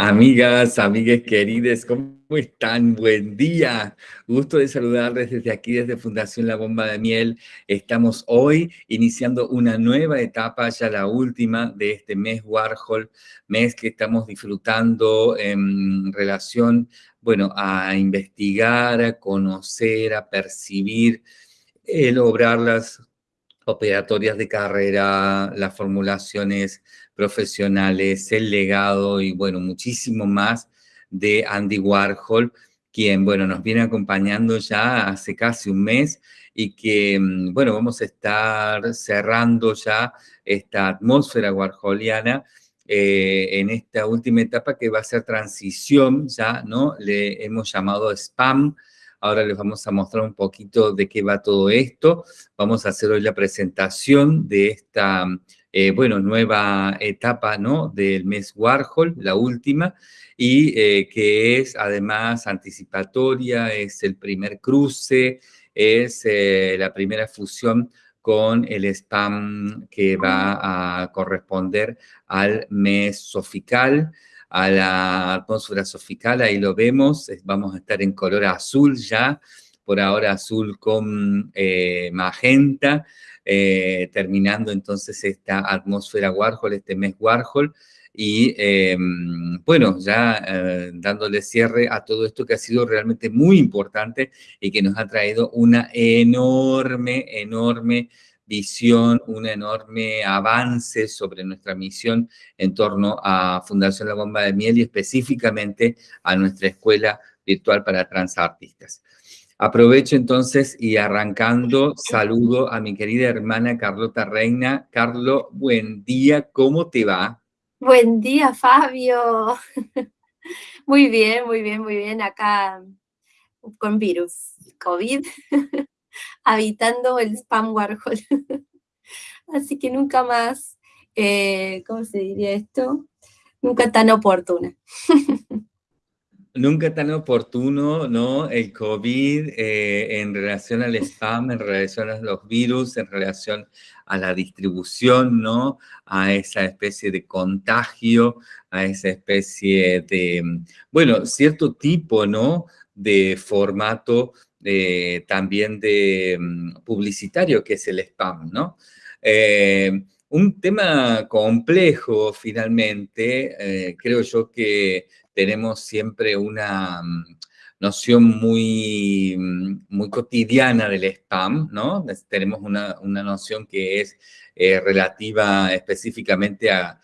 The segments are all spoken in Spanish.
Amigas, amigas queridas, ¿cómo están? Buen día. Gusto de saludarles desde aquí, desde Fundación La Bomba de Miel. Estamos hoy iniciando una nueva etapa, ya la última de este mes Warhol, mes que estamos disfrutando en relación, bueno, a investigar, a conocer, a percibir, el obrar las operatorias de carrera, las formulaciones profesionales, el legado y bueno, muchísimo más de Andy Warhol, quien, bueno, nos viene acompañando ya hace casi un mes y que, mm, bueno, vamos a estar cerrando ya esta atmósfera warholiana eh, en esta última etapa que va a ser transición, ya, ¿no? Le hemos llamado spam, Ahora les vamos a mostrar un poquito de qué va todo esto. Vamos a hacer hoy la presentación de esta eh, bueno, nueva etapa, ¿no? Del mes Warhol, la última, y eh, que es además anticipatoria, es el primer cruce, es eh, la primera fusión con el spam que va a corresponder al mes sofical, a la atmósfera sofical, ahí lo vemos, vamos a estar en color azul ya, por ahora azul con magenta, eh, terminando entonces esta atmósfera Warhol, este mes Warhol, y em, bueno, ya eh, dándole cierre a todo esto que ha sido realmente muy importante y que nos ha traído una enorme, enorme visión, un enorme avance sobre nuestra misión en torno a Fundación La Bomba de Miel y específicamente a nuestra escuela virtual para transartistas. Aprovecho entonces y arrancando, saludo a mi querida hermana Carlota Reina. Carlo, buen día, ¿cómo te va? Buen día, Fabio. Muy bien, muy bien, muy bien. Acá con virus, COVID, habitando el spam Warhol. Así que nunca más, eh, ¿cómo se diría esto? Nunca tan oportuna. nunca tan oportuno, ¿no? El COVID eh, en relación al spam, en relación a los virus, en relación a la distribución, ¿no? A esa especie de contagio, a esa especie de, bueno, cierto tipo, ¿no? De formato eh, también de mm, publicitario que es el spam, ¿no? Eh, un tema complejo, finalmente, creo yo que tenemos siempre una mm, noción muy, mm, muy cotidiana del spam, ¿no? Tenemos una, noción que es eh, relativa específicamente a,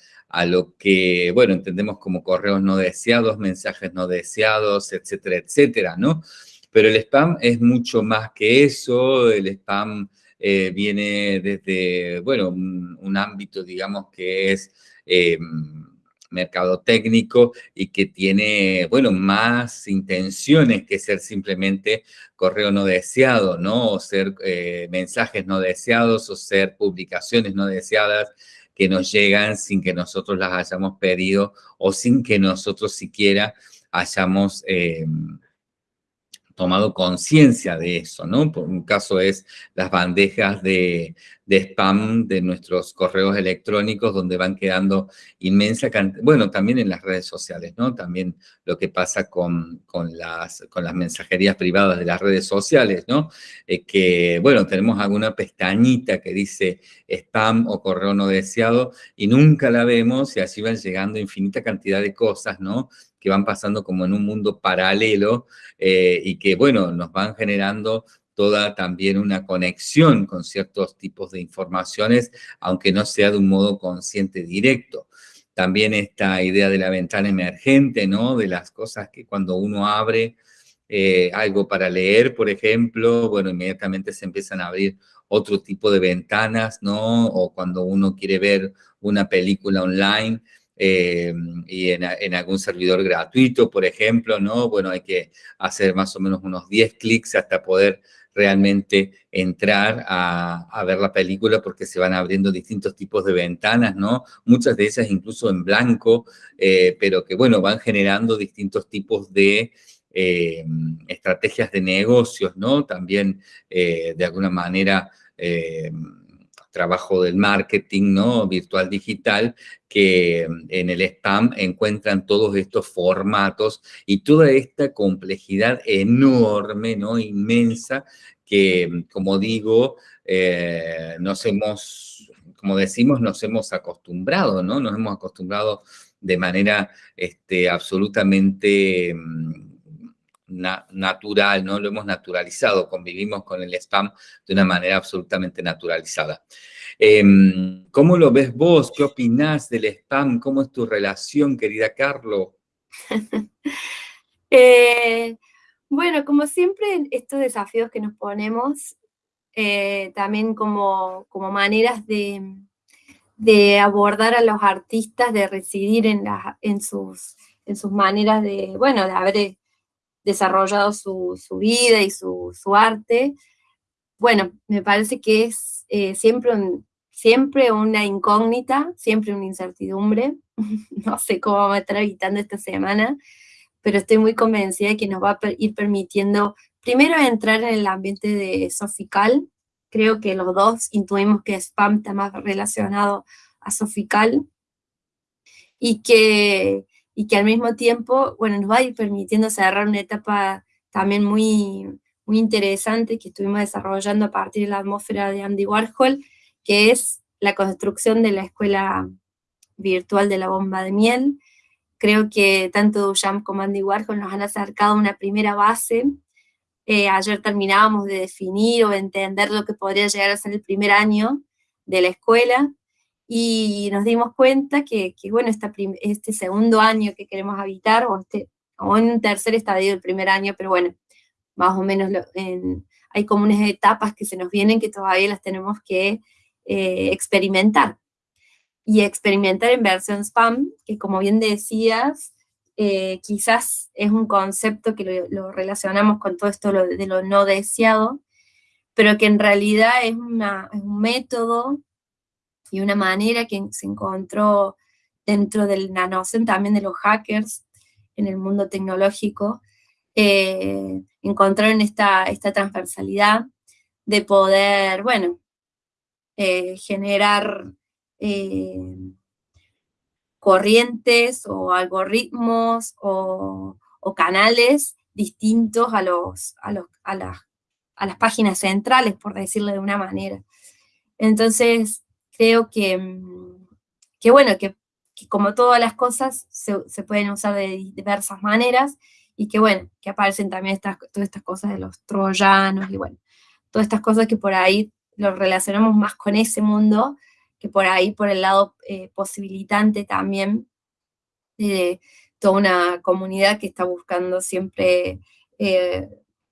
lo que, bueno, entendemos como correos no deseados, mensajes no deseados, etcétera, etcétera, ¿no? Pero el spam es mucho más que eso, el spam eh, viene desde, bueno, un, ámbito, digamos, que es... Eh, mercado técnico y que tiene, bueno, más intenciones que ser simplemente correo no deseado, ¿no? O ser eh, mensajes no deseados o ser publicaciones no deseadas que nos llegan sin que nosotros las hayamos pedido o sin que nosotros siquiera hayamos tomado conciencia de eso, ¿no? Por un caso es las bandejas de, spam de nuestros correos electrónicos donde van quedando inmensa cantidad, bueno, también en las redes sociales, ¿no? También lo que pasa con, con, las, con las mensajerías privadas de las redes sociales, ¿no? Eh, que, bueno, tenemos alguna pestañita que dice spam o correo no deseado y nunca la vemos y así van llegando infinita cantidad de cosas, ¿no? Que van pasando como en un mundo paralelo eh, y que, bueno, nos van generando toda también una conexión con ciertos tipos de informaciones, aunque no sea de un modo consciente directo. También esta idea de la ventana emergente, ¿no? De las cosas que cuando uno abre eh, algo para leer, por ejemplo, bueno, inmediatamente se empiezan a abrir otro tipo de ventanas, ¿no? O cuando uno quiere ver una película online, eh, y en, algún servidor gratuito, por ejemplo, ¿no? Bueno, hay que hacer más o menos unos 10 clics hasta poder realmente entrar a, ver la película porque se van abriendo distintos tipos de ventanas, ¿no? Muchas de ellas incluso en blanco, eh, pero que, bueno, van generando distintos tipos de eh, estrategias de negocios, ¿no? También, de alguna manera, trabajo del marketing, ¿no? Virtual digital, que mm, en el spam encuentran todos estos formatos y toda esta complejidad enorme, ¿no? Inmensa, que, mm, como digo, eh, nos hemos, como decimos, nos hemos acostumbrado, ¿no? Nos hemos acostumbrado de manera este, absolutamente natural, ¿no? Lo hemos naturalizado, convivimos con el spam de una manera absolutamente naturalizada. Em, ¿Cómo lo ves vos? ¿Qué opinás del spam? ¿Cómo es tu relación, querida Carlo? Eh, bueno, como siempre, estos desafíos que nos ponemos, eh, también como, como maneras de, de, abordar a los artistas, de residir en, en, sus, en sus maneras de, bueno, de haber desarrollado su, vida y su, arte, bueno, me parece que es eh, siempre, siempre una incógnita, siempre una incertidumbre. no sé cómo vamos a estar habitando esta semana, pero estoy muy convencida de que nos va a ir permitiendo, primero, entrar en el ambiente de Sofical. Creo que los dos intuimos que Spam está más relacionado a Sofical y que y que al mismo tiempo, bueno, nos va a ir permitiendo cerrar una etapa también muy, muy interesante que estuvimos desarrollando a partir de la atmósfera de Andy Warhol, que es la construcción de la escuela virtual de la bomba de miel. Creo que tanto Duchamp como Andy Warhol nos han acercado a una primera base. Eh, ayer terminábamos de definir o entender lo que podría llegar a ser el primer año de la escuela, y nos dimos cuenta que, bueno, este segundo año que queremos habitar, o, este, o en un tercer estadio del primer año, pero bueno, más o menos hay como unas etapas que se nos vienen que todavía las tenemos que eh, experimentar. Y experimentar en versión spam, que como bien decías, eh, quizás es un concepto que lo, relacionamos con todo esto de lo no deseado, pero que en realidad es, es un método y una manera que se encontró dentro del nanocen también de los hackers en el mundo tecnológico, eh, encontraron esta, esta transversalidad de poder, bueno, eh, generar eh, corrientes o algoritmos o, canales distintos a, los, a, los, a, a las páginas centrales, por decirlo de una manera. Entonces, creo que, mm, que bueno, que, como todas las cosas se, pueden usar de diversas maneras y que bueno, que aparecen también estas, todas estas cosas de los troyanos y bueno, todas estas cosas que por ahí lo relacionamos más con ese mundo, que por ahí por el lado eh, posibilitante también de toda una comunidad que está buscando siempre eh,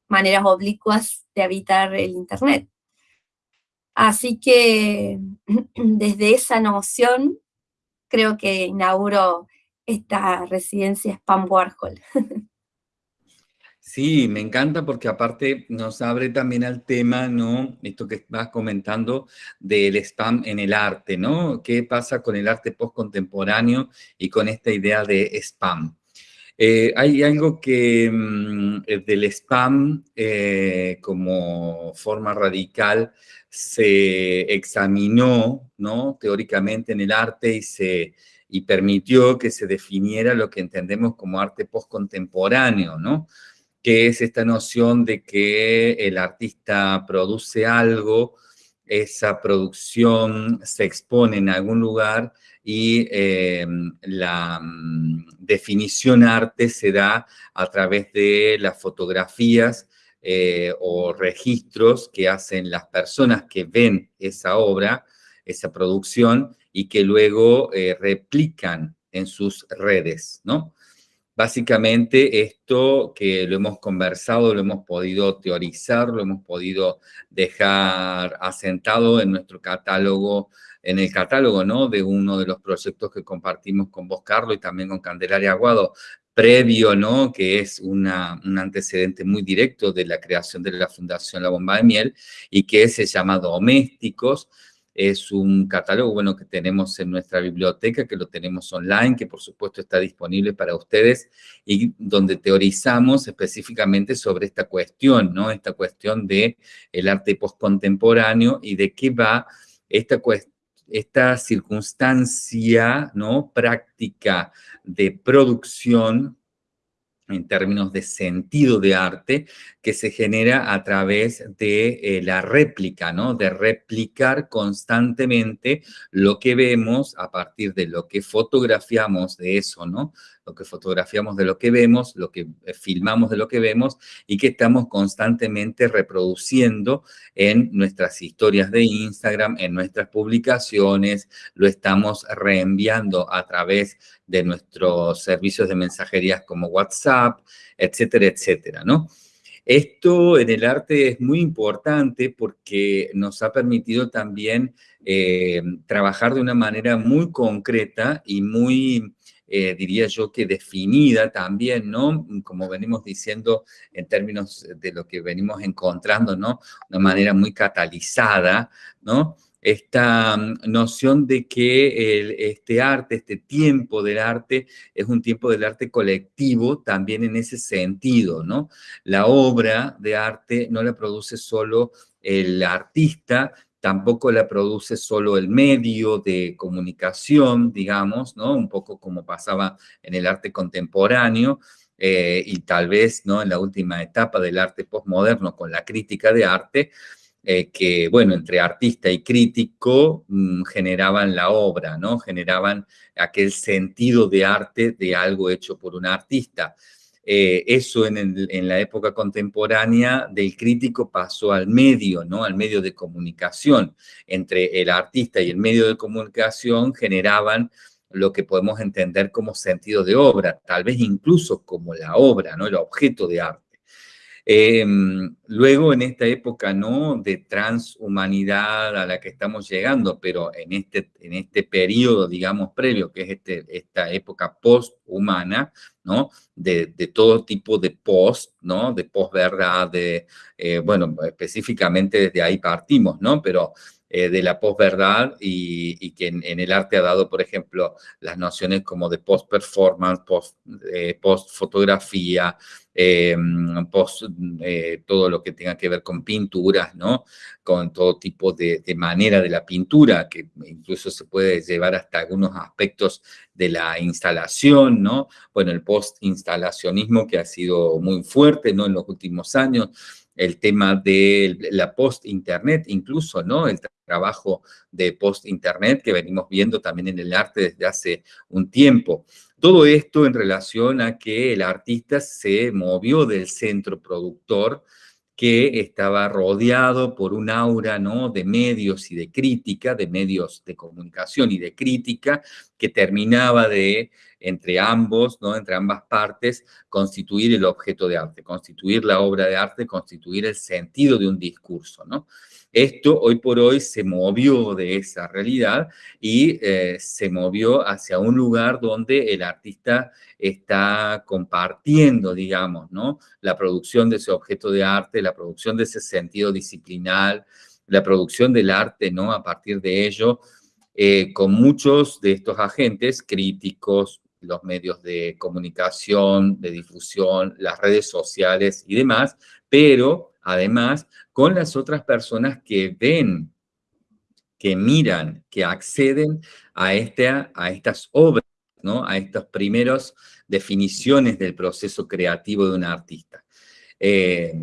maneras oblicuas de habitar el Internet. Así que desde esa noción creo que inauguro esta residencia Spam Warhol. Sí, me encanta porque aparte nos abre también al tema, ¿no? Esto que vas comentando del spam en el arte, ¿no? ¿Qué pasa con el arte postcontemporáneo y con esta idea de spam? Eh, hay algo que mm, del spam eh, como forma radical se examinó, ¿no? Teóricamente en el arte y, se, y permitió que se definiera lo que entendemos como arte postcontemporáneo, ¿no? Que es esta noción de que el artista produce algo, esa producción se expone en algún lugar y eh, la mm, definición arte se da a través de las fotografías eh, o registros que hacen las personas que ven esa obra, esa producción, y que luego eh, replican en sus redes, ¿no? Básicamente esto que lo hemos conversado, lo hemos podido teorizar, lo hemos podido dejar asentado en nuestro catálogo, en el catálogo, ¿no? De uno de los proyectos que compartimos con vos, Carlos, y también con Candelaria Aguado, previo, ¿no? que es un antecedente muy directo de la creación de la Fundación La Bomba de Miel y que se llama Domésticos. Es un catálogo, bueno, que tenemos en nuestra biblioteca, que lo tenemos online, que por supuesto está disponible para ustedes y donde teorizamos específicamente sobre esta cuestión, ¿no? Esta cuestión de el arte postcontemporáneo y de qué va esta, esta circunstancia ¿no? práctica de producción en términos de sentido de arte, que se genera a través de eh, la réplica, ¿no? De replicar constantemente lo que vemos a partir de lo que fotografiamos de eso, ¿no? Lo que fotografiamos de lo que vemos, lo que eh, filmamos de lo que vemos y que estamos constantemente reproduciendo en nuestras historias de Instagram, en nuestras publicaciones, lo estamos reenviando a través de nuestros servicios de mensajerías como WhatsApp, etcétera, etcétera, ¿no? Esto en el arte es muy importante porque nos ha permitido también eh, trabajar de una manera muy concreta y muy, eh, diría yo, que definida también, ¿no? Como venimos diciendo en términos de lo que venimos encontrando, ¿no? Una manera muy catalizada, ¿no? esta mm, noción de que este arte, este tiempo del arte, es un tiempo del arte colectivo también en ese sentido, ¿no? La obra de arte no la produce solo el artista, tampoco la produce solo el medio de comunicación, digamos, ¿no? Un poco como pasaba en el arte contemporáneo, eh, y tal vez, ¿no? En la última etapa del arte postmoderno con la crítica de arte, eh, que, bueno, entre artista y crítico mm, generaban la obra, ¿no? Generaban aquel sentido de arte de algo hecho por un artista. Eh, eso en, la época contemporánea del crítico pasó al medio, ¿no? Al medio de comunicación. Entre el artista y el medio de comunicación generaban lo que podemos entender como sentido de obra, tal vez incluso como la obra, ¿no? El objeto de arte. Em, luego, en esta época ¿no? de transhumanidad a la que estamos llegando, pero en este, en este periodo, digamos, previo, que es este, esta época posthumana, ¿no? De, de, todo tipo de post, ¿no? De posverdad, de, eh, bueno, específicamente desde ahí partimos, ¿no? Pero eh, de la posverdad y, y que en, el arte ha dado, por ejemplo, las nociones como de post-performance, post-fotografía, eh, post, eh, todo lo que tenga que ver con pinturas, ¿no? Con todo tipo de, manera de la pintura, que incluso se puede llevar hasta algunos aspectos de la instalación, ¿no? Bueno, el post-instalacionismo que ha sido muy fuerte, ¿no? En los últimos años, el tema de la post-internet, incluso, ¿no? El trabajo de post-internet que venimos viendo también en el arte desde hace un tiempo. Todo esto en relación a que el artista se movió del centro productor que estaba rodeado por un aura ¿no? de medios y de crítica, de medios de comunicación y de crítica, que terminaba de, entre ambos, ¿no? entre ambas partes, constituir el objeto de arte, constituir la obra de arte, constituir el sentido de un discurso. ¿no? Esto hoy por hoy se movió de esa realidad y eh, se movió hacia un lugar donde el artista está compartiendo, digamos, ¿no? La producción de ese objeto de arte, la producción de ese sentido disciplinar, la producción del arte, ¿no? A partir de ello, eh, con muchos de estos agentes críticos, los medios de comunicación, de difusión, las redes sociales y demás, pero además con las otras personas que ven, que miran, que acceden a, este, a estas obras, ¿no? a estas primeras definiciones del proceso creativo de un artista. Eh,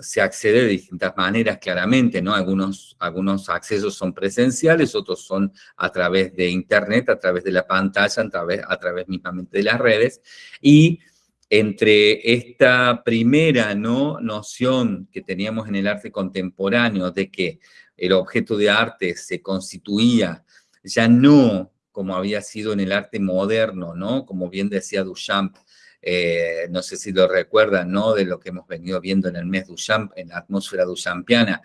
se accede de distintas maneras, claramente, ¿no? Algunos, algunos accesos son presenciales, otros son a través de internet, a través de la pantalla, a través, a través mismamente de las redes, y entre esta primera ¿no? noción que teníamos en el arte contemporáneo de que el objeto de arte se constituía ya no como había sido en el arte moderno, ¿no? Como bien decía Duchamp, eh, no sé si lo recuerdan, ¿no? De lo que hemos venido viendo en el mes Duchamp, en la atmósfera duchampiana,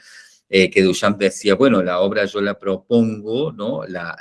eh, que Duchamp decía, bueno, la obra yo la propongo, ¿no? La,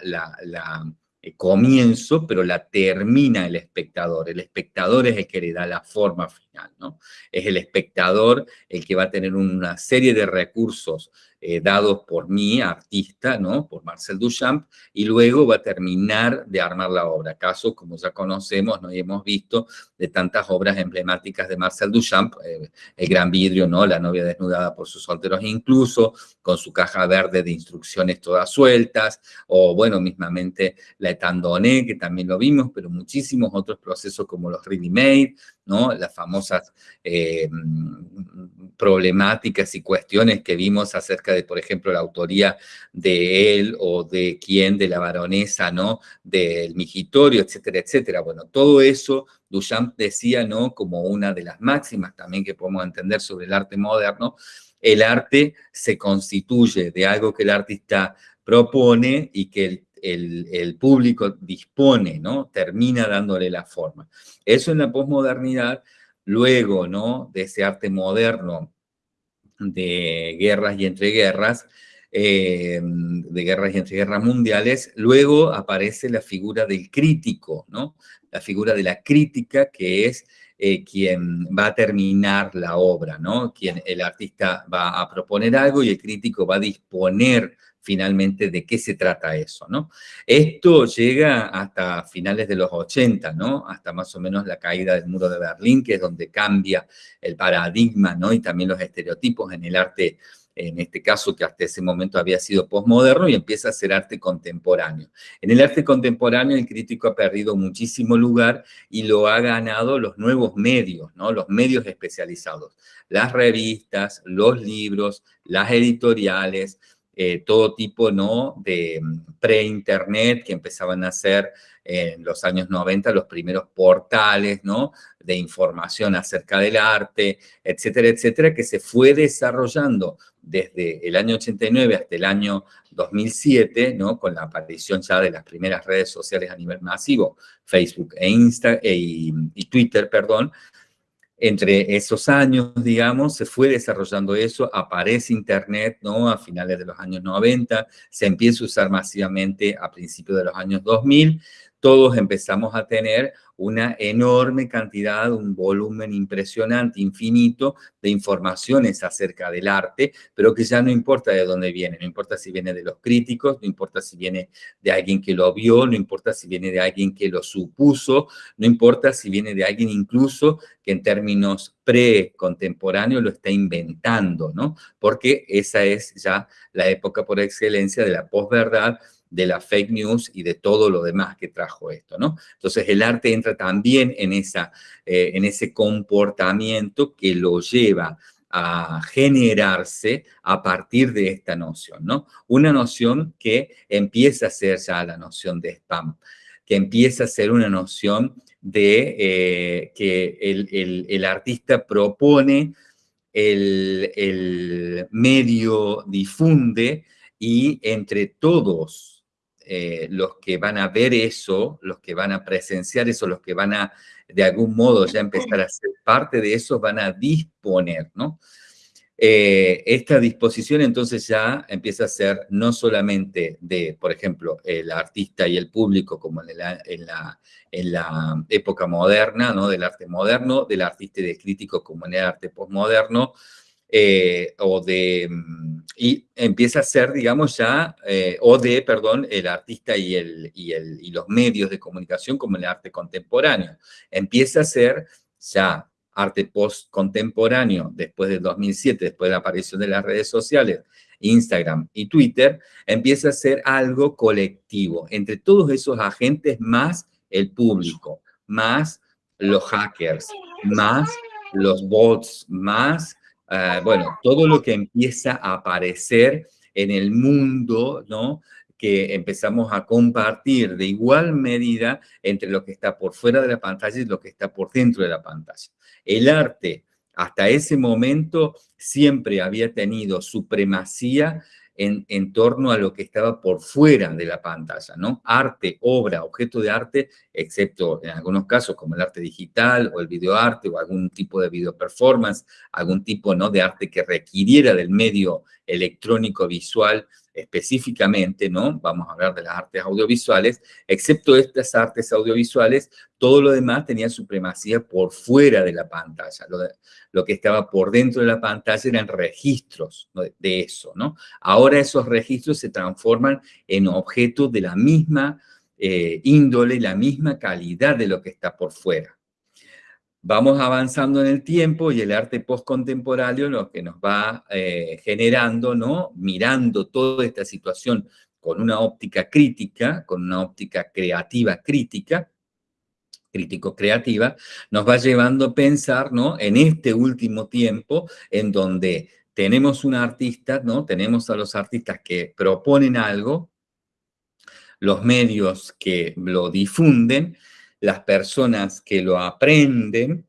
eh, comienzo, pero la termina el espectador. El espectador es el que le da la forma final, ¿no? Es el espectador el que va a tener una serie de recursos eh, dados por mí, artista, ¿no? Por Marcel Duchamp, y luego va a terminar de armar la obra. Caso, como ya conocemos, ¿no? y hemos visto de tantas obras emblemáticas de Marcel Duchamp, eh, El Gran Vidrio, ¿no? La novia desnudada por sus solteros incluso, con su caja verde de instrucciones todas sueltas, o bueno, mismamente La Etandonné, que también lo vimos, pero muchísimos otros procesos como los Ready Made, ¿no? Las famosas eh, problemáticas y cuestiones que vimos acerca de, por ejemplo, la autoría de él o de quién, de la baronesa, ¿no? Del migitorio, etcétera, etcétera. Bueno, todo eso Duchamp decía, ¿no? Como una de las máximas también que podemos entender sobre el arte moderno, el arte se constituye de algo que el artista propone y que el, el, público dispone, ¿no? Termina dándole la forma. Eso en la posmodernidad, luego, ¿no? De ese arte moderno de guerras y entreguerras, eh, de guerras y entreguerras mundiales, luego aparece la figura del crítico, ¿no? La figura de la crítica que es eh, quien va a terminar la obra, ¿no? Quien el artista va a proponer algo y el crítico va a disponer finalmente de qué se trata eso, ¿no? Esto llega hasta finales de los 80, ¿no? Hasta más o menos la caída del muro de Berlín, que es donde cambia el paradigma, ¿no? Y también los estereotipos en el arte en este caso que hasta ese momento había sido posmoderno y empieza a ser arte contemporáneo. En el arte contemporáneo el crítico ha perdido muchísimo lugar y lo ha ganado los nuevos medios, ¿no? los medios especializados, las revistas, los libros, las editoriales, eh, todo tipo ¿no? de mm, pre-internet que empezaban a ser en los años 90 los primeros portales ¿no? de información acerca del arte, etcétera, etcétera, que se fue desarrollando desde el año 89 hasta el año 2007, ¿no? con la aparición ya de las primeras redes sociales a nivel masivo, Facebook e, Insta, e y Twitter, perdón, entre esos años, digamos, se fue desarrollando eso, aparece Internet, ¿no? A finales de los años 90, se empieza a usar masivamente a principios de los años 2000, todos empezamos a tener una enorme cantidad, un volumen impresionante, infinito, de informaciones acerca del arte, pero que ya no importa de dónde viene, no importa si viene de los críticos, no importa si viene de alguien que lo vio, no importa si viene de alguien que lo supuso, no importa si viene de alguien incluso que en términos pre-contemporáneos lo está inventando, ¿no? Porque esa es ya la época por excelencia de la posverdad, de la fake news y de todo lo demás que trajo esto, ¿no? Entonces el arte entra también en, esa, eh, en ese comportamiento que lo lleva a generarse a partir de esta noción, ¿no? Una noción que empieza a ser ya la noción de spam, que empieza a ser una noción de eh, que el, artista propone, el, el medio difunde y entre todos eh, los que van a ver eso, los que van a presenciar eso, los que van a de algún modo ya empezar a ser parte de eso, van a disponer, ¿no? Eh, esta disposición entonces ya empieza a ser no solamente de, por ejemplo, el artista y el público, como en la, en la, en la época moderna, ¿no? Del arte moderno, del artista y del crítico como en el arte postmoderno, eh, o de, mm, y empieza a ser, digamos, ya, eh, o de, perdón, el artista y, el, y, el, y los medios de comunicación como el arte contemporáneo. Empieza a ser ya arte post-contemporáneo después del 2007, después de la aparición de las redes sociales, Instagram y Twitter, empieza a ser algo colectivo, entre todos esos agentes más el público, más los hackers, más los bots, más Ah, bueno, todo lo que empieza a aparecer en el mundo, ¿no? que empezamos a compartir de igual medida entre lo que está por fuera de la pantalla y lo que está por dentro de la pantalla. El arte, hasta ese momento, siempre había tenido supremacía en, torno a lo que estaba por fuera de la pantalla, ¿no? Arte, obra, objeto de arte, excepto en algunos casos como el arte digital o el videoarte o algún tipo de video performance, algún tipo ¿no? de arte que requiriera del medio electrónico visual específicamente, ¿no? Vamos a hablar de las artes audiovisuales, excepto estas artes audiovisuales, todo lo demás tenía supremacía por fuera de la pantalla. Lo, que estaba por dentro de la pantalla eran registros de eso, ¿no? Ahora esos registros se transforman en objetos de la misma eh, índole la misma calidad de lo que está por fuera. Vamos avanzando en el tiempo y el arte postcontemporáneo lo que nos va eh, generando, ¿no? Mirando toda esta situación con una óptica crítica, con una óptica creativa crítica, crítico-creativa, nos va llevando a pensar, ¿no? En este último tiempo, en donde tenemos un artista, ¿no? Tenemos a los artistas que proponen algo, los medios que lo difunden, las personas que lo aprenden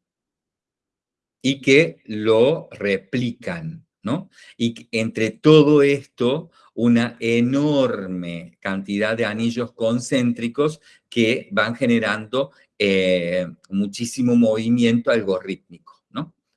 y que lo replican, ¿no? Y entre todo esto, una enorme cantidad de anillos concéntricos que van generando eh, muchísimo movimiento algorítmico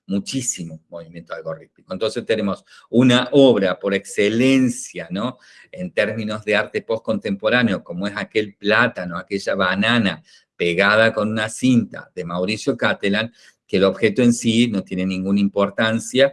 muchísimo movimiento algorítmico. Entonces tenemos una obra por excelencia, ¿no? En términos de arte postcontemporáneo, como es aquel plátano, aquella banana pegada con una cinta de Mauricio Catalan, que el objeto en sí no tiene ninguna importancia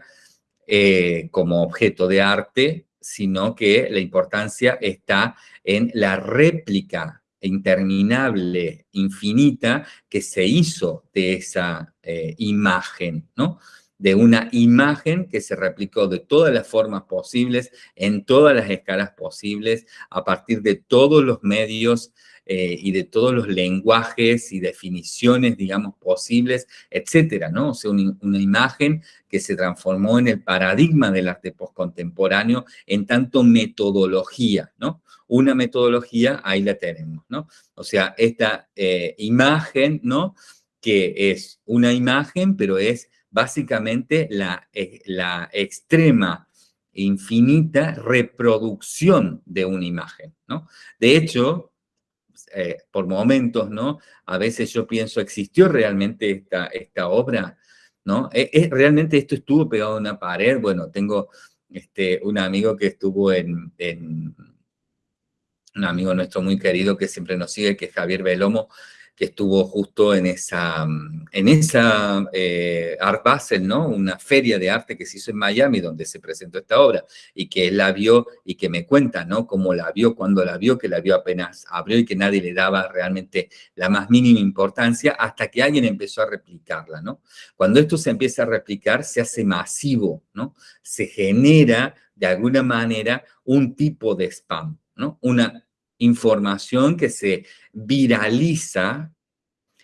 eh, como objeto de arte, sino que la importancia está en la réplica interminable, infinita, que se hizo de esa eh, imagen, ¿no? De una imagen que se replicó de todas las formas posibles, en todas las escalas posibles, a partir de todos los medios eh, y de todos los lenguajes y definiciones, digamos, posibles, etcétera, ¿no? O sea, una, imagen que se transformó en el paradigma del arte postcontemporáneo en tanto metodología, ¿no? Una metodología, ahí la tenemos, ¿no? O sea, esta eh, imagen, ¿no? Que es una imagen, pero es básicamente la, eh, la extrema infinita reproducción de una imagen, ¿no? De hecho, eh, por momentos, ¿no? A veces yo pienso, ¿existió realmente esta, esta obra? ¿No? ¿Es, e, realmente esto estuvo pegado a una pared? Bueno, tengo este, un amigo que estuvo en, en, un amigo nuestro muy querido que siempre nos sigue, que es Javier Belomo, que estuvo justo en esa, en esa eh, Art Basel, ¿no? Una feria de arte que se hizo en Miami donde se presentó esta obra y que él la vio y que me cuenta, ¿no? Cómo la vio, cuando la vio, que la vio apenas abrió y que nadie le daba realmente la más mínima importancia hasta que alguien empezó a replicarla, ¿no? Cuando esto se empieza a replicar, se hace masivo, ¿no? Se genera de alguna manera un tipo de spam, ¿no? Una información que se viraliza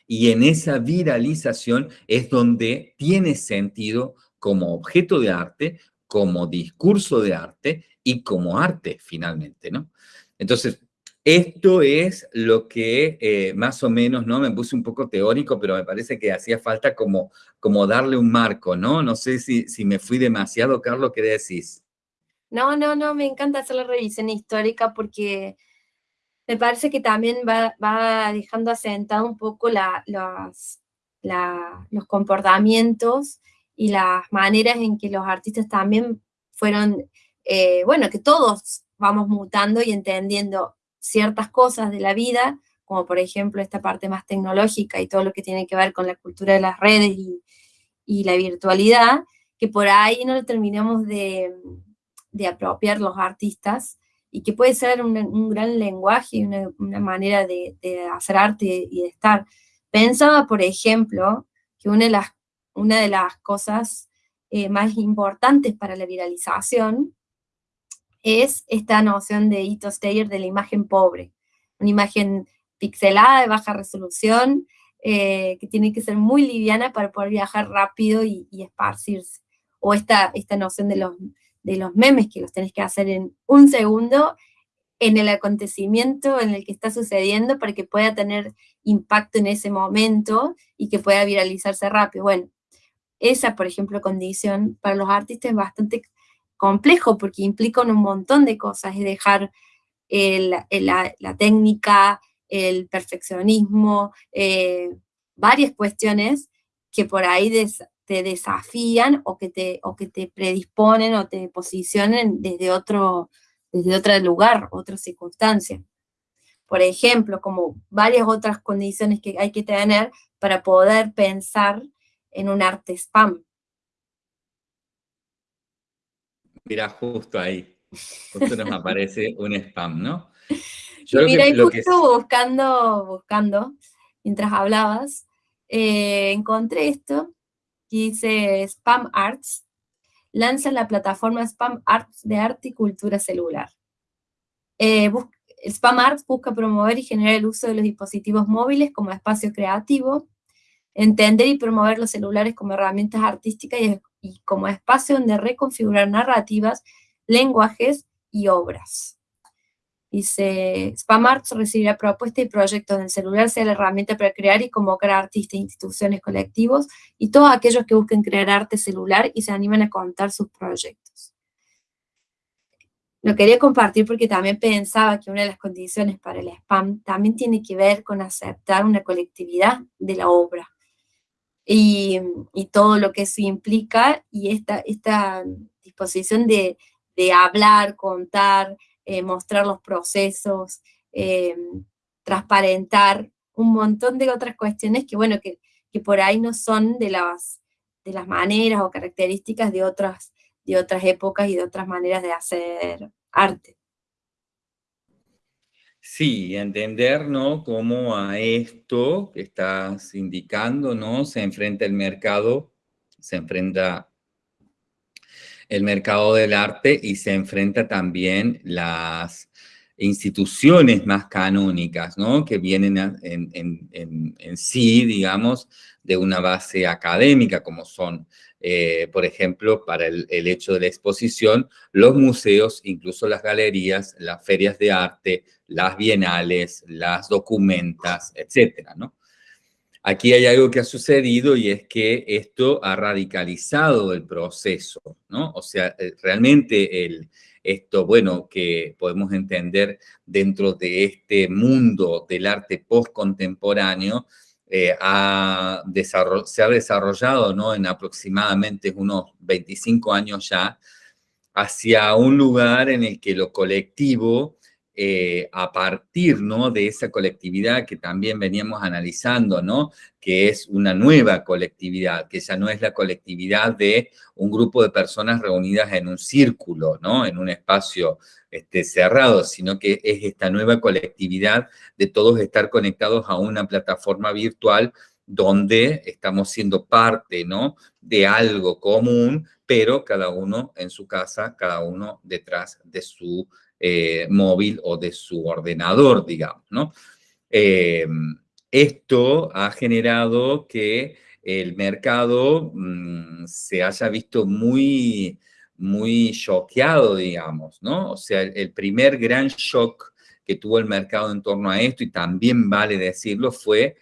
y en esa viralización es donde tiene sentido como objeto de arte, como discurso de arte y como arte finalmente, ¿no? Entonces, esto es lo que eh, más o menos, ¿no? Me puse un poco teórico, pero me parece que hacía falta como, como darle un marco, ¿no? No sé si, si me fui demasiado, Carlos, ¿qué decís? No, no, no, me encanta hacer la revisión histórica porque me parece que también va, dejando asentado un poco los, comportamientos y las maneras en que los artistas también fueron, eh, bueno, que todos vamos mutando y entendiendo ciertas cosas de la vida, como por ejemplo esta parte más tecnológica y todo lo que tiene que ver con la cultura de las redes y, la virtualidad, que por ahí no lo terminamos de apropiar los artistas, y que puede ser un, gran lenguaje y una, manera de, hacer arte y de estar. Pensaba, por ejemplo, que una de las, una de las cosas eh, más importantes para la viralización es esta noción de Ito Steyer de la imagen pobre, una imagen pixelada de baja resolución, eh, que tiene que ser muy liviana para poder viajar rápido y, y esparcirse. O esta, esta noción de los, de los memes que los tenés que hacer en un segundo en el acontecimiento en el que está sucediendo para que pueda tener impacto en ese momento y que pueda viralizarse rápido. Bueno, esa, por ejemplo, condición para los artistas es bastante complejo porque implica un montón de cosas, es dejar la, técnica, el perfeccionismo, eh, varias cuestiones que por ahí te desafían o que te, o que te predisponen o te posicionen desde otro, desde otro lugar, otra circunstancia. Por ejemplo, como varias otras condiciones que hay que tener para poder pensar en un arte spam. Mira, justo ahí, justo nos aparece un spam, ¿no? Yo mira, y justo buscando, buscando, mientras hablabas, eh, encontré esto, dice Spam Arts, lanza la plataforma Spam Arts de arte y cultura celular. Eh, Spam Arts busca promover y generar el uso de los dispositivos móviles como espacio creativo, entender y promover los celulares como herramientas artísticas y como espacio donde reconfigurar narrativas, lenguajes y obras. Dice, Arts recibirá propuestas y proyectos en el celular, sea la herramienta para crear y convocar a artistas, instituciones, colectivos y todos aquellos que busquen crear arte celular y se animan a contar sus proyectos. Lo quería compartir porque también pensaba que una de las condiciones para el spam también tiene que ver con aceptar una colectividad de la obra y, todo lo que eso implica y esta, esta disposición de, de hablar, contar, eh, mostrar los procesos, eh, transparentar un montón de otras cuestiones que, bueno, que, por ahí no son de las, de las maneras o características de otras, de otras épocas y de otras maneras de hacer arte. Sí, entender, ¿no? Cómo a esto que estás indicando, ¿no? Se enfrenta el mercado, se enfrenta el mercado del arte y se enfrenta también las instituciones más canónicas, ¿no? Que vienen en, sí, digamos, de una base académica, como son, eh, por ejemplo, para el, el, hecho de la exposición, los museos, incluso las galerías, las ferias de arte, las bienales, las documentas, etcétera, ¿no? Aquí hay algo que ha sucedido y es que esto ha radicalizado el proceso, ¿no? O sea, eh, realmente esto, bueno, que podemos entender dentro de este mundo del arte postcontemporáneo, eh, se ha desarrollado, ¿no? En aproximadamente unos 25 años ya, hacia un lugar en el que lo colectivo eh, a partir ¿no? de esa colectividad que también veníamos analizando, ¿no? que es una nueva colectividad, que ya no es la colectividad de un grupo de personas reunidas en un círculo, ¿no? en un espacio este, cerrado, sino que es esta nueva colectividad de todos estar conectados a una plataforma virtual donde estamos siendo parte ¿no? de algo común, pero cada uno en su casa, cada uno detrás de su eh, móvil o de su ordenador, digamos, ¿no? Eh, esto ha generado que el mercado mm, se haya visto muy, muy choqueado, digamos, ¿no? O sea, el primer gran shock que tuvo el mercado en torno a esto, y también vale decirlo, fue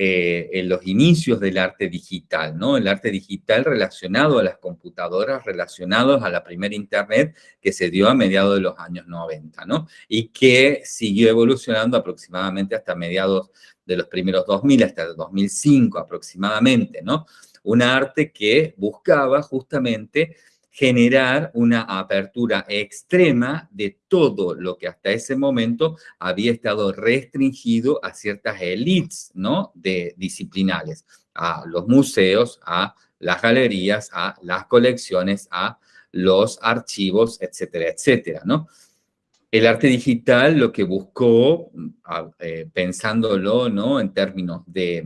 eh, en los inicios del arte digital, ¿no? El arte digital relacionado a las computadoras, relacionados a la primera internet que se dio a mediados de los años 90, ¿no? Y que siguió evolucionando aproximadamente hasta mediados de los primeros 2000, hasta el 2005 aproximadamente, ¿no? Un arte que buscaba justamente generar una apertura extrema de todo lo que hasta ese momento había estado restringido a ciertas élites, ¿no? De disciplinales, a los museos, a las galerías, a las colecciones, a los archivos, etcétera, etcétera, ¿no? El arte digital lo que buscó, eh, pensándolo, ¿no? En términos de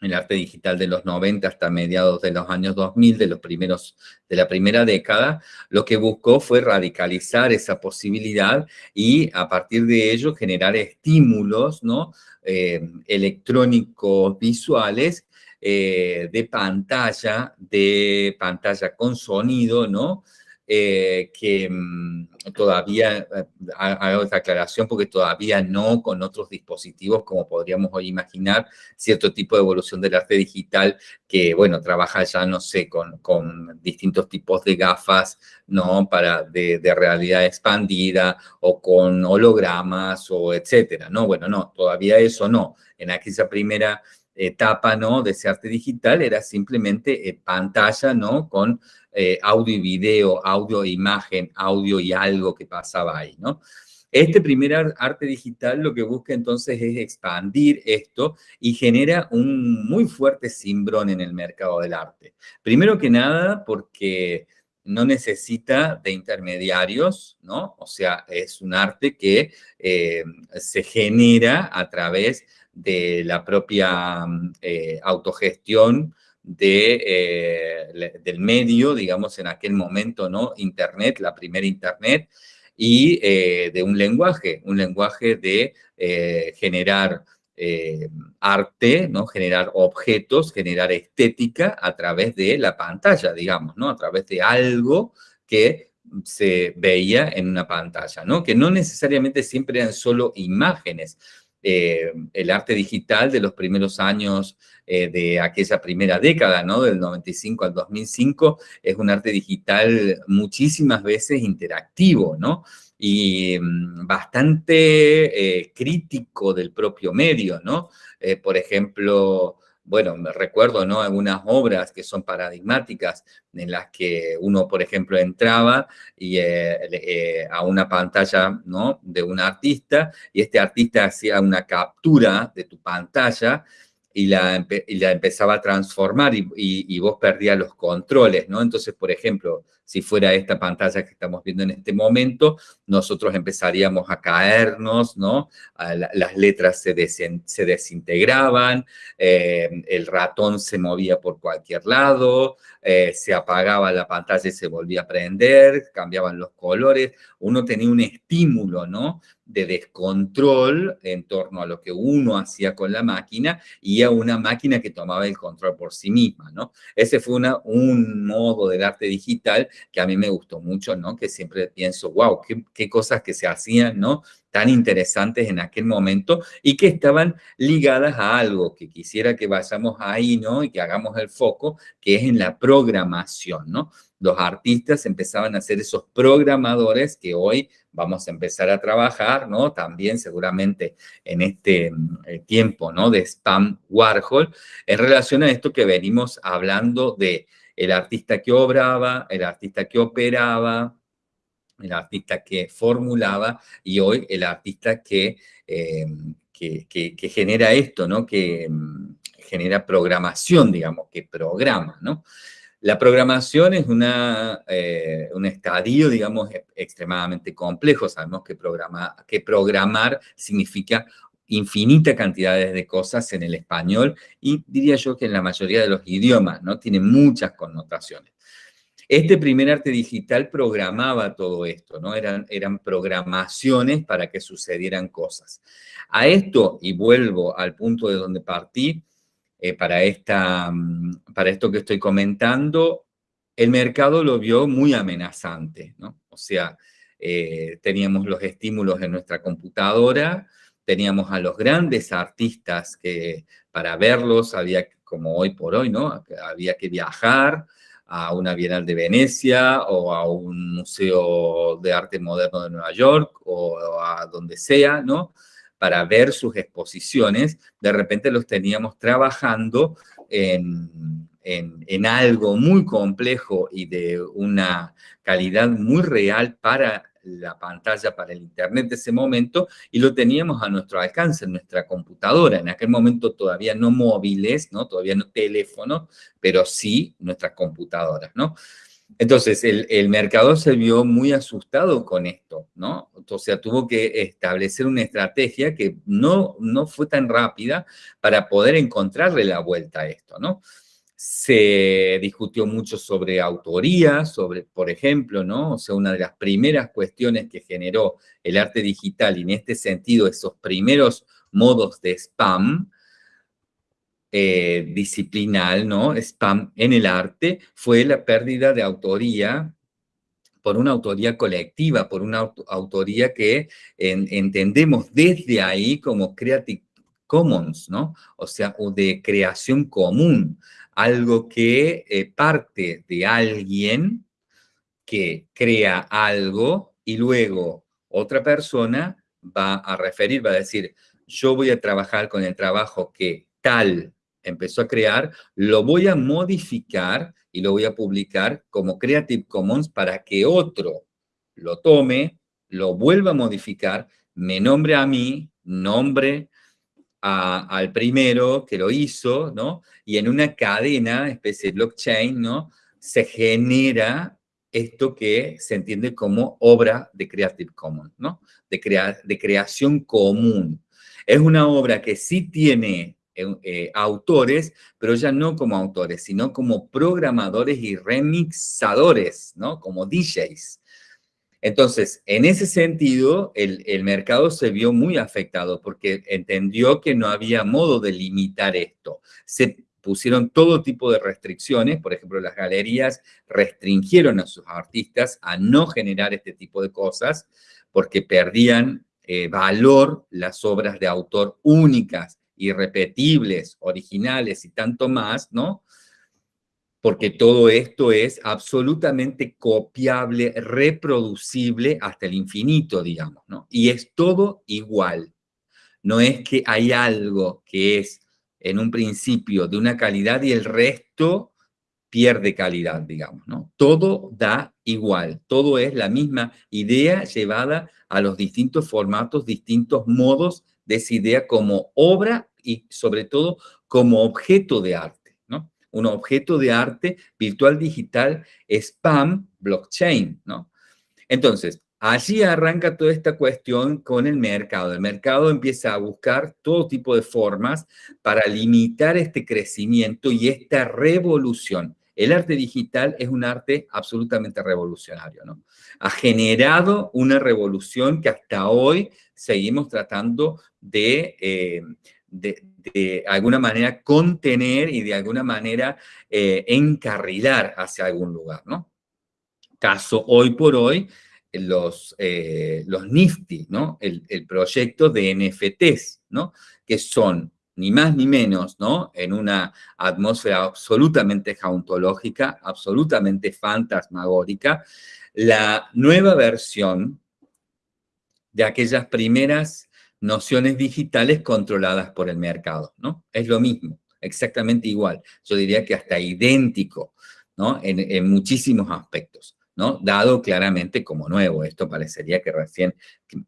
el arte digital de los 90 hasta mediados de los años 2000, de, los primeros, de la primera década, lo que buscó fue radicalizar esa posibilidad y a partir de ello generar estímulos ¿no? Eh, electrónicos visuales eh, de pantalla, de pantalla con sonido, ¿no? Eh, que mm, todavía, eh, hago esta aclaración porque todavía no con otros dispositivos como podríamos hoy imaginar, cierto tipo de evolución del arte digital que, bueno, trabaja ya, no sé, con, con distintos tipos de gafas, ¿no? Para, de, de, realidad expandida o con hologramas o etcétera, ¿no? Bueno, no, todavía eso no. En aquella primera etapa, ¿no? De ese arte digital era simplemente eh, pantalla, ¿no? Con eh, audio y video, audio e imagen, audio y algo que pasaba ahí, ¿no? Este primer arte digital lo que busca entonces es expandir esto y genera un muy fuerte cimbrón en el mercado del arte. Primero que nada porque no necesita de intermediarios, ¿no? O sea, es un arte que eh, se genera a través de la propia eh, autogestión de, eh, del medio, digamos, en aquel momento, ¿no? Internet, la primera Internet, y de un lenguaje, un lenguaje de generar arte, ¿no? generar objetos, generar estética a través de la pantalla, digamos, ¿no? a través de algo que se veía en una pantalla, ¿no? que no necesariamente siempre eran solo imágenes, eh, el arte digital de los primeros años eh, de aquella primera década, ¿no? Del 95 al 2005, es un arte digital muchísimas veces interactivo, ¿no? Y mm, bastante eh, crítico del propio medio, ¿no? por ejemplo, bueno, me recuerdo, ¿no? Algunas obras que son paradigmáticas en las que uno, por ejemplo, entraba y, eh, eh, a una pantalla, ¿no? De un artista y este artista hacía una captura de tu pantalla y la, la empezaba a transformar y, y, vos perdías los controles, ¿no? Entonces, por ejemplo, si fuera esta pantalla que estamos viendo en este momento, nosotros empezaríamos a caernos, ¿no? las letras se, se desintegraban, eh, el ratón se movía por cualquier lado, eh, se apagaba la pantalla y se volvía a prender, cambiaban los colores, uno tenía un estímulo, ¿no? de descontrol en torno a lo que uno hacía con la máquina y a una máquina que tomaba el control por sí misma, ¿no? Ese fue una, un modo del arte digital que a mí me gustó mucho, ¿no? Que siempre pienso, wow, qué, cosas que se hacían, ¿no? tan interesantes en aquel momento y que estaban ligadas a algo que quisiera que vayamos ahí, ¿no? Y que hagamos el foco, que es en la programación, ¿no? Los artistas empezaban a ser esos programadores que hoy vamos a empezar a trabajar, ¿no? También seguramente en este eh, tiempo, ¿no? De Spam Warhol, en relación a esto que venimos hablando de el artista que obraba, el artista que operaba, el artista que formulaba y hoy el artista que, eh, que, genera esto, ¿no? Que mm, genera programación, digamos, que programa, ¿no? La programación es una, eh, un estadio, digamos, e, extremadamente complejo. Sabemos que, programa, que programar significa infinita cantidades de cosas en el español y diría yo que en la mayoría de los idiomas, ¿no? Tiene muchas connotaciones. Este primer arte digital programaba todo esto, ¿no? Eran, eran programaciones para que sucedieran cosas. A esto, y vuelvo al punto de donde partí, eh, para, esta, mm, para esto que estoy comentando, el mercado lo vio muy amenazante, ¿no? O sea, eh, teníamos los estímulos en nuestra computadora, teníamos a los grandes artistas que para verlos había, como hoy por hoy, ¿no? Había que viajar, a una Bienal de Venecia o a un museo de arte moderno de Nueva York o a donde sea, ¿no? Para ver sus exposiciones, de repente los teníamos trabajando en, en, en algo muy complejo y de una calidad muy real para la pantalla para el internet de ese momento y lo teníamos a nuestro alcance en nuestra computadora. En aquel momento todavía no móviles, ¿no? Todavía no teléfono, pero sí nuestras computadoras, ¿no? Entonces, el, el, se vio muy asustado con esto, ¿no? Entonces, tuvo que establecer una estrategia que no, no fue tan rápida para poder encontrarle la vuelta a esto, ¿no? Se discutió mucho sobre autoría, sobre, por ejemplo, ¿no? O sea, una de las primeras cuestiones que generó el arte digital, y en este sentido, esos primeros modos de spam, eh, disciplinal, ¿no? Spam en el arte, fue la pérdida de autoría por una autoría colectiva, por una autoría que entendemos desde ahí como Creative Commons, ¿no? O sea, o de creación común algo que eh, parte de alguien que crea algo y luego otra persona va a referir, va a decir, yo voy a trabajar con el trabajo que tal empezó a crear, lo voy a modificar y lo voy a publicar como Creative Commons para que otro lo tome, lo vuelva a modificar, me nombre a mí, nombre al primero que lo hizo, ¿no? Y en una cadena, especie de blockchain, ¿no? Se genera esto que se entiende como obra de Creative Commons, ¿no? De, de creación común. Es una obra que sí tiene eh, eh, autores, pero ya no como autores, sino como programadores y remixadores, ¿no? Como DJs. Entonces, en ese sentido, el, mercado se vio muy afectado porque entendió que no había modo de limitar esto. Se pusieron todo tipo de restricciones, por ejemplo, las galerías restringieron a sus artistas a no generar este tipo de cosas porque perdían eh, valor las obras de autor únicas, irrepetibles, originales y tanto más, ¿no? Porque todo esto es absolutamente copiable, reproducible hasta el infinito, digamos, ¿no? Y es todo igual. No es que hay algo que es en un principio de una calidad y el resto pierde calidad, digamos, ¿no? Todo da igual, todo es la misma idea llevada a los distintos formatos, distintos modos de esa idea como obra y sobre todo como objeto de arte. Un objeto de arte virtual digital, spam, blockchain, ¿no? Entonces, Allí arranca toda esta cuestión con el mercado. El mercado empieza a buscar todo tipo de formas para limitar este crecimiento y esta revolución. El arte digital es un arte absolutamente revolucionario, ¿no? Ha generado una revolución que hasta hoy seguimos tratando de, eh, de, alguna manera contener y de alguna manera eh, encarrilar hacia algún lugar, ¿no? Caso hoy por hoy, los, eh, los Nifty, ¿no? El, proyecto de NFTs, ¿no? Que son ni más ni menos, ¿no? En una atmósfera absolutamente jauntológica, absolutamente fantasmagórica, la nueva versión de aquellas primeras nociones digitales controladas por el mercado, ¿no? Es lo mismo, exactamente igual. Yo diría que hasta idéntico, ¿no? en muchísimos aspectos. ¿no? Dado claramente como nuevo. Esto parecería que recién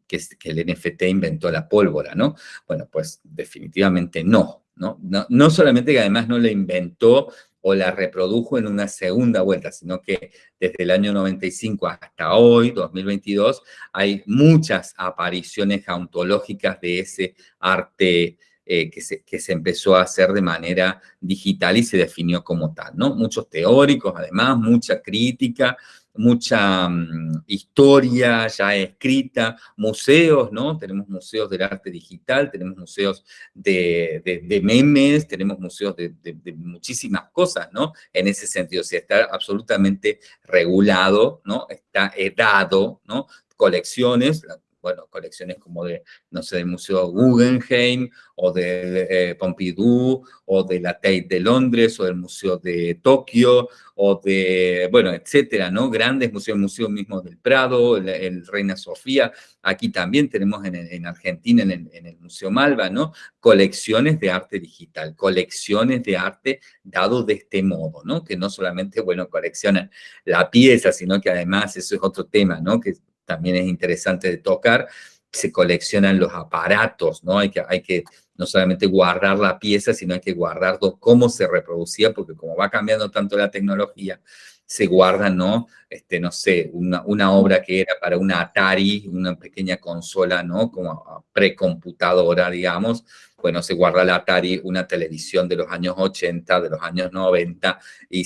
que, el NFT inventó la pólvora, ¿no? Bueno, pues definitivamente no, ¿no? No, solamente que además no la inventó o la reprodujo en una segunda vuelta, sino que desde el año 95 hasta hoy, 2022, hay muchas apariciones ontológicas de ese arte eh, que, se, que, se, empezó a hacer de manera digital y se definió como tal, ¿no? Muchos teóricos, además, mucha crítica, mucha mm, historia ya escrita, museos, ¿no? Tenemos museos del arte digital, tenemos museos de, memes, tenemos museos de, muchísimas cosas, ¿no? En ese sentido, o sea, está absolutamente regulado, ¿no? Está dado, ¿no? Colecciones, bueno, colecciones como de, no sé, del Museo Guggenheim, o del eh, Pompidou, o de la Tate de Londres, o del Museo de Tokio, o de, bueno, etcétera, ¿no? Grandes museos, el Museo mismo del Prado, el, Reina Sofía, aquí también tenemos en, Argentina, en el, en el, Museo Malva, ¿no? Colecciones de arte digital, colecciones de arte dado de este modo, ¿no? Que no solamente, bueno, coleccionan la pieza, sino que además, eso es otro tema, ¿no? Que también es interesante de tocar, se coleccionan los aparatos, ¿no? Hay que, hay que no solamente guardar la pieza, sino hay que guardar cómo se reproducía, porque como va cambiando tanto la tecnología, se guarda, ¿no? Este, no sé, una, una obra que era para una Atari, una pequeña consola, ¿no? Como precomputadora, digamos, bueno, se guarda la Atari, una televisión de los años 80, de los años 90, y,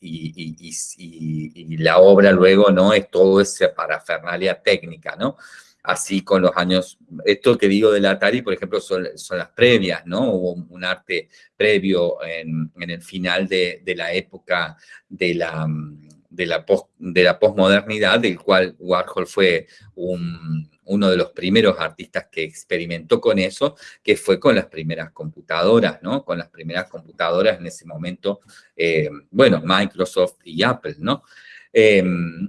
y, la obra luego, ¿no? Es todo esa parafernalia técnica, ¿no? Así con los años, esto que digo del Atari, por ejemplo, son, son las previas, ¿no? Hubo un arte previo en, en el final de, de, la época de la, de la, de la posmodernidad, del cual Warhol fue un, uno de los primeros artistas que experimentó con eso, que fue con las primeras computadoras, ¿no? Con las primeras computadoras en ese momento, eh, bueno, Microsoft y Apple, ¿no? Em,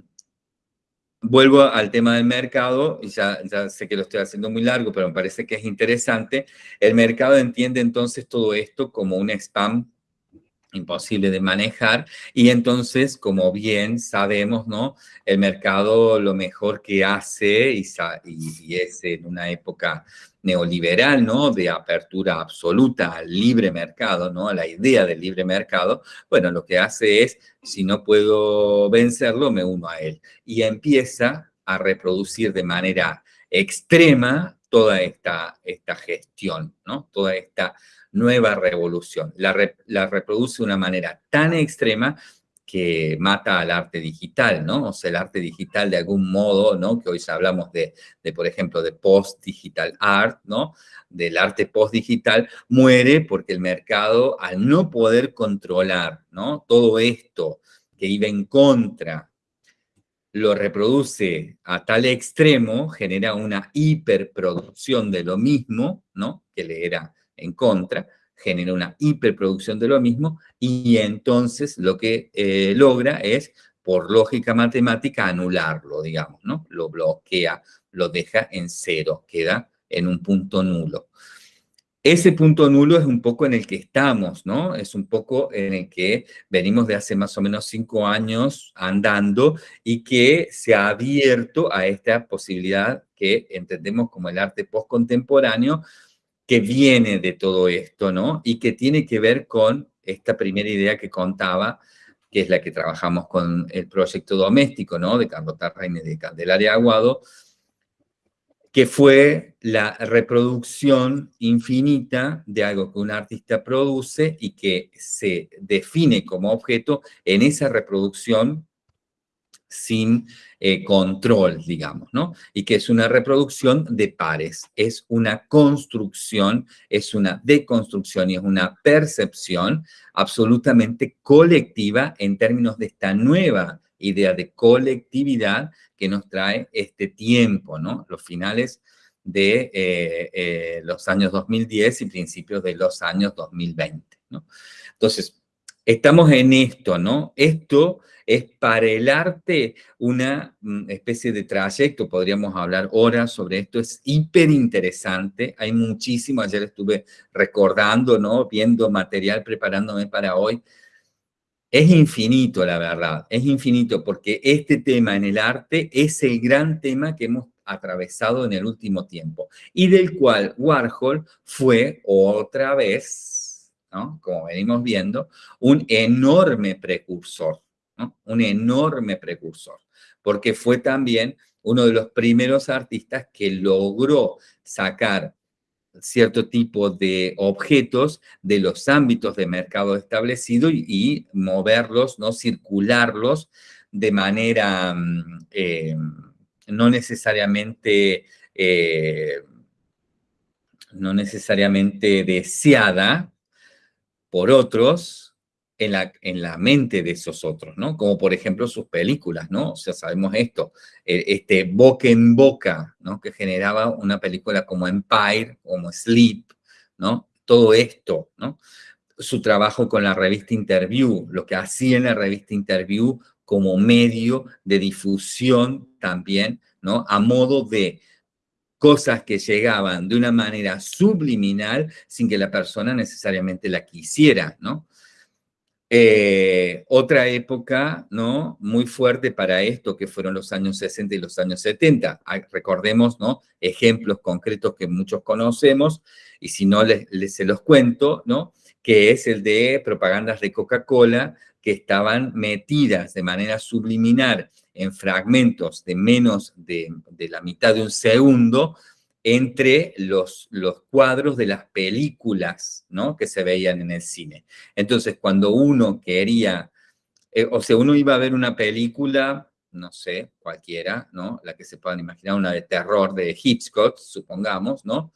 vuelvo al tema del mercado, y ya, ya sé que lo estoy haciendo muy largo, pero me parece que es interesante. El mercado entiende entonces todo esto como un spam imposible de manejar y entonces, como bien sabemos, ¿no? El mercado lo mejor que hace y, es en una época neoliberal, ¿no? De apertura absoluta al libre mercado, ¿no? A la idea del libre mercado, bueno, lo que hace es, si no puedo vencerlo, me uno a él. Y empieza a reproducir de manera extrema toda esta, esta gestión, ¿no? Toda esta nueva revolución. La, reproduce de una manera tan extrema que mata al arte digital, ¿no? O sea, el arte digital de algún modo, ¿no? Que hoy hablamos de, de por ejemplo, de post-digital art, ¿no? Del arte post-digital, muere porque el mercado, al no poder controlar, ¿no? Todo esto que iba en contra, lo reproduce a tal extremo, genera una hiperproducción de lo mismo, ¿no? Que le era en contra, genera una hiperproducción de lo mismo y entonces lo que eh, logra es, por lógica matemática, anularlo, digamos, ¿no? Lo bloquea, lo deja en cero, queda en un punto nulo. Ese punto nulo es un poco en el que estamos, ¿no? Es un poco en el que venimos de hace más o menos cinco años andando y que se ha abierto a esta posibilidad que entendemos como el arte postcontemporáneo, que viene de todo esto, ¿no? Y que tiene que ver con esta primera idea que contaba, que es la que trabajamos con el proyecto doméstico, ¿no? De Carlota Reine de Candelaria Aguado, que fue la reproducción infinita de algo que un artista produce y que se define como objeto en esa reproducción sin eh, control, digamos, ¿no? Y que es una reproducción de pares, es una construcción, es una deconstrucción y es una percepción absolutamente colectiva en términos de esta nueva idea de colectividad que nos trae este tiempo, ¿no? Los finales de eh, eh, los años 2010 y principios de los años 2020, ¿no? Entonces, estamos en esto, ¿no? Esto es para el arte una mm, especie de trayecto, podríamos hablar horas sobre esto, es hiper interesante, hay muchísimo, ayer estuve recordando, ¿no? Viendo material, preparándome para hoy, es infinito, la verdad, es infinito, porque este tema en el arte es el gran tema que hemos atravesado en el último tiempo, y del cual Warhol fue otra vez, ¿no? como venimos viendo, un enorme precursor un enorme precursor, porque fue también uno de los primeros artistas que logró sacar cierto tipo de objetos de los ámbitos de mercado establecido y, moverlos, ¿no? circularlos de manera mm, eh, no necesariamente eh, no necesariamente deseada por otros, en la, en la mente de esos otros, ¿no? Como por ejemplo sus películas, ¿no? O sea, sabemos esto, e, este boca en boca, ¿no? Que generaba una película como Empire, como Sleep, ¿no? Todo esto, ¿no? Su trabajo con la revista Interview, lo que hacía en la revista Interview como medio de difusión también, ¿no? A modo de cosas que llegaban de una manera subliminal sin que la persona necesariamente la quisiera, ¿no? Eh, otra época, ¿no? Muy fuerte para esto, que fueron los años 60 y los años 70. Recordemos, ¿no? Ejemplos concretos que muchos conocemos, y si no, les, se los cuento, ¿no? Que es el de propagandas de Coca-Cola que estaban metidas de manera subliminar en fragmentos de menos de, de la mitad de un segundo, entre los, los cuadros de las películas ¿no? que se veían en el cine. Entonces, cuando uno quería, eh, o sea, uno iba a ver una película, no sé, cualquiera, ¿no? La que se puedan imaginar, una de terror de Hitchcock, supongamos, ¿no?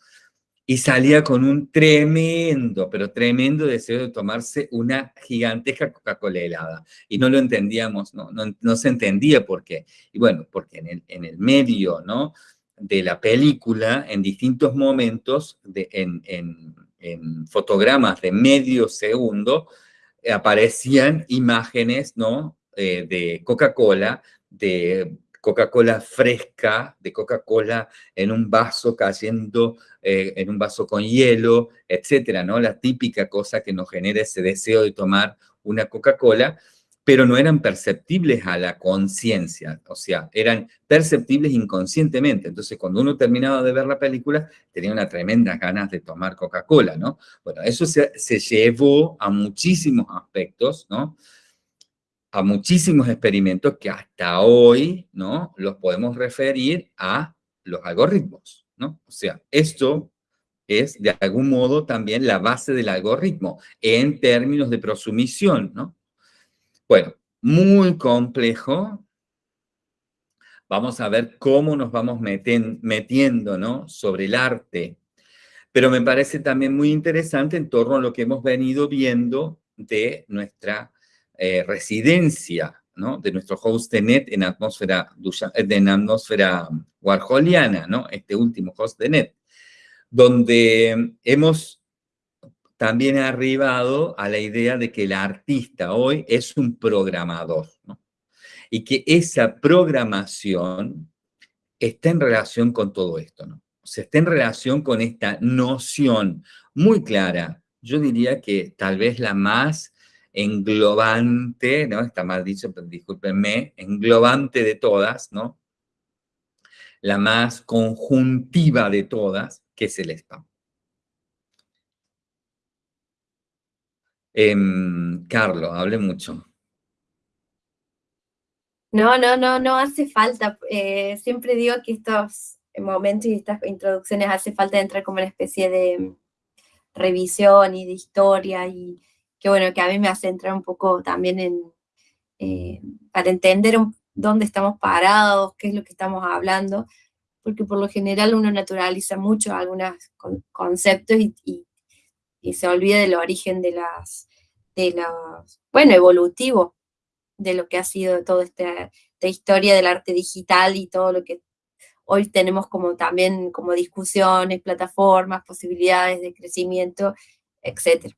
Y salía con un tremendo, pero tremendo deseo de tomarse una gigantesca Coca-Cola helada. Y no lo entendíamos, ¿no? No, no se entendía por qué. Y bueno, porque en el, en el medio, ¿no? de la película en distintos momentos, de, en, fotogramas de medio segundo, aparecían imágenes ¿no? Eh, de Coca-Cola, de Coca-Cola fresca, de Coca-Cola en un vaso cayendo, eh, en un vaso con hielo, etcétera, ¿no? La típica cosa que nos genera ese deseo de tomar una Coca-Cola, pero no eran perceptibles a la conciencia, o sea, eran perceptibles inconscientemente. Entonces, cuando uno terminaba de ver la película, tenía una tremenda ganas de tomar Coca-Cola, ¿no? Bueno, eso se, se, llevó a muchísimos aspectos, ¿no? A muchísimos experimentos que hasta hoy, ¿no? Los podemos referir a los algoritmos, ¿no? O sea, esto es de algún modo también la base del algoritmo en términos de prosumisión, ¿no? Bueno, muy complejo. Vamos a ver cómo nos vamos metiendo ¿no? sobre el arte. Pero me parece también muy interesante en torno a lo que hemos venido viendo de nuestra eh, residencia, ¿no? de nuestro host de net en atmósfera, en atmósfera warholiana, ¿no? este último host de net, donde hemos también arribado a la idea de que el artista hoy es un programador. Y que esa programación está en relación con todo esto, ¿no? Está en relación con esta noción muy clara, yo diría que tal vez la más englobante, ¿no? Está mal dicho, pero discúlpenme, englobante de todas, ¿no? La más conjuntiva de todas, que es el spam. Eh, Carlos, hable mucho. No, no, no, no hace falta. Eh, siempre digo que estos momentos y estas introducciones hace falta entrar como una especie de revisión y de historia y que bueno, que a mí me hace entrar un poco también eh, para entender dónde estamos parados, qué es lo que estamos hablando, porque por lo general uno naturaliza mucho algunos conceptos y se olvida del origen de las, de los, bueno, evolutivo de lo que ha sido toda esta, historia del arte digital y todo lo que hoy tenemos como también como discusiones, plataformas, posibilidades de crecimiento, etc.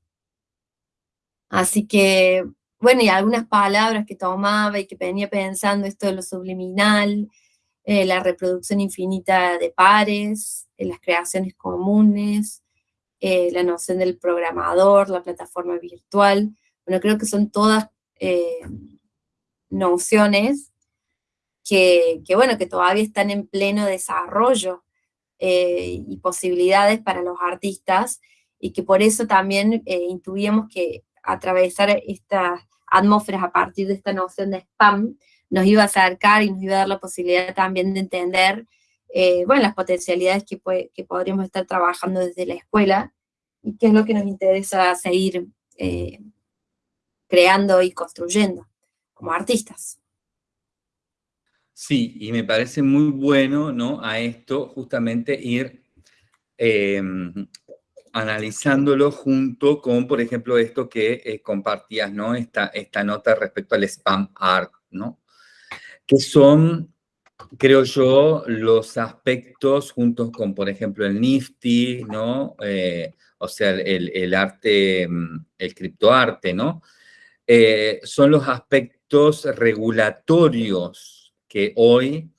Así que, bueno, y algunas palabras que tomaba y que venía pensando, esto de lo subliminal, eh, la reproducción infinita de pares, las creaciones comunes, eh, la noción del programador, la plataforma virtual. Bueno, creo que son todas eh, nociones que, bueno, que todavía están en pleno desarrollo eh, y posibilidades para los artistas y que por eso también intuíamos que atravesar estas atmósferas a partir de esta noción de spam nos iba a acercar y nos iba a dar la posibilidad también de entender eh, bueno, las potencialidades que, que, podríamos estar trabajando desde la escuela y qué es lo que nos interesa seguir eh, creando y construyendo como artistas. Sí, y me parece muy bueno, ¿no? A esto justamente ir em, analizándolo junto con, por ejemplo, esto que eh, compartías, ¿no? Esta, esta nota respecto al spam art, ¿no? Que son creo yo, los aspectos juntos con, por ejemplo, el Nifty, ¿no? Eh, o sea, el, arte, mm, el criptoarte, ¿no? Eh, son los aspectos regulatorios que hoy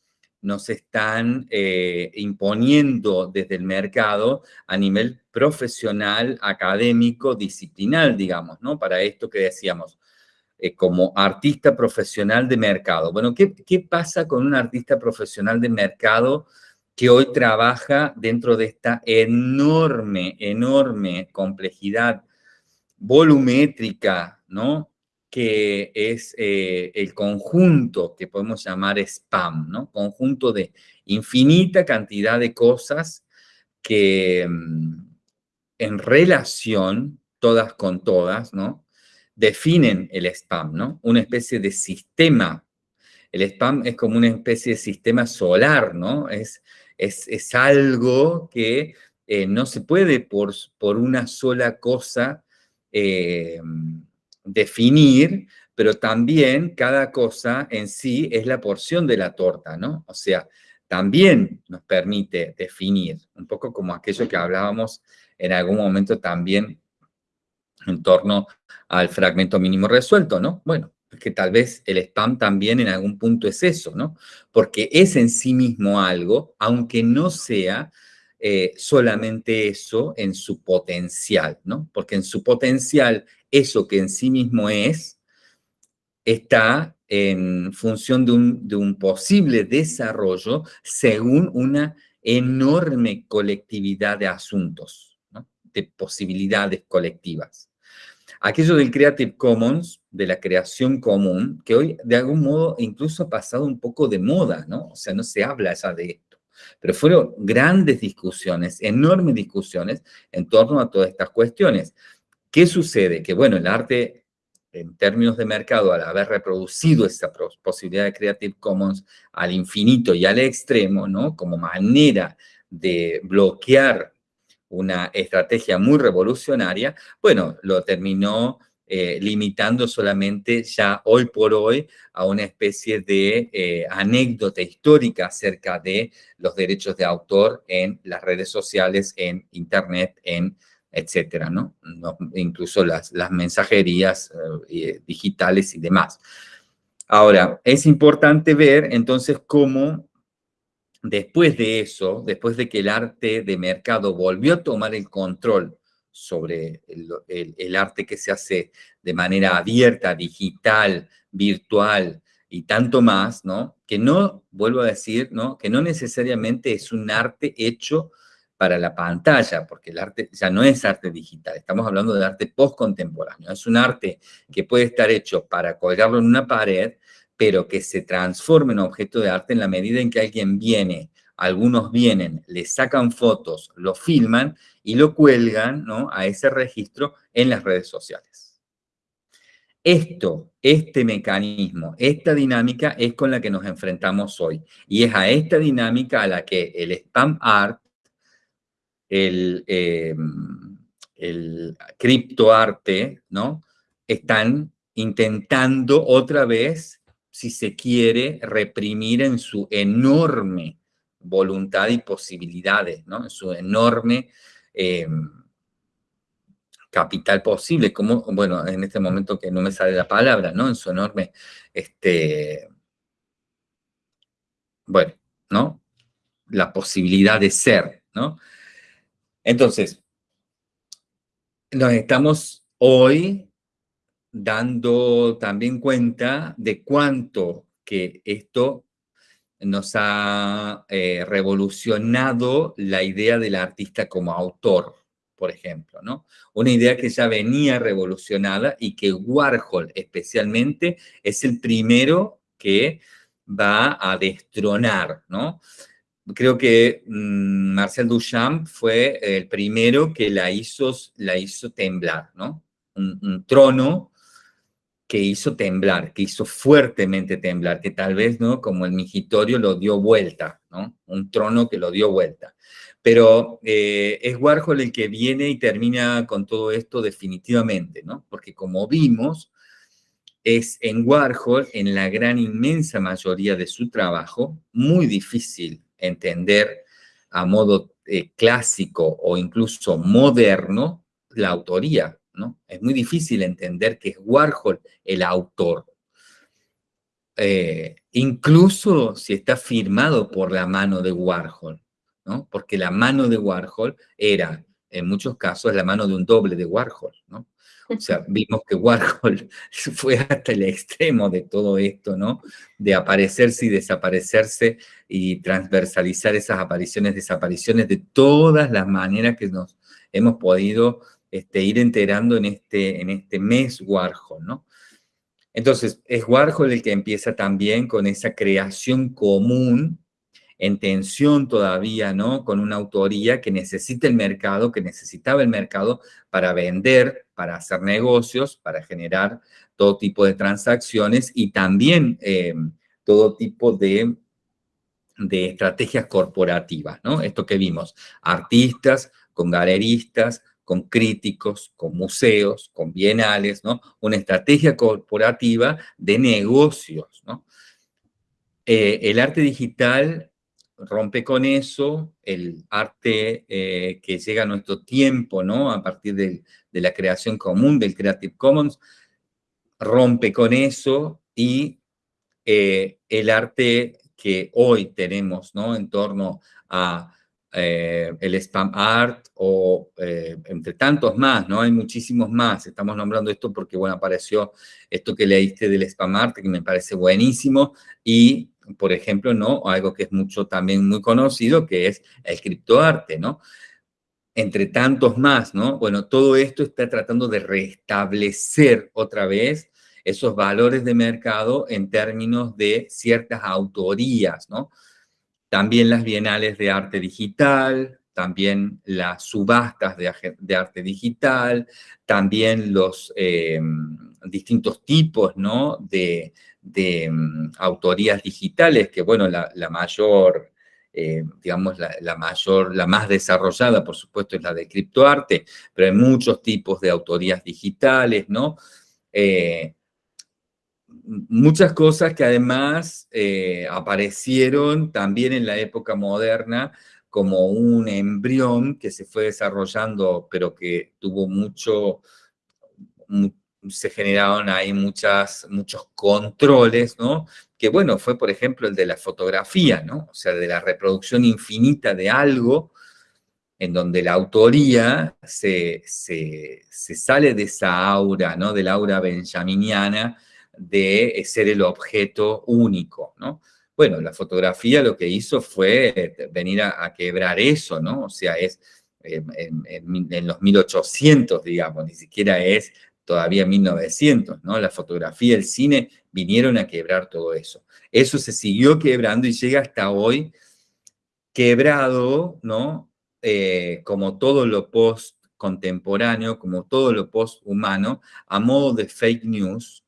nos están imponiendo desde el mercado a nivel profesional, académico, disciplinar, digamos, ¿no? Para esto que decíamos, eh, como artista profesional de mercado. Bueno, ¿qué, pasa con un artista profesional de mercado que hoy trabaja dentro de esta enorme, enorme complejidad volumétrica, ¿no? Que es eh, el conjunto que podemos llamar spam, ¿no? Conjunto de infinita cantidad de cosas que mm, en relación, todas con todas, ¿no? definen el spam, ¿no? Una especie de sistema. El spam es como una especie de sistema solar, ¿no? Es, es, algo que eh, no se puede por, por una sola cosa eh, definir, pero también cada cosa en sí es la porción de la torta, ¿no? O sea, también nos permite definir, un poco como aquello que hablábamos en algún momento también en torno al fragmento mínimo resuelto, ¿no? Bueno, que tal vez el spam también en algún punto es eso, ¿no? Porque es en sí mismo algo, aunque no sea eh, solamente eso en su potencial, ¿no? Porque en su potencial, eso que en sí mismo es, está en función de un, de un posible desarrollo según una enorme colectividad de asuntos, posibilidades colectivas. Aquello del Creative Commons, de la creación común, que hoy de algún modo incluso ha pasado un poco de moda, ¿no? O sea, no se habla ya de esto. Pero fueron grandes discusiones, enormes discusiones en torno a todas estas cuestiones. ¿Qué sucede? Que, bueno, el arte, en términos de mercado, al haber reproducido esa posibilidad de Creative Commons al infinito y al extremo, ¿no? Como manera de bloquear una estrategia muy revolucionaria, bueno, lo terminó eh, limitando solamente ya hoy por hoy a una especie de eh, anécdota histórica acerca de los derechos de autor en las redes sociales, en internet, en etcétera, ¿no? incluso las, las mensajerías eh, digitales y demás. Ahora, es importante ver entonces cómo después de eso, después de que el arte de mercado volvió a tomar el control sobre el, arte que se hace de manera abierta, digital, virtual y tanto más, ¿no? Que no, vuelvo a decir, ¿no? Que no necesariamente es un arte hecho para la pantalla, porque el arte ya no es arte digital, estamos hablando de arte postcontemporáneo, es un arte que puede estar hecho para colgarlo en una pared, pero que se transforma en objeto de arte en la medida en que alguien viene, algunos vienen, le sacan fotos, lo filman y lo cuelgan ¿no? a ese registro en las redes sociales. Esto, este mecanismo, esta dinámica es con la que nos enfrentamos hoy. Y es a esta dinámica a la que el spam art, el, eh, el criptoarte, ¿no? Están intentando otra vez si se quiere, reprimir en su enorme voluntad y posibilidades, ¿no? En su enorme em, capital posible, como, bueno, en este momento que no me sale la palabra, ¿no? En su enorme, este, bueno, ¿no? La posibilidad de ser, ¿no? Entonces, nos estamos hoy dando también cuenta de cuánto que esto nos ha eh, revolucionado la idea del artista como autor, por ejemplo, ¿no? Una idea que ya venía revolucionada y que Warhol especialmente es el primero que va a destronar, ¿no? Creo que mm, Marcel Duchamp fue el primero que la hizo, la hizo temblar, ¿no? un trono que hizo temblar, que hizo fuertemente temblar, que tal vez, ¿no? Como el migitorio lo dio vuelta, ¿no? Un trono que lo dio vuelta. Pero eh, es Warhol el que viene y termina con todo esto definitivamente, ¿no? Porque como vimos, es en Warhol, en la gran inmensa mayoría de su trabajo, muy difícil entender a modo eh, clásico o incluso moderno la autoría, es muy difícil entender que es Warhol el autor. Eh, incluso si está firmado por la mano de Warhol, ¿no? Porque la mano de Warhol era, en muchos casos, la mano de un doble de Warhol, ¿no? O sea, vimos que Warhol fue hasta el extremo de todo esto, ¿no? De aparecerse y desaparecerse y transversalizar esas apariciones, desapariciones de todas las maneras que nos hemos podido este, ir enterando en este, en este mes Warhol, ¿no? Entonces, es Warhol el que empieza también con esa creación común, en tensión todavía, ¿no? Con una autoría que necesita el mercado, que necesitaba el mercado para vender, para hacer negocios, para generar todo tipo de transacciones y también eh, todo tipo de, de estrategias corporativas, ¿no? Esto que vimos, artistas con galeristas, con críticos, con museos, con bienales. Una estrategia corporativa de negocios. Eh, el arte digital rompe con eso, el arte eh, que llega a nuestro tiempo. A partir de, la creación común del Creative Commons, rompe con eso y eh, el arte que hoy tenemos, ¿no? En torno a eh, el spam art o eh, entre tantos más, ¿no? Hay muchísimos más. Estamos nombrando esto porque, bueno, apareció esto que leíste del spam art, que me parece buenísimo, y, por ejemplo, ¿no? Algo que es mucho también muy conocido, que es el criptoarte, ¿no? Entre tantos más, ¿no? Bueno, todo esto está tratando de restablecer otra vez esos valores de mercado en términos de ciertas autorías, ¿no? También las bienales de arte digital, también las subastas de, arte digital, también los eh, distintos tipos ¿no? de, mm, autorías digitales, que bueno, la, mayor, eh, digamos, la, mayor, la más desarrollada, por supuesto, es la de criptoarte, pero hay muchos tipos de autorías digitales, ¿no? Eh, muchas cosas que además eh, aparecieron también en la época moderna como un embrión que se fue desarrollando, pero que tuvo mucho, se generaron ahí muchas, muchos controles, ¿no? Que bueno, fue por ejemplo el de la fotografía, ¿no? O sea, de la reproducción infinita de algo, en donde la autoría se, se, se sale de esa aura, ¿no? Del aura benjaminiana, de ser el objeto único, ¿no? Bueno, la fotografía lo que hizo fue eh, venir a, quebrar eso, ¿no? O sea, es eh, en, los 1800, digamos, ni siquiera es todavía 1900, ¿no? La fotografía, el cine vinieron a quebrar todo eso. Eso se siguió quebrando y llega hasta hoy quebrado, ¿no? Eh, como todo lo post contemporáneo, como todo lo post humano, a modo de fake news,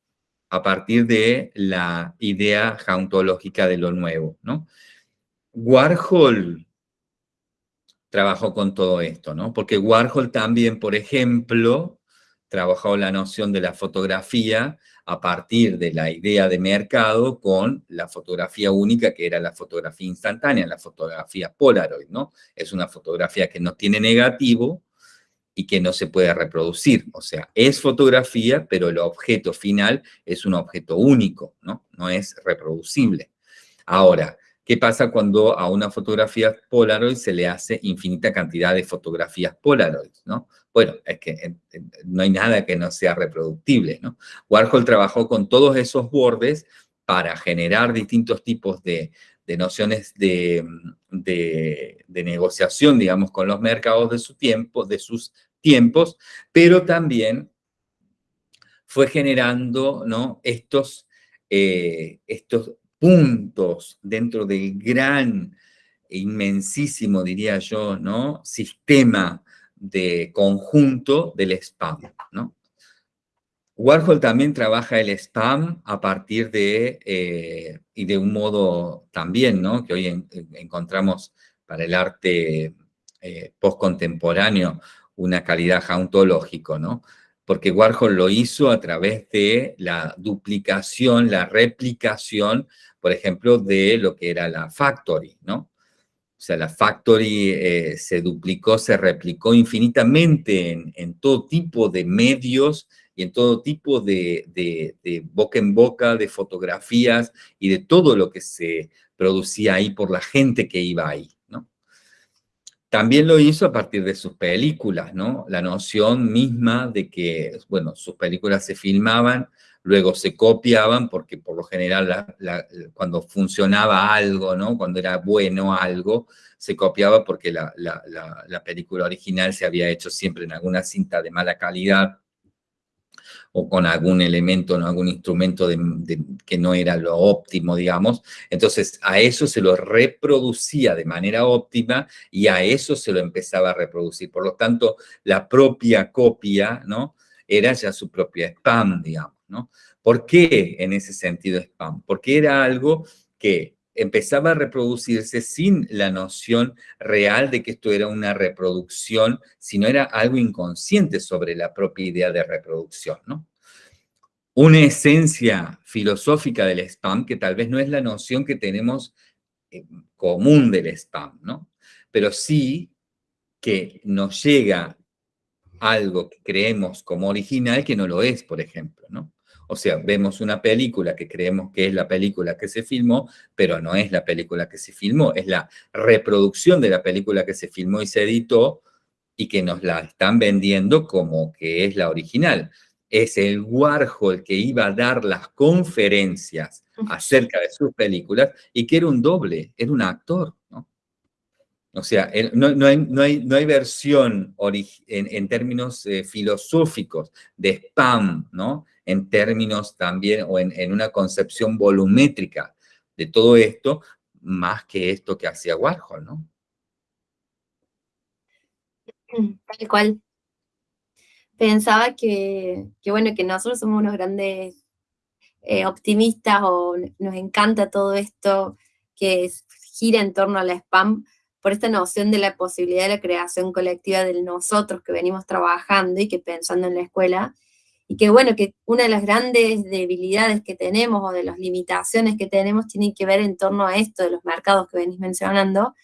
a partir de la idea jauntológica de lo nuevo, ¿no? Warhol trabajó con todo esto, ¿no? Porque Warhol también, por ejemplo, trabajó la noción de la fotografía a partir de la idea de mercado con la fotografía única, que era la fotografía instantánea, la fotografía Polaroid, ¿no? Es una fotografía que no tiene negativo, y que no se puede reproducir. O sea, es fotografía, pero el objeto final es un objeto único, ¿no? No es reproducible. Ahora, ¿qué pasa cuando a una fotografía Polaroid se le hace infinita cantidad de fotografías Polaroid, ¿no? Bueno, es que eh, eh, no hay nada que no sea reproductible, ¿no? Warhol trabajó con todos esos bordes para generar distintos tipos de, nociones de, negociación, digamos, con los mercados de su tiempo, de sus tiempos, pero también fue generando estos, eh, estos puntos dentro del gran, inmensísimo, diría yo, ¿no? sistema de conjunto del spam. Warhol también trabaja el spam a partir de, eh, y de un modo también, ¿no? que hoy encontramos para el arte eh, postcontemporáneo, una calidad jauntológico, ¿no? Porque Warhol lo hizo a través de la duplicación, la replicación, por ejemplo, de lo que era la Factory, ¿no? O sea, la Factory eh, se duplicó, se replicó infinitamente en, todo tipo de medios y en todo tipo de, de, boca en boca, de fotografías y de todo lo que se producía ahí por la gente que iba ahí. También lo hizo a partir de sus películas, ¿no? La noción misma de que, bueno, sus películas se filmaban, luego se copiaban, porque por lo general cuando funcionaba algo, ¿no? Cuando era bueno algo, se copiaba porque la, la película original se había hecho siempre en alguna cinta de mala calidad, o con algún elemento, ¿no? algún instrumento que no era lo óptimo, digamos. Entonces, a eso se lo reproducía de manera óptima y a eso se lo empezaba a reproducir. Por lo tanto, la propia copia, ¿no? Era ya su propia spam, digamos, ¿no? ¿Por qué en ese sentido spam? Porque era algo que empezaba a reproducirse sin la noción real de que esto era una reproducción, sino era algo inconsciente sobre la propia idea de reproducción, ¿no? Una esencia filosófica del spam, que tal vez no es la noción que tenemos eh, común del spam, ¿no? Pero sí que nos llega algo que creemos como original que no lo es, por ejemplo, ¿no? O sea, vemos una película que creemos que es la película que se filmó, pero no es la película que se filmó, es la reproducción de la película que se filmó y se editó y que nos la están vendiendo como que es la original. Es el Warhol que iba a dar las conferencias acerca de sus películas y que era un doble, era un actor, ¿no? O sea, no, hay, no, hay, versión en, términos eh, filosóficos de spam, ¿no? En términos también, o en, una concepción volumétrica de todo esto, más que esto que hacía Warhol, ¿no? Tal cual. Pensaba que, bueno, que nosotros somos unos grandes eh, optimistas o nos encanta todo esto que gira en torno al spam, por esta noción de la posibilidad de la creación colectiva del nosotros que venimos trabajando y que pensando en la escuela, y que bueno, que una de las grandes debilidades que tenemos o de las limitaciones que tenemos tienen que ver en torno a esto de los mercados que venís mencionando,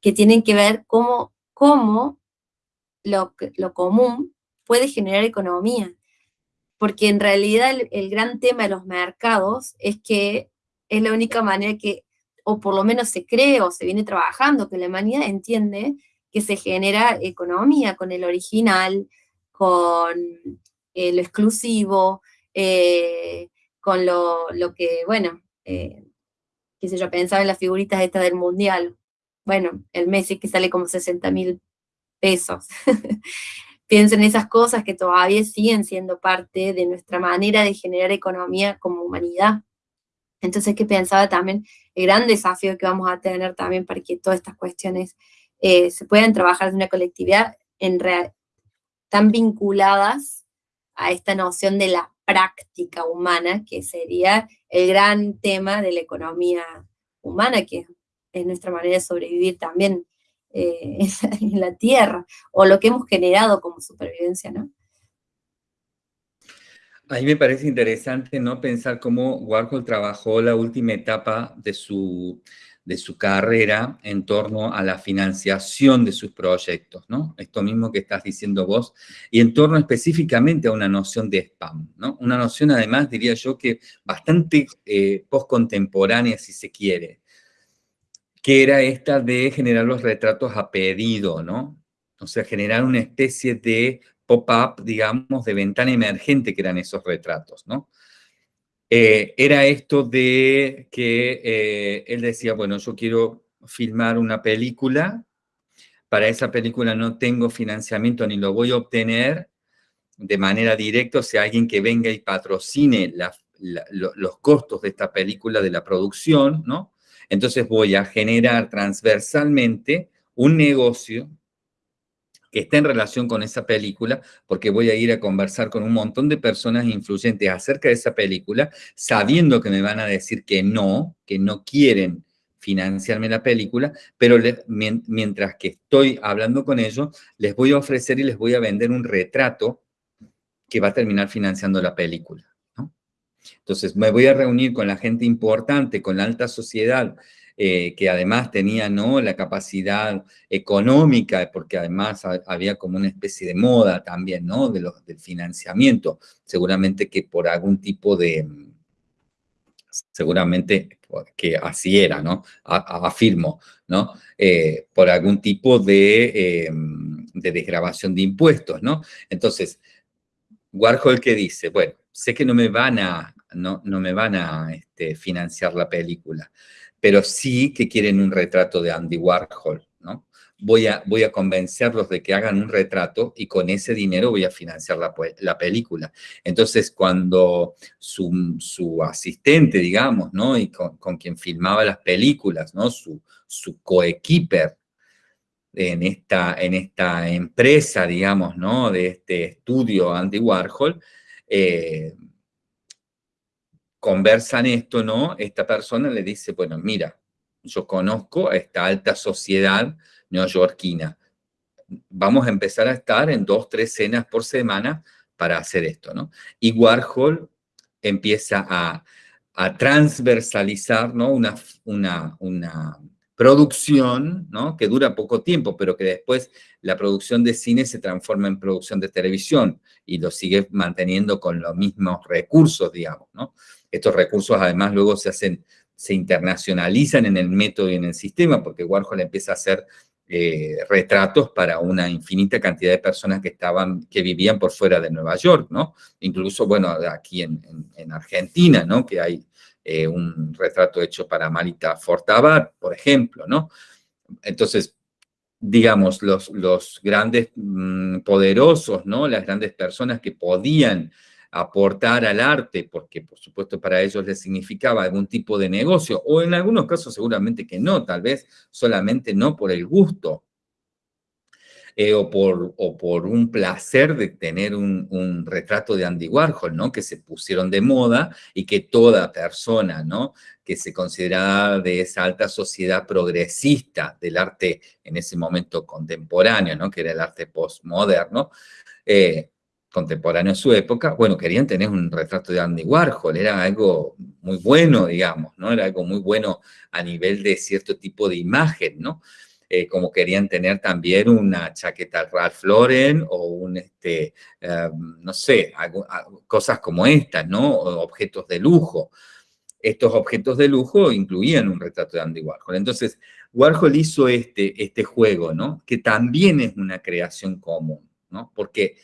que tienen que ver cómo, cómo lo, lo común puede generar economía. Porque en realidad el, el gran tema de los mercados es que es la única manera que o por lo menos se cree o se viene trabajando, que la humanidad entiende que se genera economía con el original, con eh, lo exclusivo, eh, con lo, que, bueno, eh, qué sé yo, pensaba en las figuritas estas del Mundial. Bueno, el Messi que sale como 60 mil pesos. Pienso en esas cosas que todavía siguen siendo parte de nuestra manera de generar economía como humanidad. Entonces, que pensaba también el gran desafío que vamos a tener también para que todas estas cuestiones eh, se puedan trabajar de una colectividad en real, tan vinculadas a esta noción de la práctica humana, que sería el gran tema de la economía humana, que es nuestra manera de sobrevivir también eh, en la Tierra, o lo que hemos generado como supervivencia, ¿no? A mí me parece interesante ¿no? pensar cómo Warhol trabajó la última etapa de su, de su carrera en torno a la financiación de sus proyectos, ¿no? Esto mismo que estás diciendo vos, y en torno específicamente a una noción de spam, ¿no? Una noción además, diría yo, que bastante eh, postcontemporánea, si se quiere, que era esta de generar los retratos a pedido, ¿no? O sea, generar una especie de pop-up, digamos, de ventana emergente que eran esos retratos, ¿no? Eh, era esto de que eh, él decía, bueno, yo quiero filmar una película, para esa película no tengo financiamiento ni lo voy a obtener de manera directa, o sea, alguien que venga y patrocine los costos de esta película, de la producción, ¿no? Entonces voy a generar transversalmente un negocio que está en relación con esa película, porque voy a ir a conversar con un montón de personas influyentes acerca de esa película, sabiendo que me van a decir que no, que no quieren financiarme la película, pero mientras que estoy hablando con ellos, les voy a ofrecer y les voy a vender un retrato que va a terminar financiando la película. Entonces, me voy a reunir con la gente importante, con la alta sociedad, eh, que además tenía ¿no? la capacidad económica, porque además había como una especie de moda también ¿no? de los, del financiamiento, seguramente que por algún tipo de, seguramente que así era, ¿no? afirmo, ¿no? Eh, por algún tipo de, em, de desgrabación de impuestos, ¿no? Entonces, Warhol que dice, bueno, sé que no me van a, no, no me van a este, financiar la película, pero sí que quieren un retrato de Andy Warhol, ¿no? Voy a, voy a convencerlos de que hagan un retrato y con ese dinero voy a financiar la, la película. Entonces, cuando su, su, asistente, digamos, ¿no? Y con, con, quien filmaba las películas, ¿no? Su, su coequiper en esta, en esta empresa, digamos, ¿no? De este estudio Andy Warhol, eh, conversan esto, ¿no? Esta persona le dice, bueno, mira, yo conozco a esta alta sociedad neoyorquina. Vamos a empezar a estar en dos, tres cenas por semana para hacer esto, ¿no? Y Warhol empieza a, transversalizar, ¿no? Una, una, una producción, ¿no? Que dura poco tiempo, pero que después la producción de cine se transforma en producción de televisión y lo sigue manteniendo con los mismos recursos, digamos, ¿no? Estos recursos además luego se hacen, se internacionalizan en el método y en el sistema, porque Warhol empieza a hacer eh, retratos para una infinita cantidad de personas que estaban, que vivían por fuera de Nueva York, ¿no? Incluso, bueno, aquí en, Argentina, ¿no? Que hay eh, un retrato hecho para Marita Fortabat, por ejemplo, ¿no? Entonces, digamos, los, los grandes mm, poderosos, ¿no? Las grandes personas que podían aportar al arte, porque por supuesto para ellos les significaba algún tipo de negocio, o en algunos casos seguramente que no, tal vez solamente no por el gusto, eh, o, por, o por un placer de tener un, un, retrato de Andy Warhol, ¿no? Que se pusieron de moda y que toda persona, ¿no? Que se consideraba de esa alta sociedad progresista del arte en ese momento contemporáneo, ¿no? Que era el arte postmoderno, eh, contemporáneo a su época, bueno, querían tener un retrato de Andy Warhol, era algo muy bueno, digamos, ¿no? Era algo muy bueno a nivel de cierto tipo de imagen, ¿no? Eh, como querían tener también una chaqueta Ralph Lauren o un, este, em, no sé, cosas como estas, ¿no? objetos de lujo. Estos objetos de lujo incluían un retrato de Andy Warhol. Entonces, Warhol hizo este, este juego, ¿no? Que también es una creación común, ¿no? Porque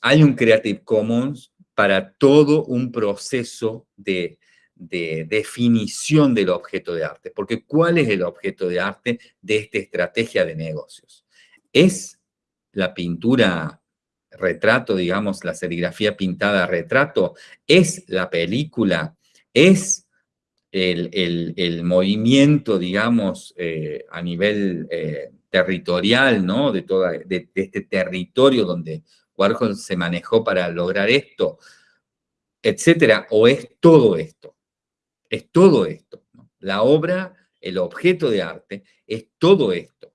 hay un Creative Commons para todo un proceso de, definición del objeto de arte. Porque ¿cuál es el objeto de arte de esta estrategia de negocios? Es la pintura retrato, digamos, la serigrafía pintada retrato, es la película, es el, movimiento, digamos, eh, a nivel eh, territorial, ¿no? De, toda, de, este territorio donde Warhol se manejó para lograr esto, etcétera, o es todo esto, es todo esto. La obra, el objeto de arte, es todo esto.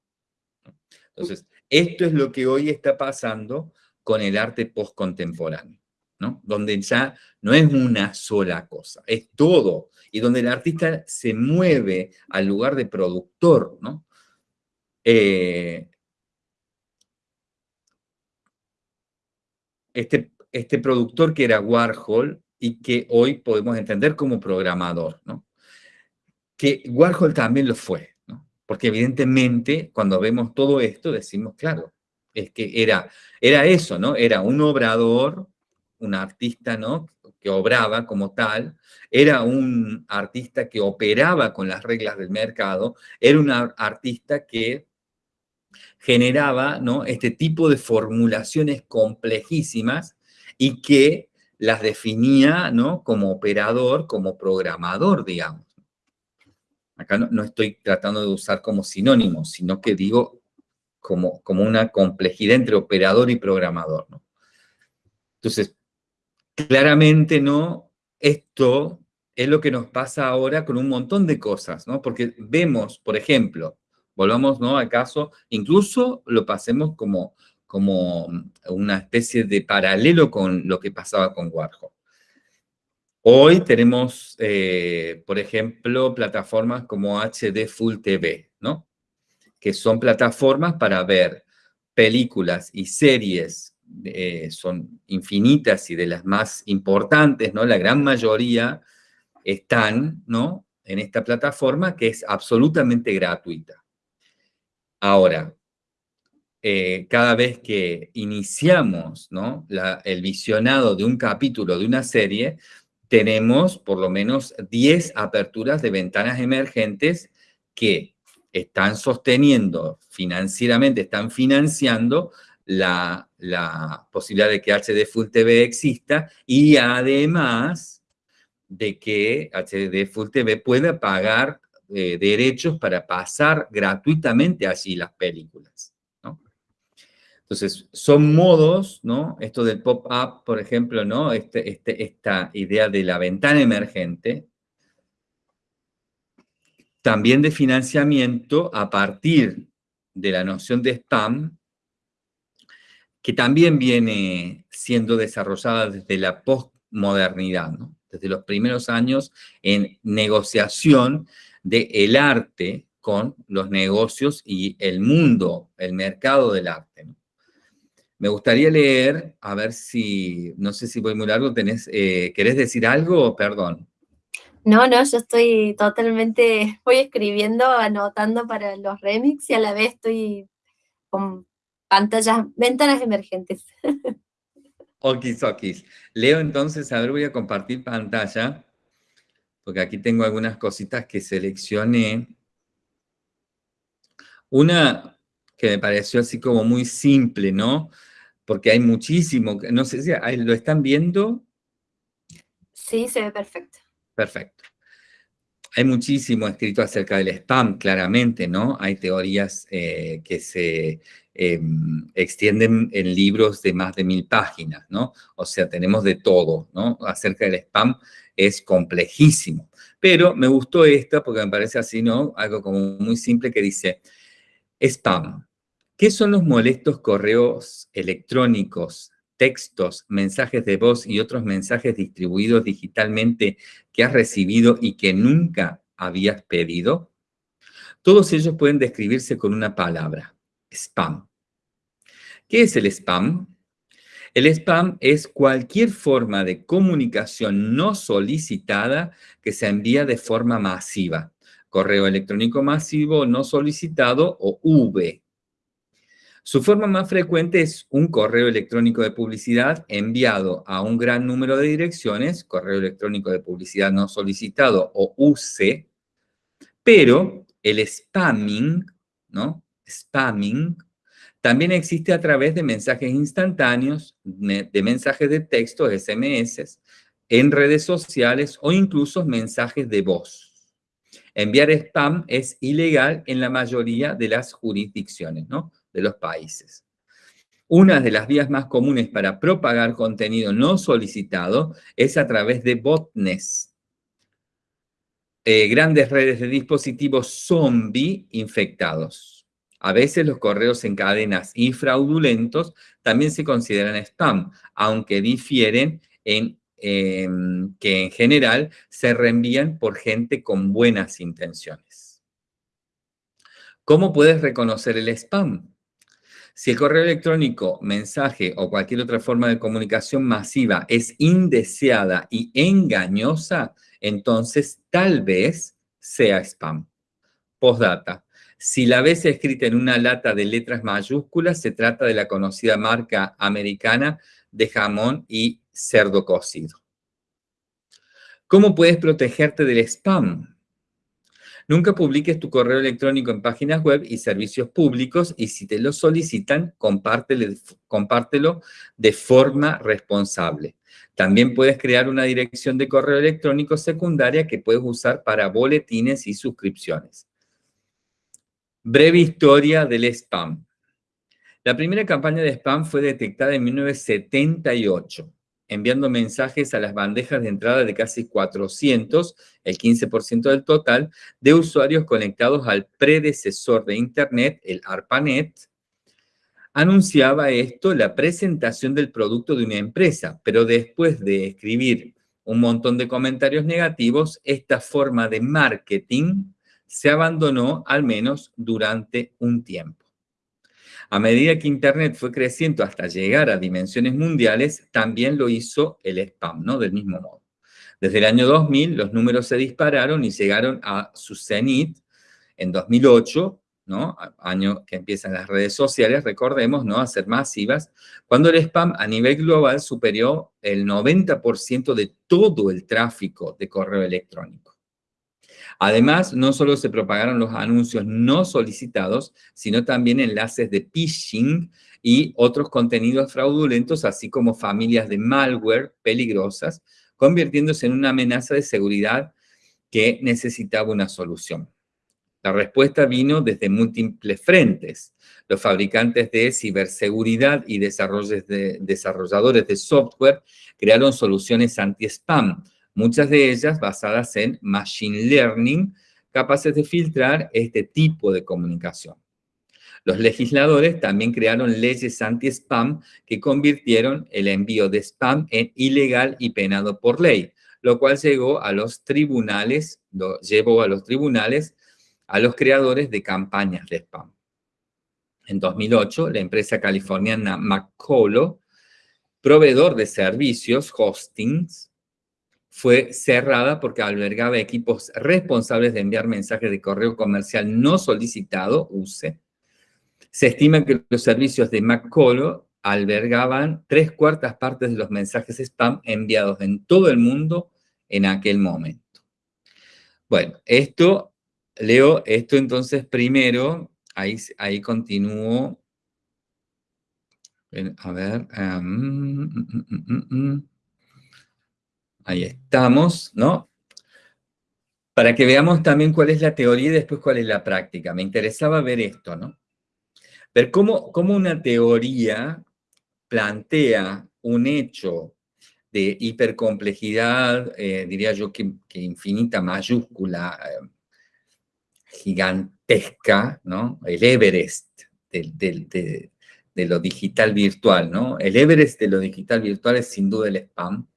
Entonces, esto es lo que hoy está pasando con el arte postcontemporáneo, ¿no? Donde ya no es una sola cosa, es todo, y donde el artista se mueve al lugar de productor, ¿no? Eh, este, este productor que era Warhol y que hoy podemos entender como programador, ¿no? Que Warhol también lo fue, ¿no? Porque evidentemente cuando vemos todo esto decimos, claro, es que era, era eso, ¿no? Era un obrador, un artista, ¿no? Que obraba como tal, era un artista que operaba con las reglas del mercado, era un artista que generaba ¿no? este tipo de formulaciones complejísimas y que las definía ¿no? como operador, como programador, digamos. Acá no, estoy tratando de usar como sinónimo, sino que digo como, como una complejidad entre operador y programador. ¿no? Entonces, claramente, ¿no? Esto es lo que nos pasa ahora con un montón de cosas, ¿no? Porque vemos, por ejemplo, Volvamos ¿no? al caso, incluso lo pasemos como, como una especie de paralelo con lo que pasaba con Warhol. Hoy tenemos, eh, por ejemplo, plataformas como HD Full TV, ¿no? Que son plataformas para ver películas y series, eh, son infinitas y de las más importantes, ¿no? La gran mayoría están, ¿no? En esta plataforma que es absolutamente gratuita. Ahora, eh, cada vez que iniciamos el visionado de un capítulo de una serie, tenemos por lo menos 10 aperturas de ventanas emergentes que están sosteniendo financieramente, están financiando la, la, posibilidad de que HD Full TV exista y además de que HD Full TV pueda pagar derechos para pasar gratuitamente allí las películas. Entonces, son modos, ¿no? Esto del pop-up, por ejemplo, ¿no? Este, este, esta idea de la ventana emergente, también de financiamiento a partir de la noción de spam, que también viene siendo desarrollada desde la postmodernidad, desde los primeros años en negociación del el arte con los negocios y el mundo, el mercado del arte. Me gustaría leer, a ver si, no sé si voy muy largo, tenés, eh, ¿querés decir algo? Perdón. No, no, yo estoy totalmente, voy escribiendo, anotando para los remix y a la vez estoy con pantallas, ventanas emergentes. Okis, okis. Leo entonces, a ver, voy a compartir pantalla, porque aquí tengo algunas cositas que seleccioné. Una que me pareció así como muy simple, ¿no? Porque hay muchísimo, no sé si lo están viendo. Sí, se ve perfecto. Perfecto. Hay muchísimo escrito acerca del spam, claramente, ¿no? Hay teorías eh, que se em, extienden en libros de más de mil páginas, ¿no? O sea, tenemos de todo, ¿no? Acerca del spam es complejísimo. Pero me gustó esta porque me parece así, ¿no? Algo como muy simple que dice, spam. ¿Qué son los molestos correos electrónicos textos, mensajes de voz y otros mensajes distribuidos digitalmente que has recibido y que nunca habías pedido? Todos ellos pueden describirse con una palabra, spam. ¿Qué es el spam? El spam es cualquier forma de comunicación no solicitada que se envía de forma masiva. Correo electrónico masivo no solicitado o V, su forma más frecuente es un correo electrónico de publicidad enviado a un gran número de direcciones, correo electrónico de publicidad no solicitado o UC, pero el spamming, ¿no? Spamming también existe a través de mensajes instantáneos, de mensajes de texto, SMS, en redes sociales o incluso mensajes de voz. Enviar spam es ilegal en la mayoría de las jurisdicciones, de los países. Una de las vías más comunes para propagar contenido no solicitado es a través de botnets, eh, grandes redes de dispositivos zombie infectados. A veces los correos en cadenas y fraudulentos también se consideran spam, aunque difieren en em, que en general se reenvían por gente con buenas intenciones. ¿Cómo puedes reconocer el spam? Si el correo electrónico, mensaje o cualquier otra forma de comunicación masiva es indeseada y engañosa, entonces tal vez sea spam. Postdata. Si la ves escrita en una lata de letras mayúsculas, se trata de la conocida marca americana de jamón y cerdo cocido. ¿Cómo puedes protegerte del spam? Nunca publiques tu correo electrónico en páginas web y servicios públicos y si te lo solicitan, compártelo de forma responsable. También puedes crear una dirección de correo electrónico secundaria que puedes usar para boletines y suscripciones. Breve historia del spam. La primera campaña de spam fue detectada en 1978 enviando mensajes a las bandejas de entrada de casi 400, el 15% del total, de usuarios conectados al predecesor de Internet, el ARPANET, anunciaba esto la presentación del producto de una empresa, pero después de escribir un montón de comentarios negativos, esta forma de marketing se abandonó al menos durante un tiempo. A medida que Internet fue creciendo hasta llegar a dimensiones mundiales, también lo hizo el spam, ¿no? Del mismo modo. Desde el año 2000, los números se dispararon y llegaron a su cenit en 2008, ¿no? Año que empiezan las redes sociales, recordemos, ¿no? A ser masivas, cuando el spam a nivel global superó el 90% de todo el tráfico de correo electrónico. Además, no solo se propagaron los anuncios no solicitados, sino también enlaces de phishing y otros contenidos fraudulentos, así como familias de malware peligrosas, convirtiéndose en una amenaza de seguridad que necesitaba una solución. La respuesta vino desde múltiples frentes. Los fabricantes de ciberseguridad y desarrolladores de software crearon soluciones anti-spam, muchas de ellas basadas en Machine Learning, capaces de filtrar este tipo de comunicación. Los legisladores también crearon leyes anti-spam que convirtieron el envío de spam en ilegal y penado por ley, lo cual llegó a los tribunales, llevó a los tribunales a los creadores de campañas de spam. En 2008, la empresa californiana McCullough, proveedor de servicios, hostings, fue cerrada porque albergaba equipos responsables de enviar mensajes de correo comercial no solicitado, UCE. Se estima que los servicios de McCullough albergaban tres cuartas partes de los mensajes spam enviados en todo el mundo en aquel momento. Bueno, esto, leo esto entonces primero, ahí, ahí continúo. A ver. Um, Ahí estamos, ¿no? Para que veamos también cuál es la teoría y después cuál es la práctica. Me interesaba ver esto, ¿no? Ver cómo, cómo una teoría plantea un hecho de hipercomplejidad, eh, diría yo que, infinita, mayúscula, eh, gigantesca, ¿no? El Everest de lo digital virtual, ¿no? El Everest de lo digital virtual es sin duda el spam,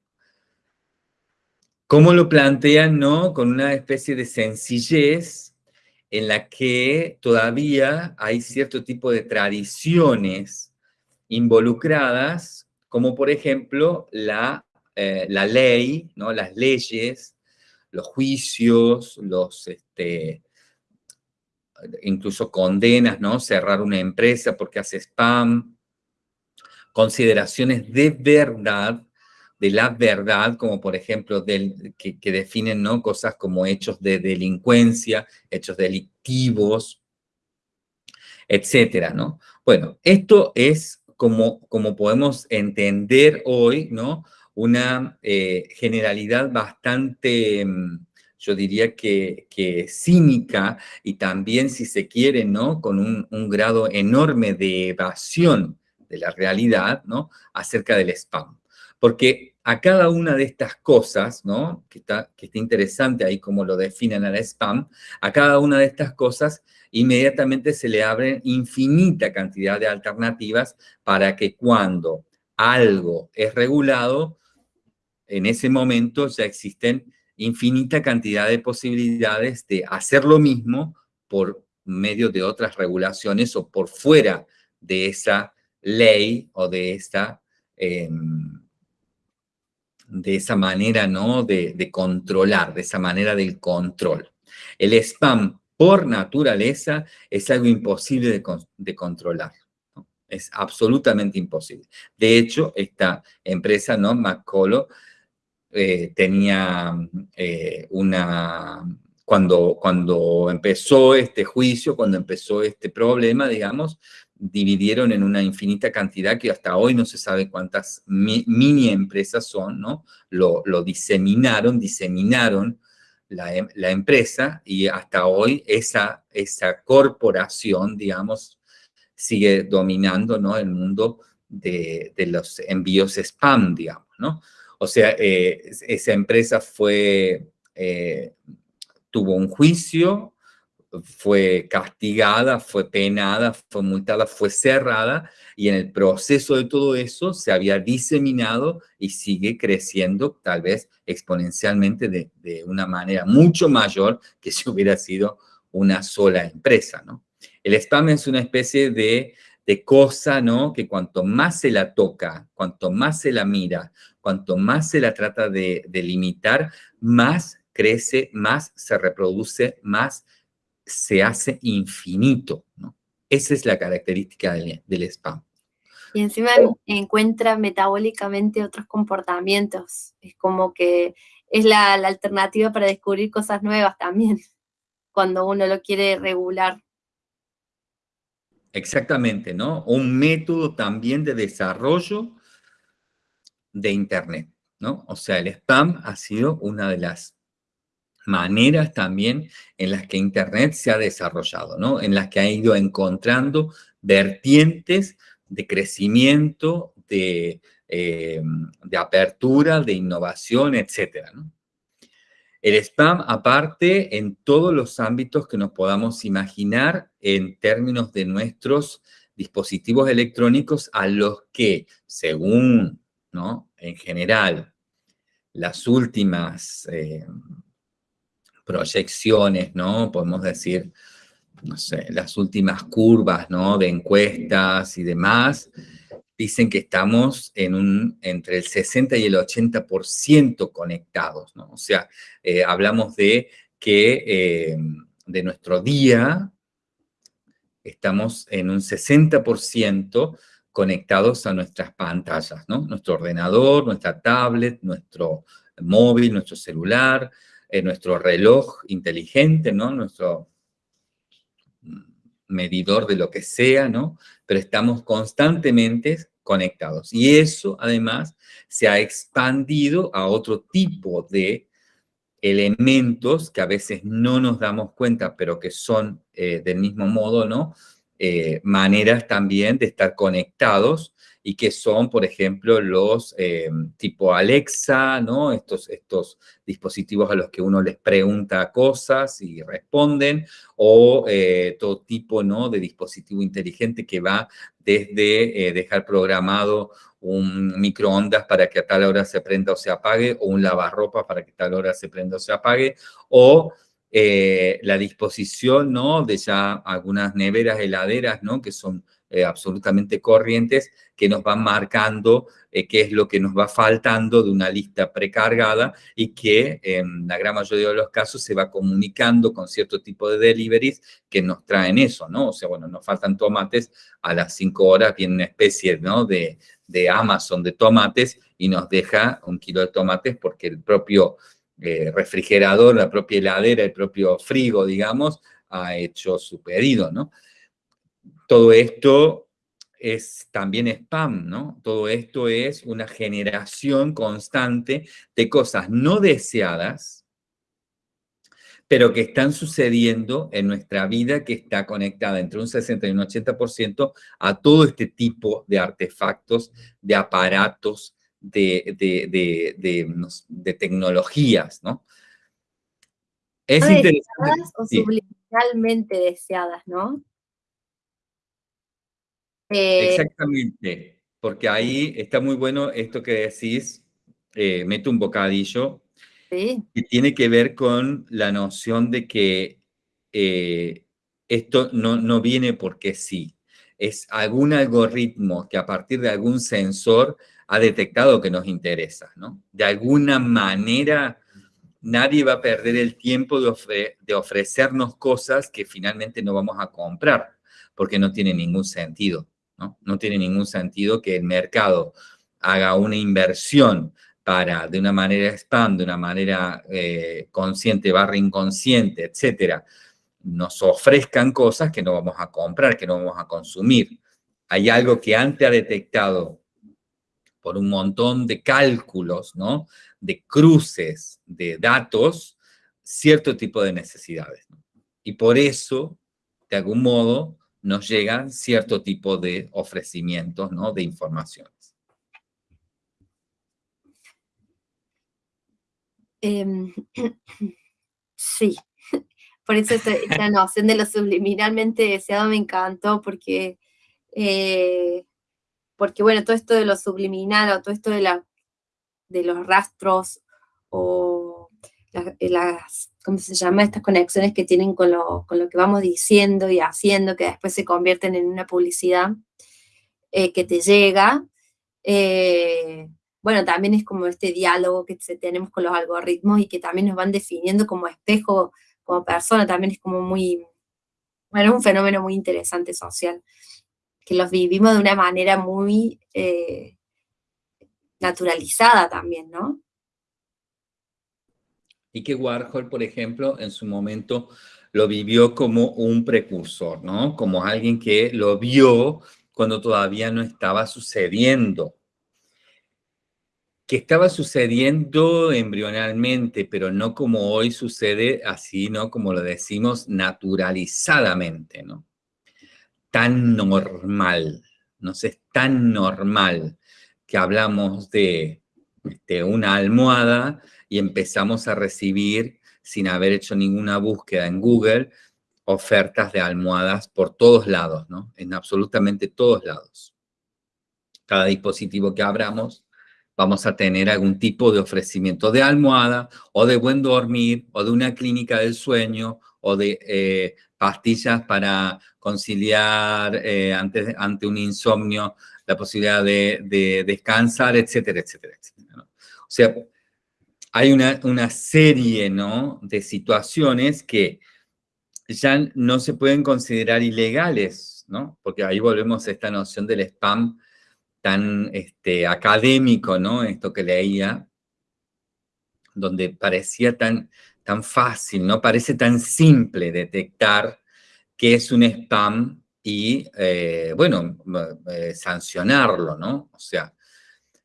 ¿Cómo lo plantean, no? Con una especie de sencillez en la que todavía hay cierto tipo de tradiciones involucradas, como por ejemplo la, eh, la ley, ¿no? las leyes, los juicios, los, este, incluso condenas, ¿no? Cerrar una empresa porque hace spam, consideraciones de verdad de la verdad, como por ejemplo del, que, definen ¿no? cosas como hechos de delincuencia, hechos delictivos, etcétera, ¿no? Bueno, esto es como, como podemos entender hoy, ¿no? Una eh, generalidad bastante, mm, yo diría que, cínica y también, si se quiere, ¿no? Con un, un grado enorme de evasión de la realidad, ¿no? Acerca del spam. Porque a cada una de estas cosas, ¿no? Que está, que está interesante ahí como lo definen a la spam, a cada una de estas cosas inmediatamente se le abren infinita cantidad de alternativas para que cuando algo es regulado, en ese momento ya existen infinita cantidad de posibilidades de hacer lo mismo por medio de otras regulaciones o por fuera de esa ley o de esta... Em, de esa manera, ¿no? De, controlar, de esa manera del control. El spam, por naturaleza, es algo imposible de, controlar. Es absolutamente imposible. De hecho, esta empresa, ¿no? Eh, tenía eh, una... Cuando, cuando empezó este juicio, cuando empezó este problema, digamos, dividieron en una infinita cantidad que hasta hoy no se sabe cuántas mini empresas son, ¿no? Lo, diseminaron, diseminaron la, em, la, empresa y hasta hoy esa, esa corporación, digamos, sigue dominando, ¿no? El mundo de, los envíos spam, digamos, ¿no? O sea, eh, esa empresa fue, eh, tuvo un juicio, fue castigada, fue penada, fue multada, fue cerrada y en el proceso de todo eso se había diseminado y sigue creciendo tal vez exponencialmente de, una manera mucho mayor que si hubiera sido una sola empresa, ¿no? El spam es una especie de, cosa, ¿no? Que cuanto más se la toca, cuanto más se la mira, cuanto más se la trata de, de limitar, más crece, más se reproduce, más se hace infinito, ¿no? Esa es la característica del, spam. Y encima encuentra metabólicamente otros comportamientos. Es como que es la, alternativa para descubrir cosas nuevas también, cuando uno lo quiere regular. Exactamente, ¿no? Un método también de desarrollo de Internet, ¿no? O sea, el spam ha sido una de las maneras también en las que Internet se ha desarrollado, ¿no? En las que ha ido encontrando vertientes de crecimiento, de, eh, de apertura, de innovación, etcétera, El spam, aparte, en todos los ámbitos que nos podamos imaginar en términos de nuestros dispositivos electrónicos a los que, según, ¿no? En general, las últimas... Eh, proyecciones, ¿no? Podemos decir, no sé, las últimas curvas, ¿no? De encuestas y demás, dicen que estamos en un, entre el 60 y el 80% conectados, ¿no? O sea, eh, hablamos de que eh, de nuestro día estamos en un 60% conectados a nuestras pantallas, ¿no? Nuestro ordenador, nuestra tablet, nuestro móvil, nuestro celular, eh, nuestro reloj inteligente, ¿no? Nuestro medidor de lo que sea, ¿no? Pero estamos constantemente conectados. Y eso, además, se ha expandido a otro tipo de elementos que a veces no nos damos cuenta, pero que son eh, del mismo modo, ¿no? Eh, maneras también de estar conectados y que son, por ejemplo, los eh, tipo Alexa, ¿no? Estos, estos dispositivos a los que uno les pregunta cosas y responden, o eh, todo tipo, ¿no? De dispositivo inteligente que va desde eh, dejar programado un microondas para que a tal hora se prenda o se apague, o un lavarropa para que a tal hora se prenda o se apague, o la disposición, ¿no? De ya algunas neveras, heladeras, ¿no? Que son eh, absolutamente corrientes que nos van marcando eh, qué es lo que nos va faltando de una lista precargada y que en la gran mayoría de los casos se va comunicando con cierto tipo de deliveries que nos traen eso, ¿no? O sea, bueno, nos faltan tomates, a las 5 horas viene una especie, ¿no? De, de Amazon de tomates y nos deja un kilo de tomates porque el propio eh, refrigerador, la propia heladera, el propio frigo, digamos, ha hecho su pedido, ¿no? Todo esto es también spam, ¿no? Todo esto es una generación constante de cosas no deseadas, pero que están sucediendo en nuestra vida que está conectada entre un 60 y un 80% a todo este tipo de artefactos, de aparatos, de, de, tecnologías, ¿no? Es interesante. o subliminalmente deseadas, ¿no? Eh, Exactamente, porque ahí está muy bueno esto que decís, eh, mete un bocadillo, que tiene que ver con la noción de que eh, esto no, no viene porque sí, es algún algoritmo que a partir de algún sensor ha detectado que nos interesa, ¿no? De alguna manera nadie va a perder el tiempo de, de ofrecernos cosas que finalmente no vamos a comprar, porque no tiene ningún sentido. ¿No? tiene ningún sentido que el mercado haga una inversión para, de una manera spam, de una manera eh, consciente, barra inconsciente, etcétera, nos ofrezcan cosas que no vamos a comprar, que no vamos a consumir. Hay algo que antes ha detectado por un montón de cálculos, ¿no? De cruces de datos, cierto tipo de necesidades. Y por eso, de algún modo, nos llegan cierto tipo de ofrecimientos, ¿no? De informaciones. Em, sí, por eso esta, noción de lo subliminalmente deseado me encantó, porque, eh, porque bueno, todo esto de lo subliminal o todo esto de, la, de los rastros o las ¿cómo se llama? Estas conexiones que tienen con lo, que vamos diciendo y haciendo, que después se convierten en una publicidad eh, que te llega. Eh, bueno, también es como este diálogo que tenemos con los algoritmos y que también nos van definiendo como espejo, como persona, también es como muy, bueno, es un fenómeno muy interesante social, que los vivimos de una manera muy eh, naturalizada también, ¿no? Y que Warhol, por ejemplo, en su momento lo vivió como un precursor, ¿no? Como alguien que lo vio cuando todavía no estaba sucediendo. Que estaba sucediendo embrionalmente, pero no como hoy sucede así, ¿no? Como lo decimos, naturalizadamente, ¿no? Tan normal, no sé, es tan normal que hablamos de, de una almohada y empezamos a recibir, sin haber hecho ninguna búsqueda en Google, ofertas de almohadas por todos lados, ¿no? En absolutamente todos lados. Cada dispositivo que abramos vamos a tener algún tipo de ofrecimiento de almohada o de buen dormir o de una clínica del sueño o de eh, pastillas para conciliar eh, ante, un insomnio la posibilidad de, descansar, etcétera, etcétera, etcétera. O sea, hay una, una serie ¿no? de situaciones que ya no se pueden considerar ilegales, ¿no? Porque ahí volvemos a esta noción del spam tan este, académico, ¿no? Esto que leía, donde parecía tan, tan fácil, ¿no? Parece tan simple detectar qué es un spam y, eh, bueno, eh, sancionarlo, ¿no? O sea,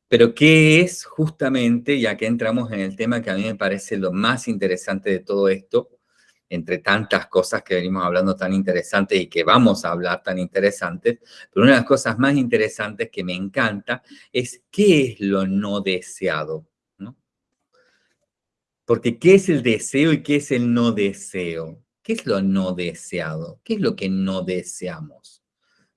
pero ¿qué es justamente, ya que entramos en el tema que a mí me parece lo más interesante de todo esto, entre tantas cosas que venimos hablando tan interesantes y que vamos a hablar tan interesantes, pero una de las cosas más interesantes que me encanta es qué es lo no deseado, ¿no? Porque ¿qué es el deseo y qué es el no deseo? ¿Qué es lo no deseado? ¿Qué es lo que no deseamos?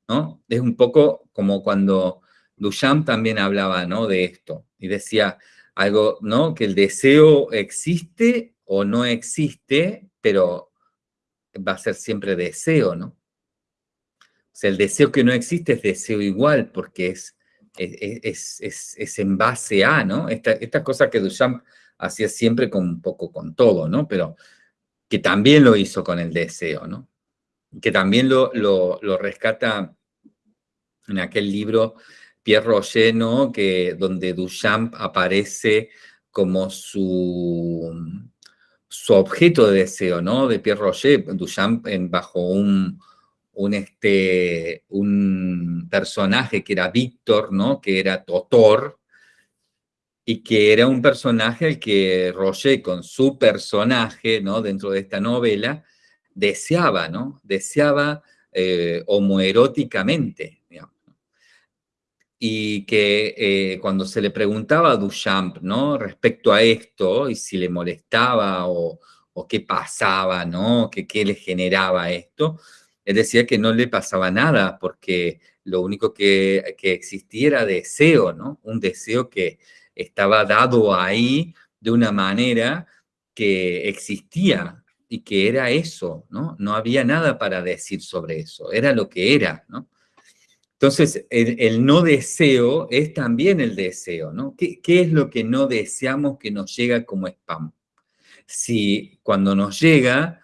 ¿No? Es un poco como cuando Duchamp también hablaba, ¿no? De esto y decía algo, ¿no? Que el deseo existe o no existe, pero va a ser siempre deseo, ¿no? O sea, el deseo que no existe es deseo igual, porque es, es, es, en base a, ¿no? Esta, esta, cosa que Duchamp hacía siempre con un poco con todo, ¿no? Pero que también lo hizo con el deseo, ¿no? Que también lo, lo, lo rescata en aquel libro Pierre Roger. Que, donde Duchamp aparece como su su objeto de deseo, ¿no? De Pierre Roger, Duchamp en, bajo un, un, este, un personaje que era Víctor, ¿no? Que era Totor, y que era un personaje al que Roger con su personaje, ¿no? Dentro de esta novela, deseaba, ¿no? Deseaba eh, homoeróticamente, y que eh, cuando se le preguntaba a Duchamp, ¿no? Respecto a esto, y si le molestaba o, qué pasaba, ¿no? Que, ¿Qué le generaba esto? Él decía que no le pasaba nada, porque lo único que, que existía era deseo, ¿no? Un deseo que estaba dado ahí de una manera que existía y que era eso, ¿no? No había nada para decir sobre eso, era lo que era, ¿no? Entonces, el, no deseo es también el deseo, ¿no? ¿Qué, es lo que no deseamos que nos llega como spam? Si cuando nos llega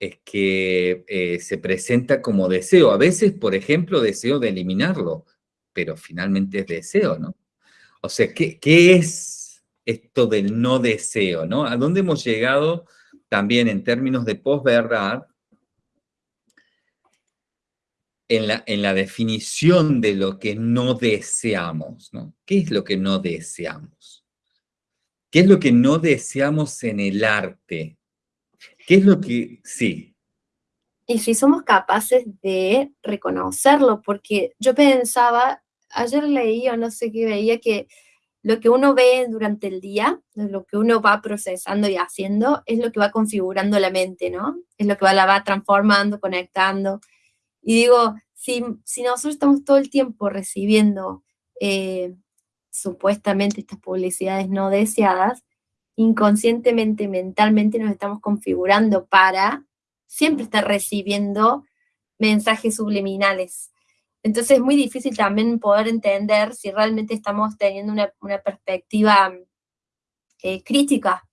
es que eh, se presenta como deseo. A veces, por ejemplo, deseo de eliminarlo, pero finalmente es deseo, ¿no? O sea, ¿qué, qué es esto del no deseo, ¿no? ¿A dónde hemos llegado también en términos de posverdad? En la, en la definición de lo que no deseamos, ¿no? ¿Qué es lo que no deseamos? ¿Qué es lo que no deseamos en el arte? ¿Qué es lo que, sí? Y si somos capaces de reconocerlo, porque yo pensaba, ayer leí o no sé qué veía, que lo que uno ve durante el día, lo que uno va procesando y haciendo, es lo que va configurando la mente, ¿no? Es lo que va, la va transformando, conectando. Y digo, si, si nosotros estamos todo el tiempo recibiendo eh, supuestamente estas publicidades no deseadas, inconscientemente, mentalmente nos estamos configurando para siempre estar recibiendo mensajes subliminales. Entonces es muy difícil también poder entender si realmente estamos teniendo una, perspectiva eh, crítica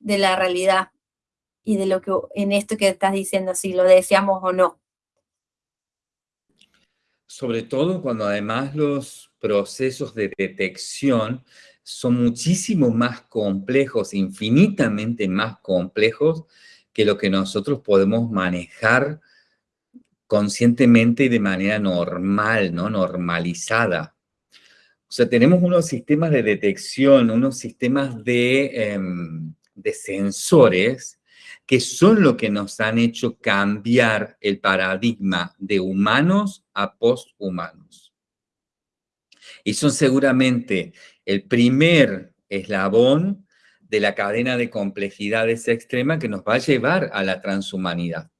de la realidad y de lo que en esto que estás diciendo, si lo deseamos o no. Sobre todo cuando además los procesos de detección son muchísimo más complejos, infinitamente más complejos que lo que nosotros podemos manejar conscientemente y de manera normal, ¿no? Normalizada. O sea, tenemos unos sistemas de detección, unos sistemas de, em, de sensores que son lo que nos han hecho cambiar el paradigma de humanos a posthumanos. Y son seguramente el primer eslabón de la cadena de complejidades extrema que nos va a llevar a la transhumanidad.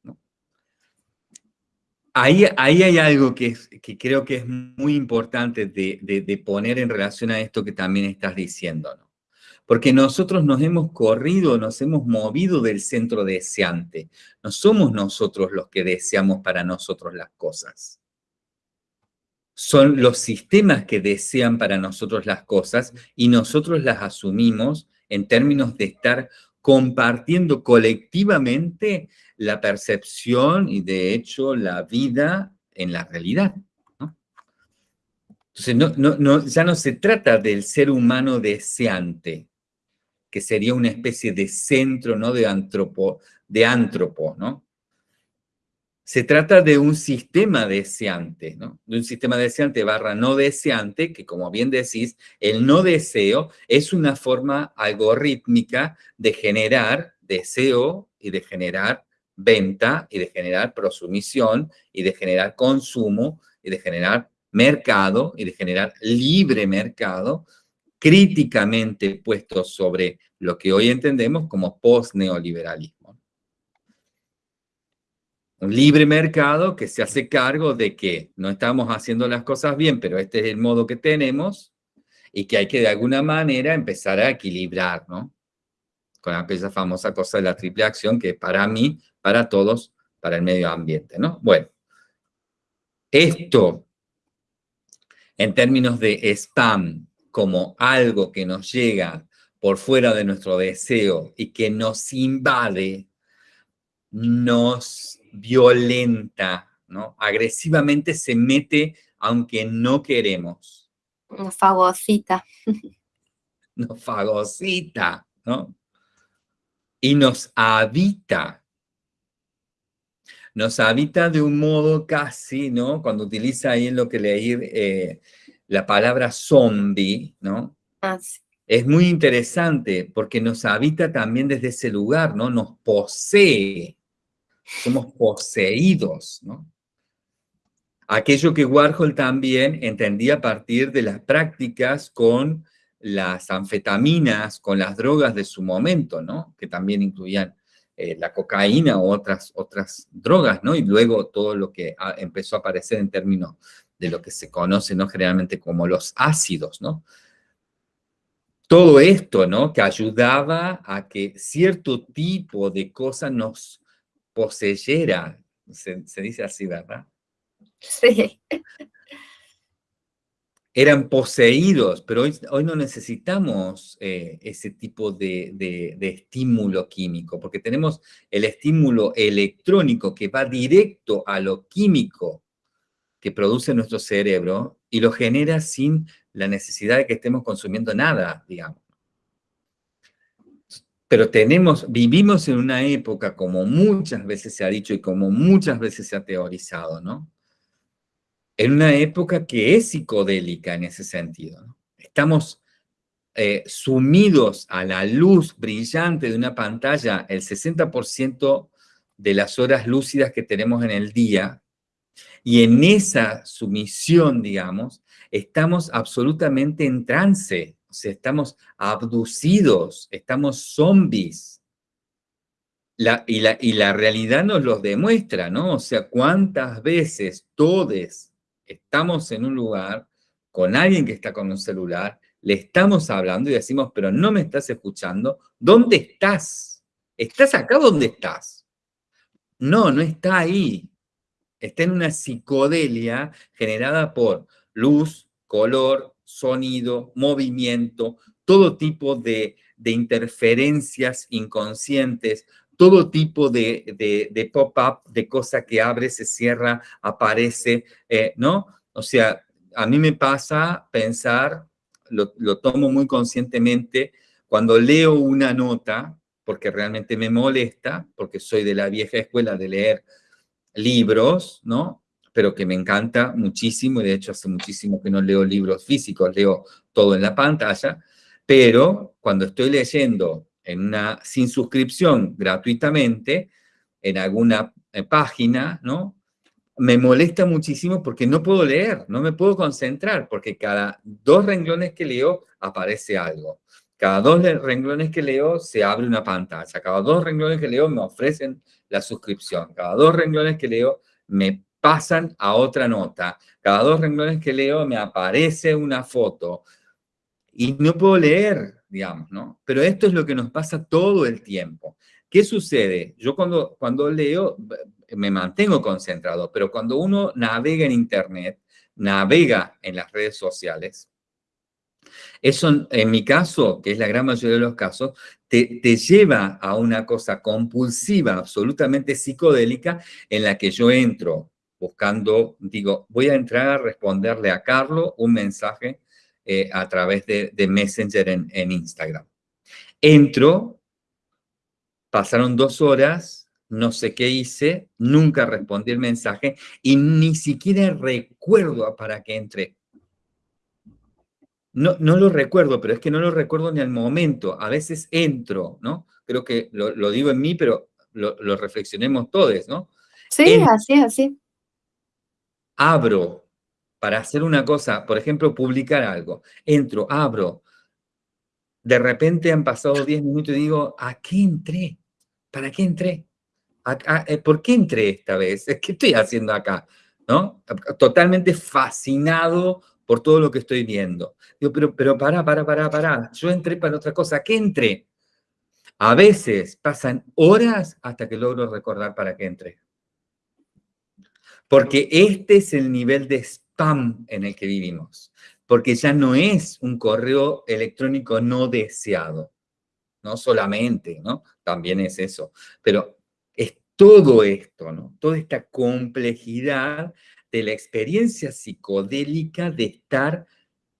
Ahí, ahí hay algo que, que creo que es muy importante de, de, poner en relación a esto que también estás diciendo. Porque nosotros nos hemos corrido, nos hemos movido del centro deseante. No somos nosotros los que deseamos para nosotros las cosas. Son los sistemas que desean para nosotros las cosas y nosotros las asumimos en términos de estar compartiendo colectivamente la percepción y de hecho la vida en la realidad. Entonces, ya no se trata del ser humano deseante, que sería una especie de centro, ¿no? De antropo, de antropo, ¿no? Se trata de un sistema deseante, ¿no? De un sistema deseante barra no deseante, que como bien decís, el no deseo es una forma algorítmica de generar deseo y de generar venta y de generar prosumisión y de generar consumo y de generar mercado y de generar libre mercado críticamente puesto sobre lo que hoy entendemos como post-neoliberalismo. Un libre mercado que se hace cargo de que no estamos haciendo las cosas bien, pero este es el modo que tenemos y que hay que de alguna manera empezar a equilibrar, ¿no? Con aquella famosa cosa de la triple acción que para mí, para todos, para el medio ambiente, ¿no? Bueno, esto en términos de spam como algo que nos llega por fuera de nuestro deseo y que nos invade, nos violenta, ¿no? Agresivamente se mete aunque no queremos. Nos fagocita. Nos fagocita, ¿no? Y nos habita. Nos habita de un modo casi, ¿no? Cuando utiliza ahí en lo que leí eh, la palabra zombie, ¿no? Ah, es muy interesante porque nos habita también desde ese lugar, ¿no? Nos posee, somos poseídos, ¿no? Aquello que Warhol también entendía a partir de las prácticas con las anfetaminas, con las drogas de su momento, ¿no? Que también incluían eh, la cocaína u otras, otras drogas, ¿no? Y luego todo lo que empezó a aparecer en términos de lo que se conoce, ¿no? Generalmente como los ácidos, ¿no? Todo esto, ¿no? Que ayudaba a que cierto tipo de cosa nos poseyera. Se, dice así, ¿verdad? Sí. Eran poseídos, pero hoy, hoy no necesitamos eh, ese tipo de, de estímulo químico, porque tenemos el estímulo electrónico que va directo a lo químico que produce nuestro cerebro y lo genera sin la necesidad de que estemos consumiendo nada, digamos. Pero tenemos, vivimos en una época, como muchas veces se ha dicho y como muchas veces se ha teorizado, ¿no? En una época que es psicodélica en ese sentido. Estamos eh, sumidos a la luz brillante de una pantalla el 60% de las horas lúcidas que tenemos en el día, y en esa sumisión, digamos, estamos absolutamente en trance, o sea, estamos abducidos, estamos zombies. y, la, y la realidad nos los demuestra, ¿no? O sea, cuántas veces todos estamos en un lugar con alguien que está con un celular, le estamos hablando y decimos, pero no me estás escuchando, ¿dónde estás? ¿Estás acá dónde estás? No, no está ahí está en una psicodelia generada por luz, color, sonido, movimiento, todo tipo de, interferencias inconscientes, todo tipo de, pop-up, de cosa que abre, se cierra, aparece, eh, ¿no? O sea, a mí me pasa pensar, lo, lo, tomo muy conscientemente, cuando leo una nota, porque realmente me molesta, porque soy de la vieja escuela de leer libros, ¿no? Pero que me encanta muchísimo, y de hecho hace muchísimo que no leo libros físicos, leo todo en la pantalla, pero cuando estoy leyendo en una, sin suscripción gratuitamente, en alguna eh, página, ¿no? Me molesta muchísimo porque no puedo leer, no me puedo concentrar, porque cada dos renglones que leo aparece algo. Cada dos renglones que leo se abre una pantalla. Cada dos renglones que leo me ofrecen la suscripción. Cada dos renglones que leo me pasan a otra nota. Cada dos renglones que leo me aparece una foto y no puedo leer, digamos, ¿no? Pero esto es lo que nos pasa todo el tiempo. ¿Qué sucede? Yo cuando, cuando leo me mantengo concentrado, pero cuando uno navega en Internet, navega en las redes sociales, eso, en mi caso, que es la gran mayoría de los casos, te, te, lleva a una cosa compulsiva, absolutamente psicodélica, en la que yo entro buscando, digo, voy a entrar a responderle a Carlos un mensaje eh, a través de, Messenger en, en Instagram. Entro, pasaron dos horas, no sé qué hice, nunca respondí el mensaje y ni siquiera recuerdo para qué entré. No, no lo recuerdo, pero es que no lo recuerdo ni al momento. A veces entro, ¿no? Creo que lo, lo digo en mí, pero lo, lo, reflexionemos todos, ¿no? Sí, en, así, así. Abro para hacer una cosa, por ejemplo, publicar algo. Entro, abro. De repente han pasado 10 minutos y digo, ¿a qué entré? ¿Para qué entré? ¿A, a, eh, ¿Por qué entré esta vez? ¿Qué estoy haciendo acá? ¿No? Totalmente fascinado por todo lo que estoy viendo. Digo, pero, pero para, para, para, para. Yo entré para otra cosa. ¿Qué entré? A veces pasan horas hasta que logro recordar para qué entré. Porque este es el nivel de spam en el que vivimos. Porque ya no es un correo electrónico no deseado. No solamente, ¿no? También es eso. Pero es todo esto, ¿no? Toda esta complejidad de la experiencia psicodélica de estar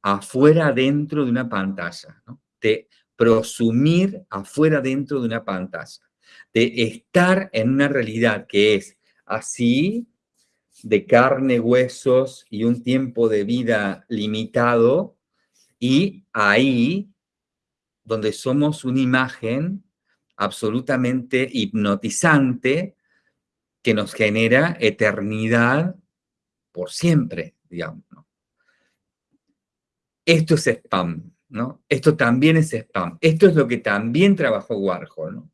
afuera dentro de una pantalla, de prosumir afuera dentro de una pantalla, de estar en una realidad que es así, de carne, huesos y un tiempo de vida limitado, y ahí donde somos una imagen absolutamente hipnotizante que nos genera eternidad por siempre, digamos. Esto es spam, ¿no? Esto también es spam. Esto es lo que también trabajó Warhol, ¿no?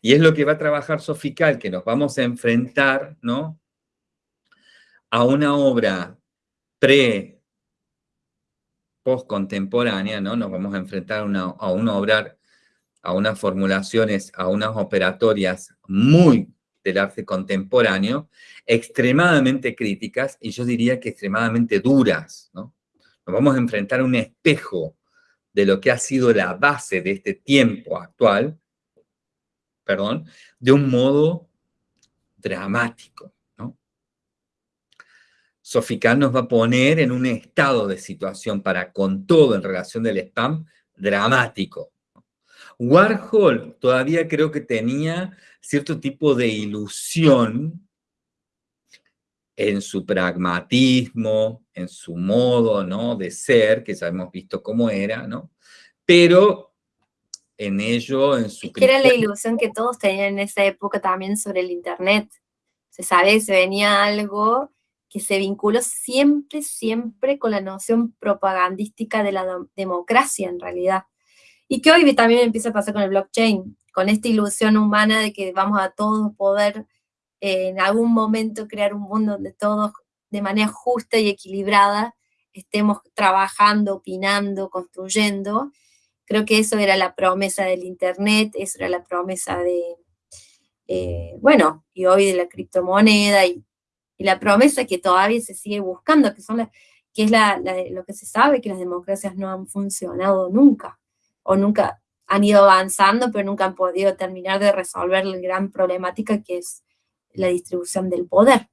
Y es lo que va a trabajar Sofical, que nos vamos a enfrentar, ¿no? A una obra pre post-contemporánea, ¿no? Nos vamos a enfrentar a una, a una obra, a unas formulaciones, a unas operatorias muy del arte contemporáneo, extremadamente críticas y yo diría que extremadamente duras. ¿no? Nos vamos a enfrentar a un espejo de lo que ha sido la base de este tiempo actual, perdón, de un modo dramático. ¿no? Nos va a poner en un estado de situación para con todo en relación del spam dramático. Warhol todavía creo que tenía cierto tipo de ilusión en su pragmatismo, en su modo ¿no? de ser, que ya hemos visto cómo era, ¿no? Pero en ello, en su... Que era la ilusión que todos tenían en esa época también sobre el Internet. Se sabe se venía algo que se vinculó siempre, siempre con la noción propagandística de la democracia en realidad. Y que hoy también empieza a pasar con el blockchain, con esta ilusión humana de que vamos a todos poder eh, en algún momento crear un mundo donde todos de manera justa y equilibrada estemos trabajando, opinando, construyendo. Creo que eso era la promesa del Internet, eso era la promesa de, eh, bueno, y hoy de la criptomoneda y, la promesa que todavía se sigue buscando, que, son las, que es la, la, lo que se sabe, que las democracias no han funcionado nunca o nunca han ido avanzando, pero nunca han podido terminar de resolver la gran problemática que es la distribución del poder.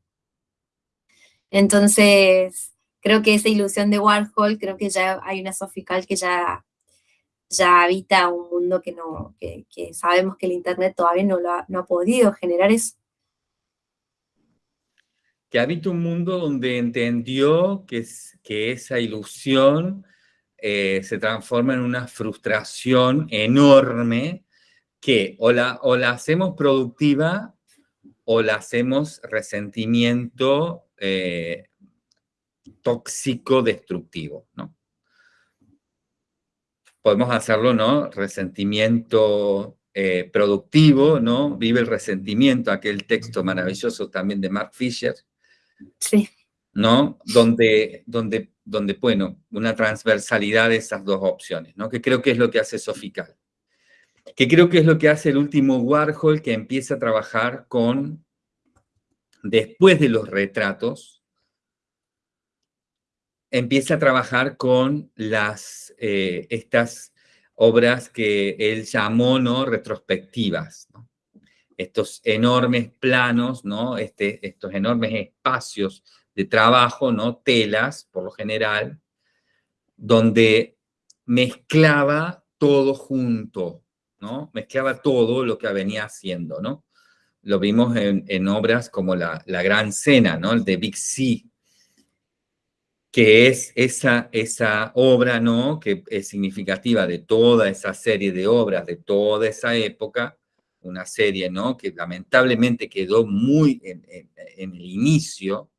Entonces, creo que esa ilusión de Warhol, creo que ya hay una Sofical que ya, ya habita un mundo que, no, que, que sabemos que el Internet todavía no, lo ha, no ha podido generar eso. Que habita un mundo donde entendió que, es, que esa ilusión eh, se transforma en una frustración enorme que o la, o la hacemos productiva o la hacemos resentimiento eh, tóxico destructivo, ¿no? Podemos hacerlo, ¿no? Resentimiento eh, productivo, ¿no? Vive el resentimiento, aquel texto maravilloso también de Mark Fisher, Sí. ¿No? Donde, donde, donde, bueno, una transversalidad de esas dos opciones, ¿no? Que creo que es lo que hace Sofical. Que creo que es lo que hace el último Warhol que empieza a trabajar con, después de los retratos, empieza a trabajar con las, eh, estas obras que él llamó, ¿no? Retrospectivas, Estos enormes planos, ¿no? Este, estos enormes espacios de trabajo, ¿no? Telas, por lo general, donde mezclaba todo junto, ¿no? Mezclaba todo lo que venía haciendo, ¿no? Lo vimos en, obras como la, Gran Cena, ¿no? El de Big C, que es esa, esa obra, ¿no? Que es significativa de toda esa serie de obras de toda esa época, una serie, ¿no? Que lamentablemente quedó muy en el inicio,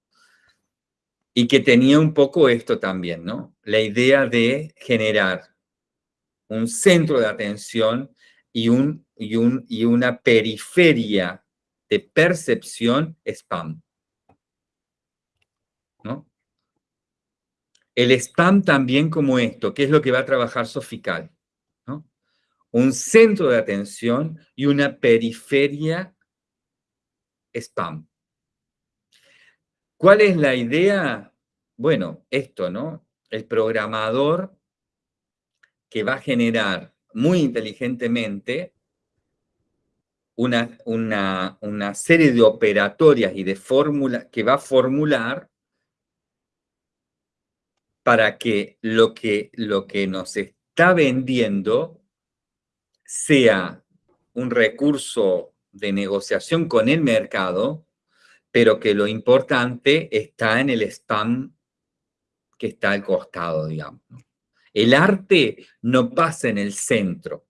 y que tenía un poco esto también, ¿no? La idea de generar un centro de atención y, un, y, un, y una periferia de percepción spam. ¿No? El spam también como esto, que es lo que va a trabajar Sofical. ¿no? Un centro de atención y una periferia spam. ¿Cuál es la idea? Bueno, esto, ¿no? El programador que va a generar muy inteligentemente una, una, serie de operatorias y de fórmulas que va a formular para que lo, que lo que nos está vendiendo sea un recurso de negociación con el mercado pero que lo importante está en el spam que está al costado, digamos. El arte no pasa en el centro.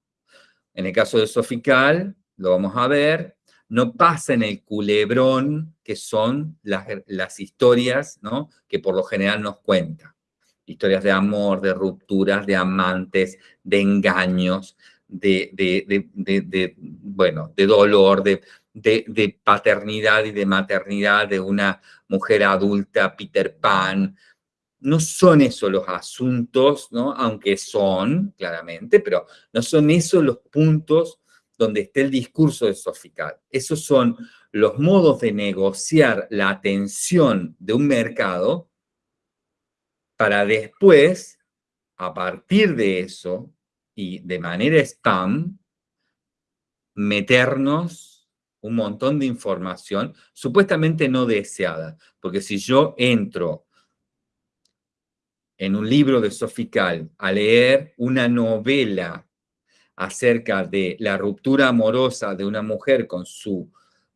En el caso de Sofical, lo vamos a ver, no pasa en el culebrón, que son las, historias ¿no? que por lo general nos cuenta. Historias de amor, de rupturas, de amantes, de engaños, de, de bueno, de dolor, de, de, paternidad y de maternidad de una mujer adulta, Peter Pan. No son esos los asuntos, ¿no? aunque son, claramente, pero no son esos los puntos donde está el discurso de Sofical. Esos son los modos de negociar la atención de un mercado para después, a partir de eso, y de manera spam, meternos un montón de información supuestamente no deseada, porque si yo entro en un libro de Sofical a leer una novela acerca de la ruptura amorosa de una mujer con su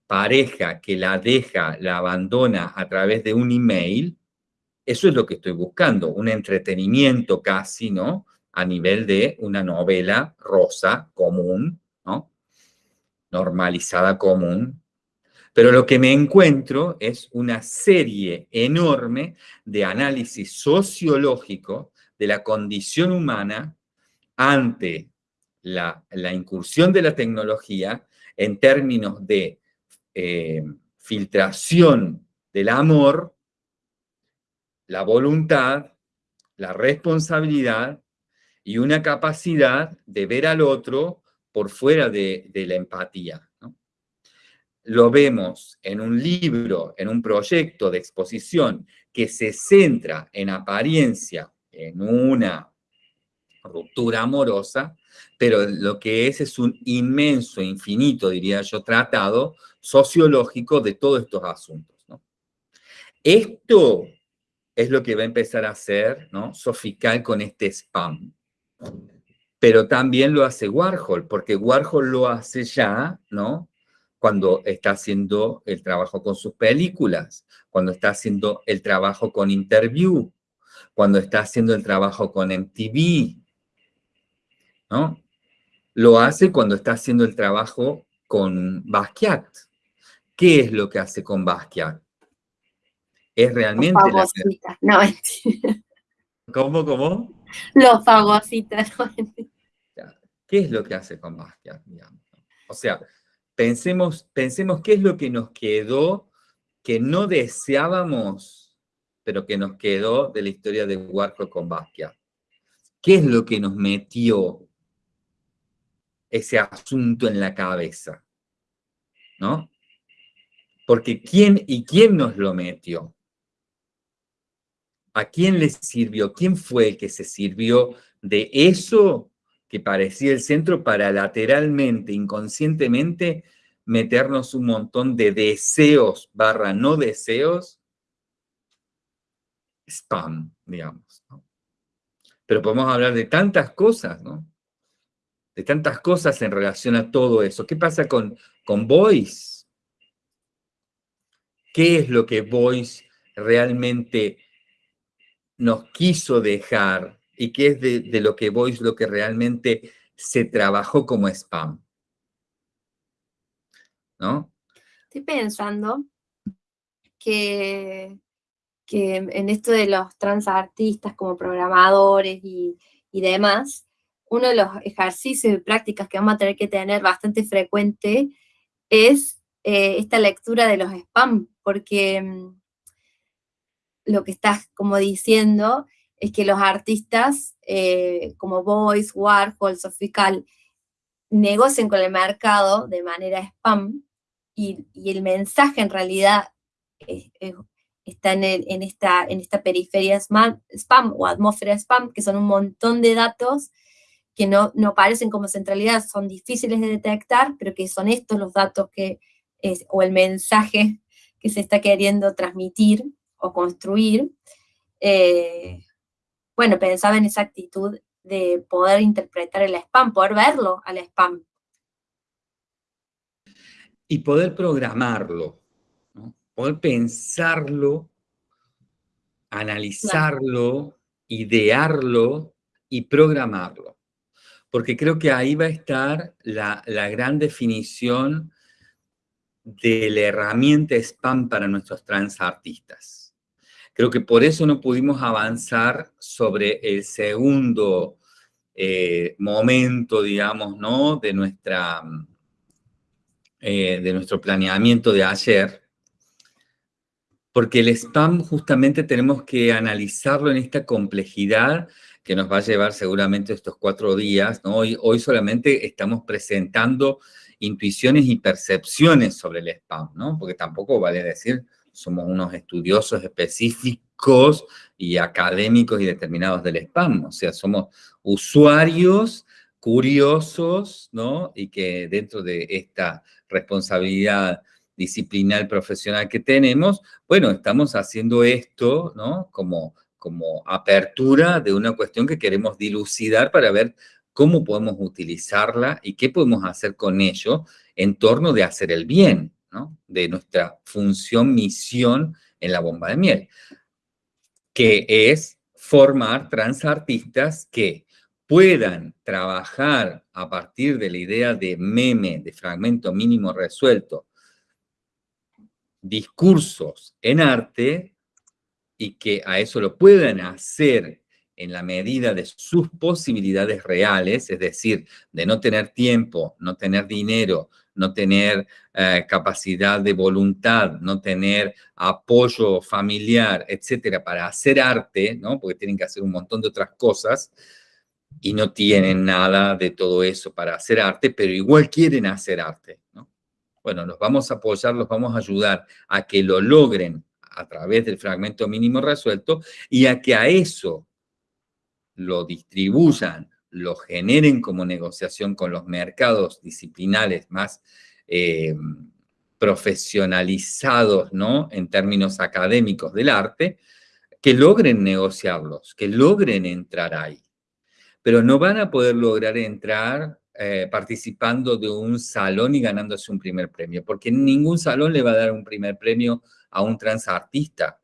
pareja que la deja, la abandona a través de un email, eso es lo que estoy buscando, un entretenimiento casi, ¿no? A nivel de una novela rosa, común. Normalizada común, pero lo que me encuentro es una serie enorme de análisis sociológico de la condición humana ante la, incursión de la tecnología en términos de eh, filtración del amor, la voluntad, la responsabilidad y una capacidad de ver al otro por fuera de, la empatía. Lo vemos en un libro, en un proyecto de exposición que se centra en apariencia, en una ruptura amorosa, pero lo que es es un inmenso, infinito, diría yo, tratado sociológico de todos estos asuntos. Esto es lo que va a empezar a hacer ¿no? Sofical con este spam pero también lo hace Warhol, porque Warhol lo hace ya, ¿no? Cuando está haciendo el trabajo con sus películas, cuando está haciendo el trabajo con Interview, cuando está haciendo el trabajo con MTV, ¿no? Lo hace cuando está haciendo el trabajo con Basquiat. ¿Qué es lo que hace con Basquiat? Es realmente... Los no, mentira. ¿Cómo, cómo? Los fagocitas, no, ¿Qué es lo que hace con Basquiat? O sea, pensemos, pensemos qué es lo que nos quedó que no deseábamos, pero que nos quedó de la historia de Warhol con Basquiat? ¿Qué es lo que nos metió ese asunto en la cabeza? ¿No? Porque ¿quién y quién nos lo metió? ¿A quién le sirvió? ¿Quién fue el que se sirvió de eso que parecía el centro para lateralmente, inconscientemente, meternos un montón de deseos barra no deseos? Spam, digamos. Pero podemos hablar de tantas cosas, ¿no? De tantas cosas en relación a todo eso. ¿Qué pasa con, con Voice? ¿Qué es lo que Voice realmente nos quiso dejar y qué es de, lo que Voice lo que realmente se trabajó como spam? ¿No? Estoy pensando que que en esto de los transartistas como programadores y, demás, uno de los ejercicios y prácticas que vamos a tener que tener bastante frecuente es eh, esta lectura de los spam, porque mm, lo que estás como diciendo es que los artistas eh, como Voice, Warhol, Sofical, negocian con el mercado de manera spam y, el mensaje en realidad es, está en, esta, en esta periferia spam, o atmósfera spam, que son un montón de datos que no, no parecen como centralidad, son difíciles de detectar, pero que son estos los datos que, o el mensaje que se está queriendo transmitir o construir. Eh, bueno, pensaba en esa actitud de poder interpretar el spam, poder verlo al spam. Y poder programarlo, poder pensarlo, analizarlo, idearlo y programarlo. Porque creo que ahí va a estar la, gran definición de la herramienta spam para nuestros transartistas. Creo que por eso no pudimos avanzar sobre el segundo eh, momento, digamos, ¿no? De, nuestra, eh, de nuestro planeamiento de ayer, porque el spam justamente tenemos que analizarlo en esta complejidad que nos va a llevar seguramente estos cuatro días. Hoy, hoy solamente estamos presentando intuiciones y percepciones sobre el spam, ¿no? porque tampoco vale decir somos unos estudiosos específicos y académicos y determinados del spam, o sea, somos usuarios curiosos, ¿no? Y que dentro de esta responsabilidad disciplinar profesional que tenemos, bueno, estamos haciendo esto, ¿no? Como, como apertura de una cuestión que queremos dilucidar para ver cómo podemos utilizarla y qué podemos hacer con ello en torno de hacer el bien, De nuestra función, misión en la bomba de miel, que es formar transartistas que puedan trabajar a partir de la idea de meme, de fragmento mínimo resuelto, discursos en arte y que a eso lo puedan hacer en la medida de sus posibilidades reales, es decir, de no tener tiempo, no tener dinero, no tener eh, capacidad de voluntad, no tener apoyo familiar, etcétera, para hacer arte, ¿no? Porque tienen que hacer un montón de otras cosas y no tienen nada de todo eso para hacer arte, pero igual quieren hacer arte, ¿no? Bueno, los vamos a apoyar, los vamos a ayudar a que lo logren a través del fragmento mínimo resuelto y a que a eso lo distribuyan, lo generen como negociación con los mercados disciplinales más eh, profesionalizados, ¿no? En términos académicos del arte, que logren negociarlos, que logren entrar ahí. Pero no van a poder lograr entrar eh, participando de un salón y ganándose un primer premio, porque ningún salón le va a dar un primer premio a un transartista.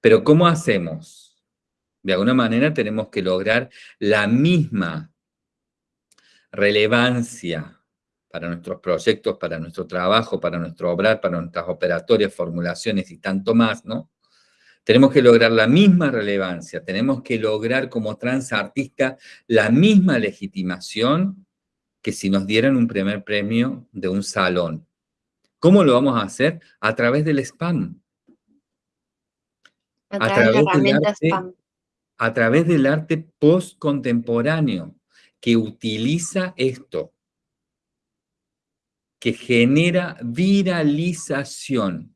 Pero ¿cómo hacemos? De alguna manera tenemos que lograr la misma relevancia para nuestros proyectos, para nuestro trabajo, para nuestro obrar, para nuestras operatorias, formulaciones y tanto más, ¿no? Tenemos que lograr la misma relevancia, tenemos que lograr como transartista la misma legitimación que si nos dieran un primer premio de un salón ¿Cómo lo vamos a hacer? A través del spam. A través, de la herramienta spam. A través del arte post-contemporáneo que utiliza esto, que genera viralización,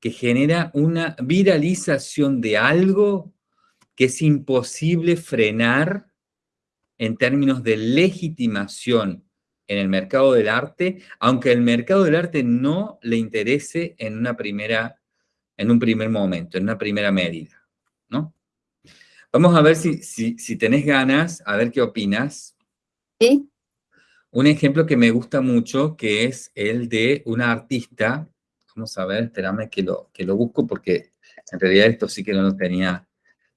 que genera una viralización de algo que es imposible frenar en términos de legitimación en el mercado del arte, aunque el mercado del arte no le interese en una primera, en un primer momento, en una primera medida. Vamos a ver si, si, tenés ganas, a ver qué opinas. Sí. Un ejemplo que me gusta mucho, que es el de una artista, vamos a ver, espérame que lo, que lo busco, porque en realidad esto sí que no lo tenía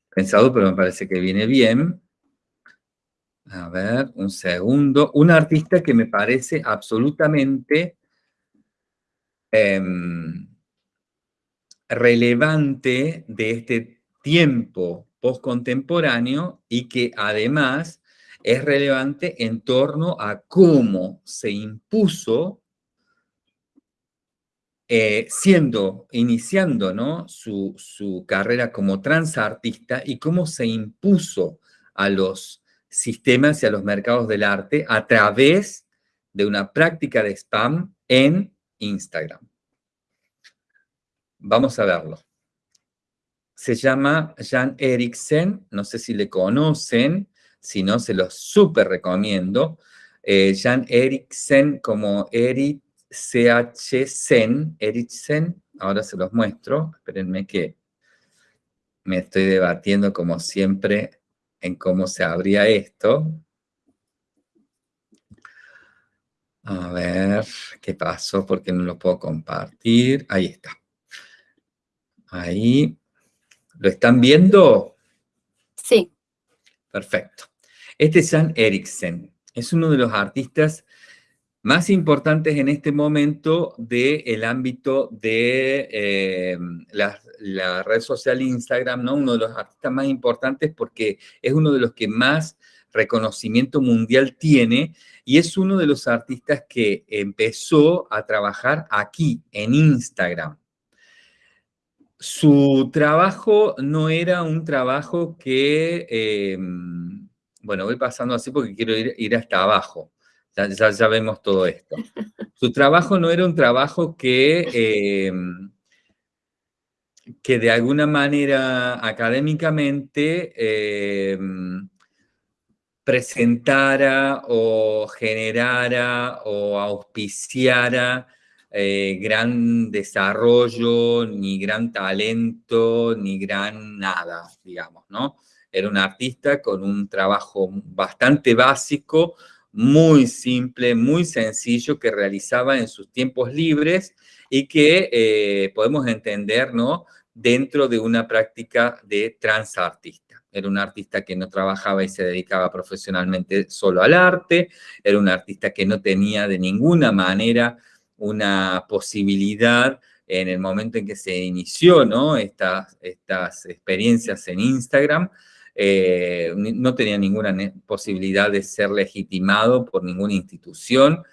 pensado, pero me parece que viene bien. A ver, un segundo. Un artista que me parece absolutamente em, relevante de este tiempo postcontemporáneo y que además es relevante en torno a cómo se impuso eh, siendo, iniciando ¿no? su, su carrera como transartista y cómo se impuso a los sistemas y a los mercados del arte a través de una práctica de spam en Instagram. Vamos a verlo. Se llama Jan Eriksen, no sé si le conocen, si no, se los súper recomiendo. Eh, Jan Eriksen como Eric CH Eriksen, ahora se los muestro, espérenme que me estoy debatiendo como siempre en cómo se abría esto. A ver, ¿qué pasó? Porque no lo puedo compartir. Ahí está. Ahí. ¿Lo están viendo? Sí. Perfecto. Este es Jan Eriksen. Es uno de los artistas más importantes en este momento del ámbito de eh, la, red social Instagram, ¿no? Uno de los artistas más importantes porque es uno de los que más reconocimiento mundial tiene y es uno de los artistas que empezó a trabajar aquí, en Instagram. Su trabajo no era un trabajo que, eh, bueno, voy pasando así porque quiero ir, ir hasta abajo ya, vemos todo esto. Su trabajo no era un trabajo que, em, que de alguna manera académicamente em, presentara o generara o auspiciara eh, gran desarrollo, ni gran talento, ni gran nada, digamos, ¿no? Era un artista con un trabajo bastante básico, muy simple, muy sencillo que realizaba en sus tiempos libres y que eh, podemos entender ¿no? dentro de una práctica de transartista. Era un artista que no trabajaba y se dedicaba profesionalmente solo al arte, era un artista que no tenía de ninguna manera una posibilidad en el momento en que se inició ¿no? estas, estas experiencias en Instagram, eh, no tenía ninguna posibilidad de ser legitimado por ninguna institución,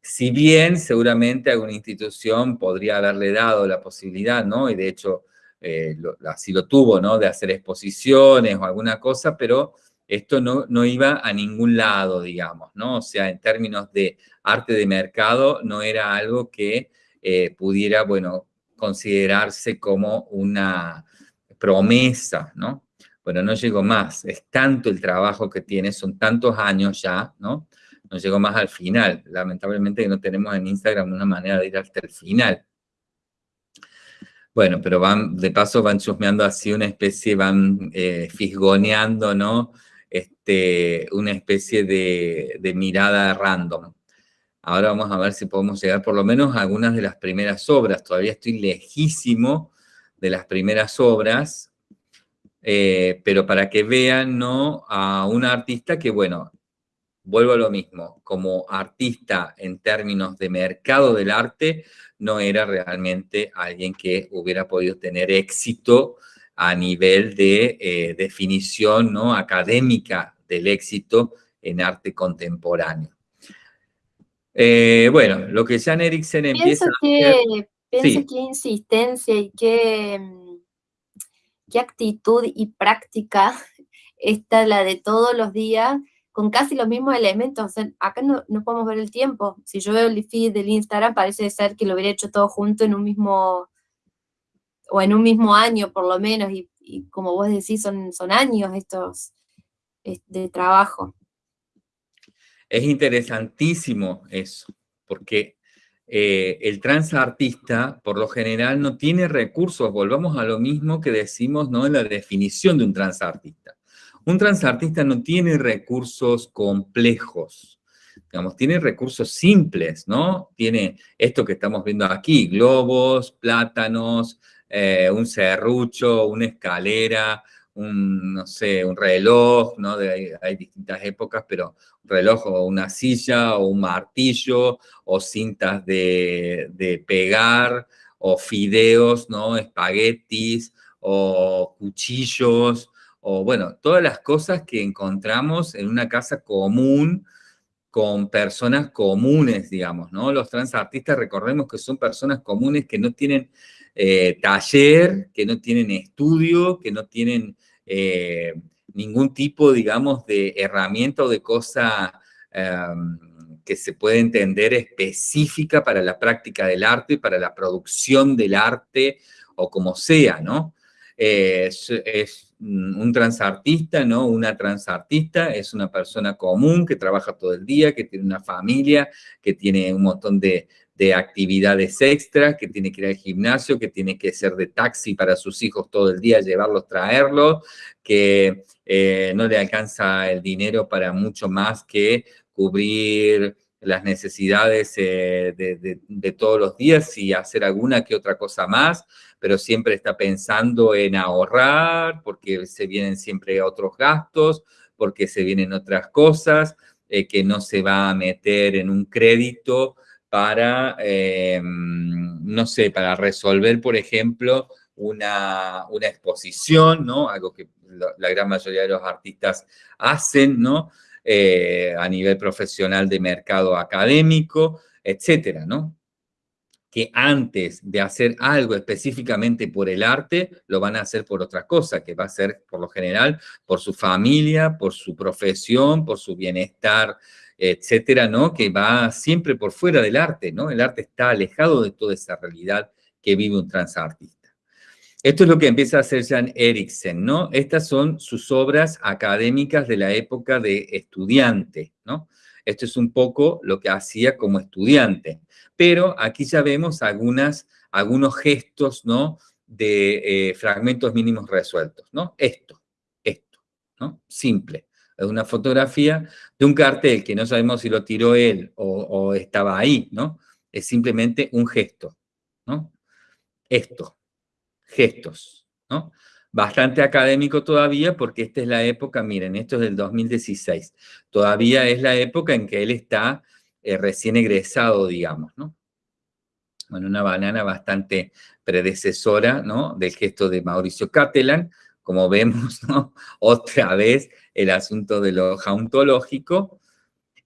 si bien seguramente alguna institución podría haberle dado la posibilidad, ¿no? Y de hecho eh, así lo tuvo, ¿no? De hacer exposiciones o alguna cosa, pero esto no, no iba a ningún lado, digamos, ¿no? O sea, en términos de arte de mercado, no era algo que eh, pudiera, bueno, considerarse como una promesa, ¿no? Bueno, no llegó más, es tanto el trabajo que tiene, son tantos años ya, ¿no? No llegó más al final. Lamentablemente no tenemos en Instagram una manera de ir hasta el final. Bueno, pero van, de paso van chusmeando así una especie, van eh, fisgoneando, ¿no? Este, una especie de, de mirada random. Ahora vamos a ver si podemos llegar por lo menos a algunas de las primeras obras. Todavía estoy lejísimo de las primeras obras, eh, pero para que vean ¿no? a un artista que, bueno, vuelvo a lo mismo, como artista en términos de mercado del arte, no era realmente alguien que hubiera podido tener éxito a nivel de eh, definición ¿no? académica del éxito en arte contemporáneo. Eh, bueno, lo que Jan Eriksen empieza a hacer... Pienso qué insistencia y qué, mm, qué actitud y práctica está la de todos los días, con casi los mismos elementos. acá no, no, podemos ver el tiempo. Si yo veo el feed del Instagram, parece ser que lo hubiera hecho todo junto en un mismo, o en un mismo año por lo menos, y, y como vos decís, son, son años estos de trabajo. Es interesantísimo eso, porque eh, el transartista, por lo general, no tiene recursos. Volvamos a lo mismo que decimos ¿no? en la definición de un transartista. Un transartista no tiene recursos complejos, digamos, tiene recursos simples, ¿no? Tiene esto que estamos viendo aquí, globos, plátanos, eh, un serrucho, una escalera, un, no sé, un reloj, ¿no? De, hay, distintas épocas, pero un reloj o una silla o un martillo o cintas de, pegar o fideos, ¿no? Espaguetis o cuchillos o, bueno, todas las cosas que encontramos en una casa común con personas comunes, digamos, ¿no? Los transartistas, recordemos que son personas comunes que no tienen eh, taller, que no tienen estudio, que no tienen eh, ningún tipo, digamos, de herramienta o de cosa em, que se puede entender específica para la práctica del arte, para la producción del arte, o como sea, ¿no? es, un transartista, ¿no? Una transartista es una persona común que trabaja todo el día, que tiene una familia, que tiene un montón de, de actividades extras, que tiene que ir al gimnasio, que tiene que ser de taxi para sus hijos todo el día, llevarlos, traerlos, que eh, no le alcanza el dinero para mucho más que cubrir las necesidades eh, de, todos los días y hacer alguna que otra cosa más, pero siempre está pensando en ahorrar, porque se vienen siempre otros gastos, porque se vienen otras cosas, eh, que no se va a meter en un crédito para, eh, no sé, para resolver, por ejemplo, una, exposición, ¿no? Algo que la gran mayoría de los artistas hacen, ¿no? Eh, a nivel profesional de mercado académico, etcétera, ¿no? Que antes de hacer algo específicamente por el arte, lo van a hacer por otra cosa, que va a ser, por lo general, por su familia, por su profesión, por su bienestar etcétera, ¿no? Que va siempre por fuera del arte, ¿no? El arte está alejado de toda esa realidad que vive un transartista. Esto es lo que empieza a hacer Jan Eriksen, ¿no? Estas son sus obras académicas de la época de estudiante, ¿no? Esto es un poco lo que hacía como estudiante. Pero aquí ya vemos algunas, algunos gestos, ¿no? De eh, fragmentos mínimos resueltos, ¿no? Esto, esto, ¿no? Simple una fotografía de un cartel que no sabemos si lo tiró él o, estaba ahí, ¿no? Es simplemente un gesto, ¿no? Esto, gestos, ¿no? Bastante académico todavía porque esta es la época, miren, esto es del 2016, todavía es la época en que él está eh, recién egresado, digamos, ¿no? Bueno, una banana bastante predecesora, ¿no? Del gesto de Mauricio Catalan, como vemos, ¿no? Otra vez el asunto de lo jauntológico,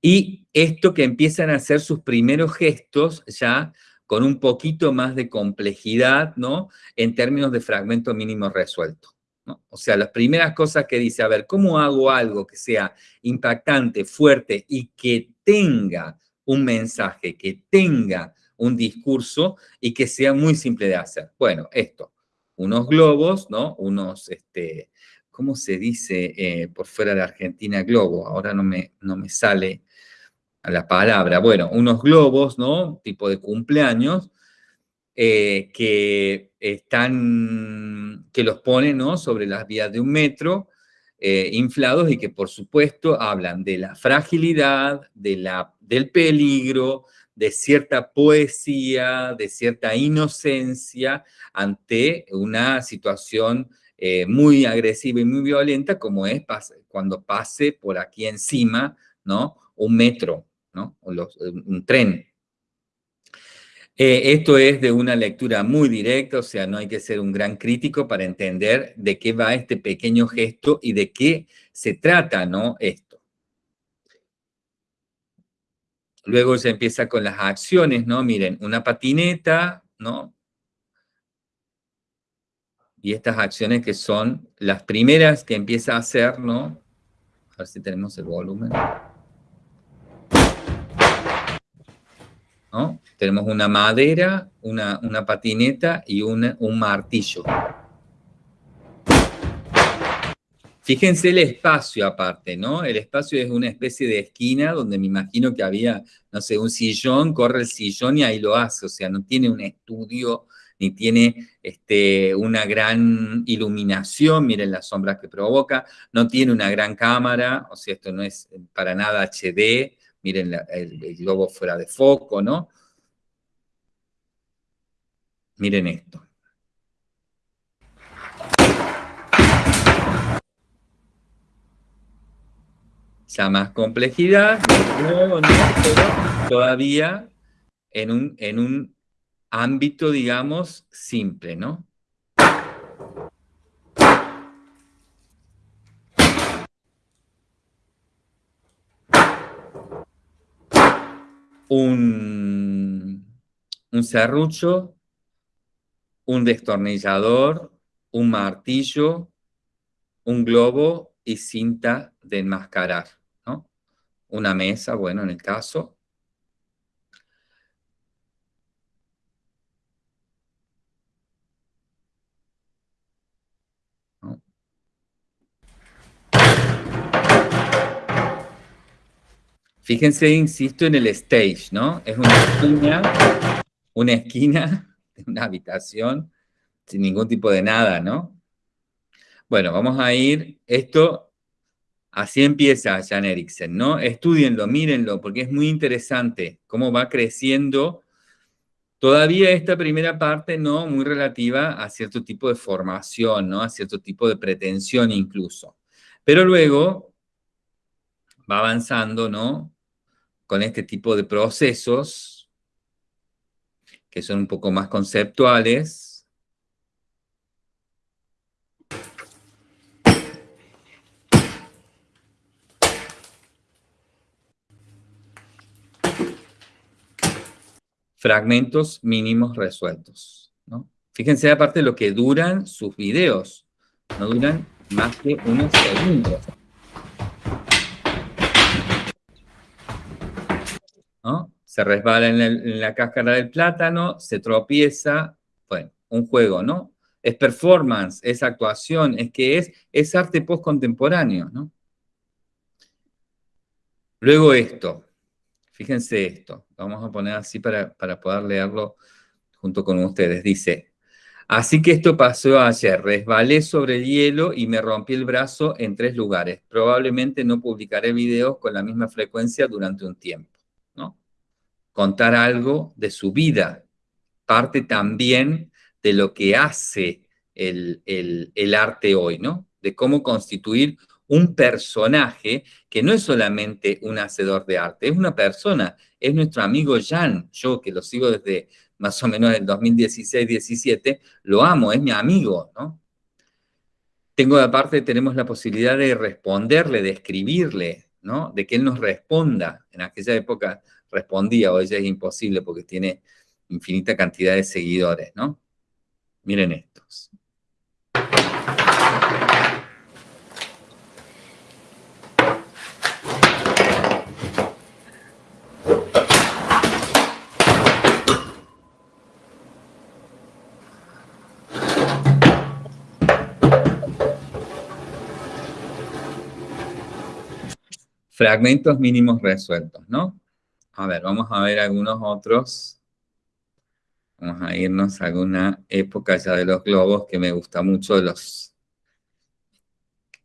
y esto que empiezan a hacer sus primeros gestos ya con un poquito más de complejidad, ¿no? En términos de fragmento mínimo resuelto. ¿no? O sea, las primeras cosas que dice, a ver, ¿cómo hago algo que sea impactante, fuerte y que tenga un mensaje, que tenga un discurso y que sea muy simple de hacer? Bueno, esto, unos globos, ¿no? Unos, este, ¿cómo se dice eh, por fuera de Argentina globo? Ahora no me, no me sale a la palabra. Bueno, unos globos, ¿no? Tipo de cumpleaños, eh, que están, que los ponen, ¿no? Sobre las vías de un metro, eh, inflados y que por supuesto hablan de la fragilidad, de la, del peligro, de cierta poesía, de cierta inocencia ante una situación eh, muy agresiva y muy violenta, como es cuando pase por aquí encima, ¿no? Un metro, ¿no? Un tren. Eh, esto es de una lectura muy directa, o sea, no hay que ser un gran crítico para entender de qué va este pequeño gesto y de qué se trata, ¿no? Luego se empieza con las acciones, ¿no? Miren, una patineta, ¿no? Y estas acciones que son las primeras que empieza a hacer, ¿no? A ver si tenemos el volumen. ¿No? Tenemos una madera, una, una patineta y un martillo. Fíjense el espacio aparte, ¿no? El espacio es una especie de esquina donde me imagino que había, no sé, un sillón, corre el sillón y ahí lo hace, o sea, no tiene un estudio ni tiene este, una gran iluminación, miren las sombras que provoca, no tiene una gran cámara, o sea, esto no es para nada HD, miren el, el globo fuera de foco, ¿no? Miren esto. Ya más complejidad, todavía en un, en un ámbito, digamos, simple, ¿no? Un, un serrucho, un destornillador, un martillo, un globo y cinta de enmascarar una mesa, bueno, en el caso. Fíjense, insisto, en el stage, ¿no? Es una esquina, una esquina de una habitación sin ningún tipo de nada, ¿no? Bueno, vamos a ir, esto Así empieza Jan Eriksen, ¿no? Estudienlo, mírenlo, porque es muy interesante cómo va creciendo todavía esta primera parte, ¿no? Muy relativa a cierto tipo de formación, ¿no? A cierto tipo de pretensión incluso. Pero luego va avanzando, ¿no? Con este tipo de procesos que son un poco más conceptuales, fragmentos mínimos resueltos. Fíjense aparte lo que duran sus videos. No duran más que unos segundos. Se resbala en, la cáscara del plátano, se tropieza. Bueno, un juego, ¿no? Es performance, es actuación, es que es, es arte postcontemporáneo, ¿no? Luego esto, Fíjense esto, vamos a poner así para, poder leerlo junto con ustedes. Dice, así que esto pasó ayer, resbalé sobre el hielo y me rompí el brazo en tres lugares. Probablemente no publicaré videos con la misma frecuencia durante un tiempo, ¿no? Contar algo de su vida, parte también de lo que hace el, el arte hoy, ¿no? De cómo constituir un personaje que no es solamente un hacedor de arte, es una persona, es nuestro amigo Jan, yo que lo sigo desde más o menos el 2016-17, lo amo, es mi amigo, ¿no? Tengo aparte, tenemos la posibilidad de responderle, de escribirle, ¿no? De que él nos responda. En aquella época respondía, hoy ya es imposible porque tiene infinita cantidad de seguidores, ¿no? Miren estos. Fragmentos mínimos resueltos, ¿no? A ver, vamos a ver algunos otros. Vamos a irnos a alguna época ya de los globos que me gusta mucho los...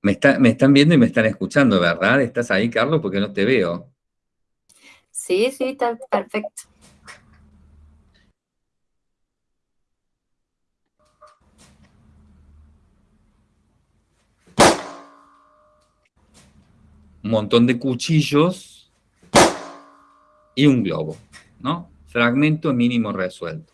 Me, me están viendo y me están escuchando, ¿verdad? ¿Estás ahí, Carlos? Porque no te veo. Sí, sí, está perfecto. Un montón de cuchillos y un globo, ¿no? Fragmento mínimo resuelto.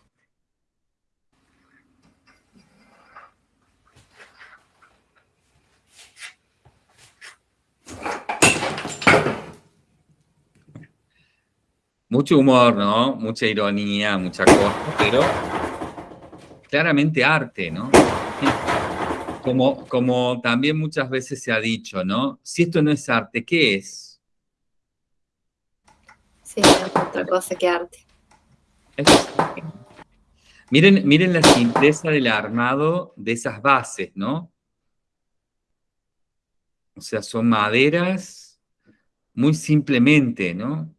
Mucho humor, ¿no? Mucha ironía, mucha cosa, pero claramente arte, ¿no? Como, como también muchas veces se ha dicho, ¿no? Si esto no es arte, ¿qué es? Sí, es otra cosa que arte. Miren, miren la simpleza del armado de esas bases, ¿no? O sea, son maderas muy simplemente, ¿no?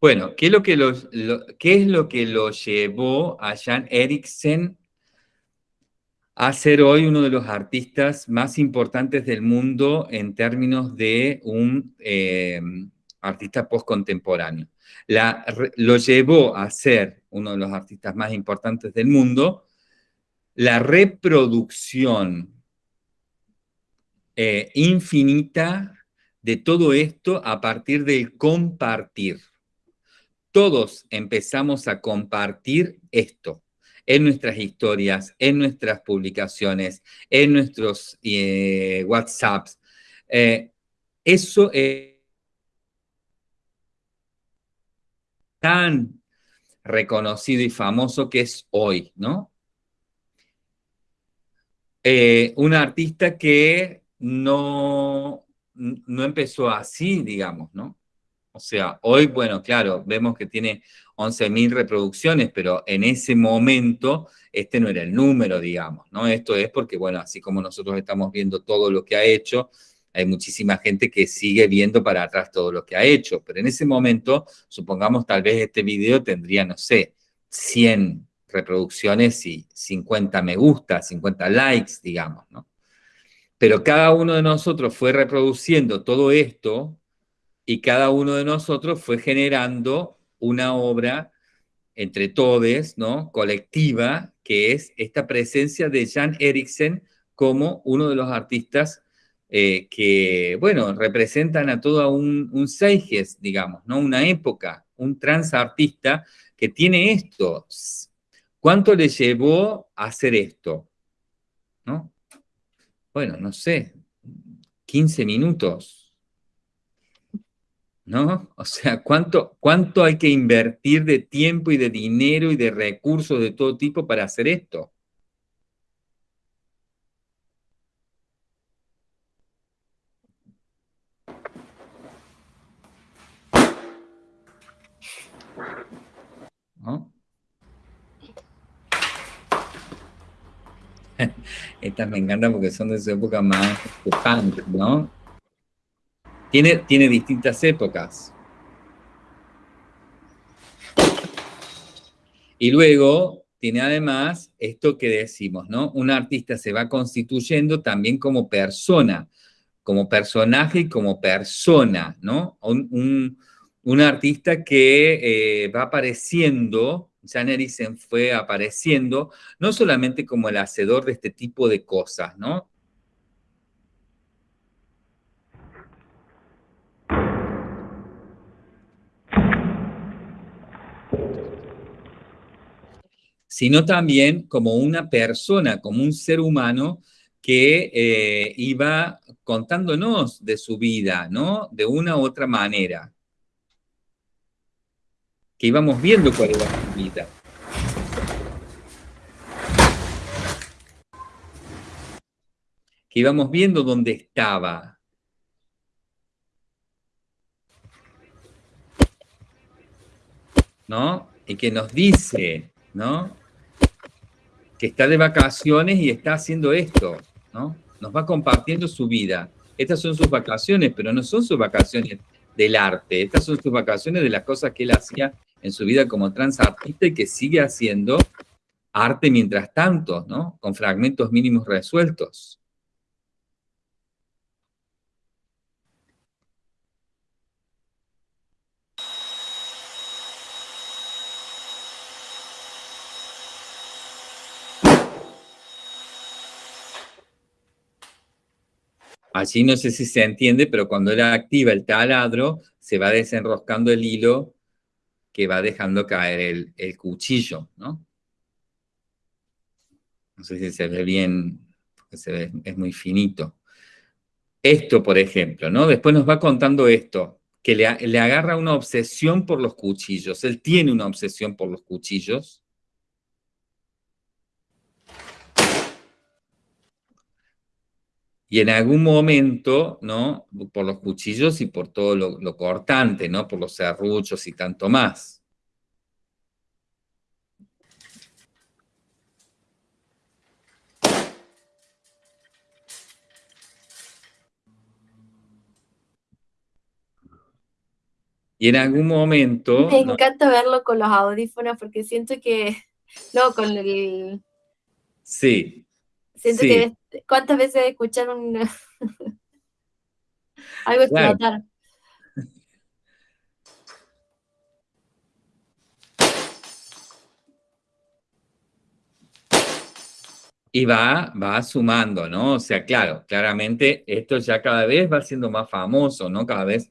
Bueno, ¿qué es lo que, ¿qué es lo, que lo llevó a Jan Eriksen a ser hoy uno de los artistas más importantes del mundo en términos de un eh, artista postcontemporáneo? lo llevó a ser uno de los artistas más importantes del mundo la reproducción eh, infinita de todo esto a partir del compartir todos empezamos a compartir esto en nuestras historias, en nuestras publicaciones, en nuestros eh, WhatsApps. Eh, eso es tan reconocido y famoso que es hoy, ¿no? Eh, un artista que no, no empezó así, digamos, ¿no? O sea, hoy, bueno, claro, vemos que tiene 11.000 reproducciones, pero en ese momento este no era el número, digamos, ¿no? Esto es porque, bueno, así como nosotros estamos viendo todo lo que ha hecho, hay muchísima gente que sigue viendo para atrás todo lo que ha hecho, pero en ese momento, supongamos tal vez este video tendría, no sé, 100 reproducciones y 50 me gusta, 50 likes, digamos, ¿no? Pero cada uno de nosotros fue reproduciendo todo esto y cada uno de nosotros fue generando una obra entre todos, ¿no? colectiva, que es esta presencia de Jan Eriksen como uno de los artistas eh, que, bueno, representan a todo un, un digamos, ¿no? Una época, un transartista que tiene esto. ¿Cuánto le llevó a hacer esto? ¿No? Bueno, no sé, 15 minutos, ¿no? O sea, ¿cuánto, ¿cuánto hay que invertir de tiempo y de dinero y de recursos de todo tipo para hacer esto? ¿No? Estas me encantan porque son de su época más punk, ¿no? Tiene, distintas épocas. Y luego tiene además esto que decimos, ¿no? Un artista se va constituyendo también como persona, como personaje y como persona, ¿no? Un, artista que eh, va apareciendo, Jan Eriksen fue apareciendo, no solamente como el hacedor de este tipo de cosas, ¿no? Sino también como una persona, como un ser humano que eh, iba contándonos de su vida, ¿no? De una u otra manera. Que íbamos viendo cuál era su vida. Que íbamos viendo dónde estaba. ¿No? Y que nos dice, ¿no? Que está de vacaciones y está haciendo esto, ¿no? Nos va compartiendo su vida. Estas son sus vacaciones, pero no son sus vacaciones del arte. Estas son sus vacaciones de las cosas que él hacía en su vida como transartista y que sigue haciendo arte mientras tanto, ¿no? Con fragmentos mínimos resueltos. Allí no sé si se entiende, pero cuando él activa el taladro, se va desenroscando el hilo que va dejando caer el, cuchillo, ¿no? No sé si se ve bien, se ve, es muy finito. Esto, por ejemplo, ¿no? Después nos va contando esto, que le, le agarra una obsesión por los cuchillos. Él tiene una obsesión por los cuchillos. Y en algún momento, ¿no? Por los cuchillos y por todo lo, cortante, ¿no? Por los serruchos y tanto más. Y en algún momento... Me encanta verlo con los audífonos porque siento que... No, con el... Sí. Siento que... ¿Cuántas veces escuchar un... Algo explotar? Y va, va sumando, ¿no? O sea, claro, claramente esto ya cada vez va siendo más famoso, ¿no? Cada vez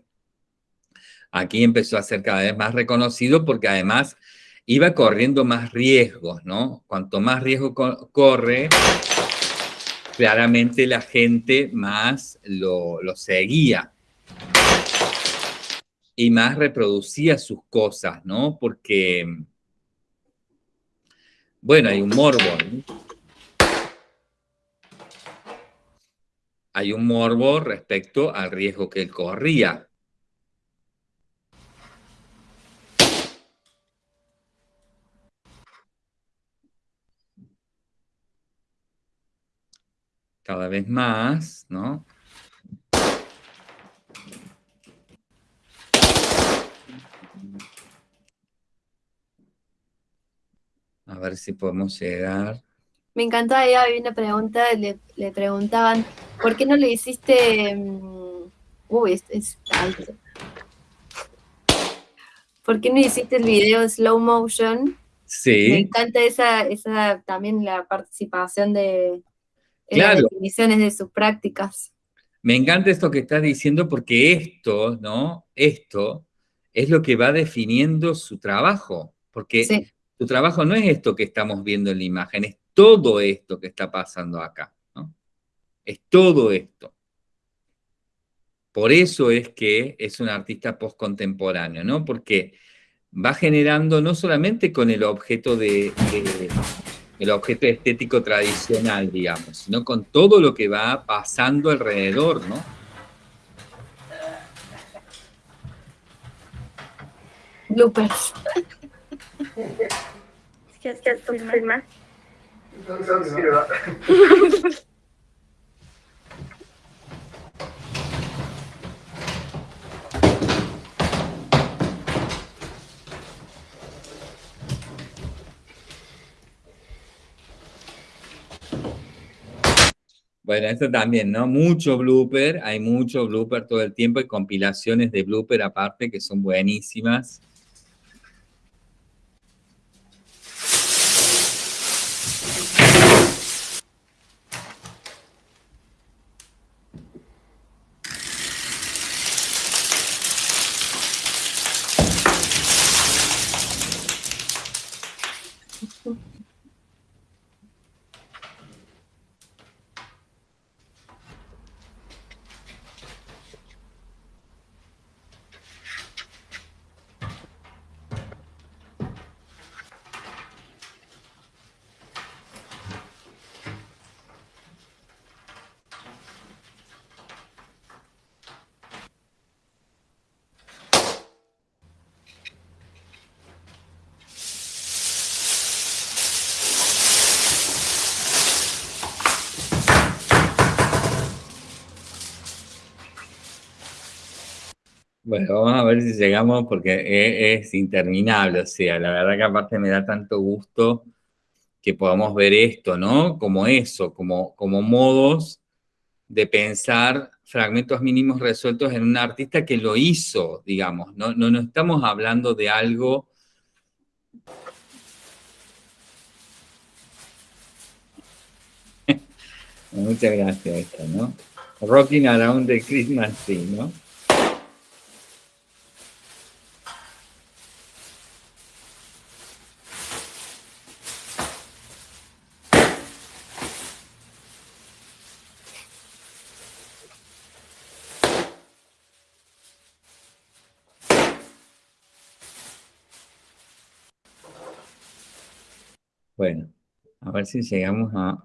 aquí empezó a ser cada vez más reconocido porque además iba corriendo más riesgos, ¿no? Cuanto más riesgo corre, claramente la gente más lo, seguía y más reproducía sus cosas, ¿no? Porque, bueno, hay un morbo, ¿no? Hay un morbo respecto al riesgo que él corría. Cada vez más, ¿no? A ver si podemos llegar. Me encanta, ahí había una pregunta, le, preguntaban, ¿por qué no le hiciste... Mm, uy, es, alto. ¿Por qué no hiciste el video slow motion? Sí. Me encanta esa, esa también la participación de, las definiciones de sus prácticas. Me encanta esto que estás diciendo porque esto, ¿no? Esto es lo que va definiendo su trabajo, porque su trabajo no es esto que estamos viendo en la imagen, es todo esto que está pasando acá, ¿no? Es todo esto. Por eso es que es un artista postcontemporáneo, ¿no? Porque va generando no solamente con el objeto de el objeto estético tradicional, digamos, sino con todo lo que va pasando alrededor, ¿no? Bloopers. ¿Qué haces, filmar? Bueno, esto también, ¿no? Mucho blooper, hay mucho blooper todo el tiempo, y compilaciones de blooper aparte que son buenísimas. Bueno, vamos a ver si llegamos porque es, interminable, o sea, la verdad que aparte me da tanto gusto que podamos ver esto, ¿no? Como eso, como, como modos de pensar fragmentos mínimos resueltos en un artista que lo hizo, digamos, no, no, no estamos hablando de algo... Muchas gracias, esto, ¿no? Rocking Around the Christmas Tree, ¿no? Bueno, a ver si llegamos a...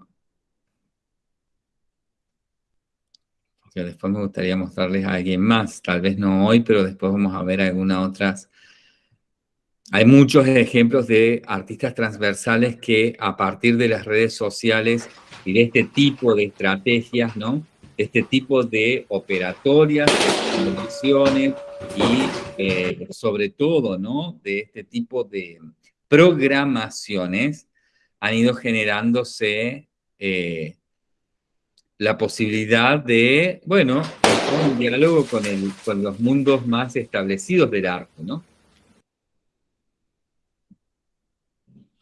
Porque después me gustaría mostrarles a alguien más, tal vez no hoy, pero después vamos a ver algunas otras... Hay muchos ejemplos de artistas transversales que a partir de las redes sociales y de este tipo de estrategias, ¿no? Este tipo de operatorias, de y eh, sobre todo, ¿no? De este tipo de programaciones han ido generándose eh, la posibilidad de, bueno, un diálogo con, el, con los mundos más establecidos del arte, ¿no?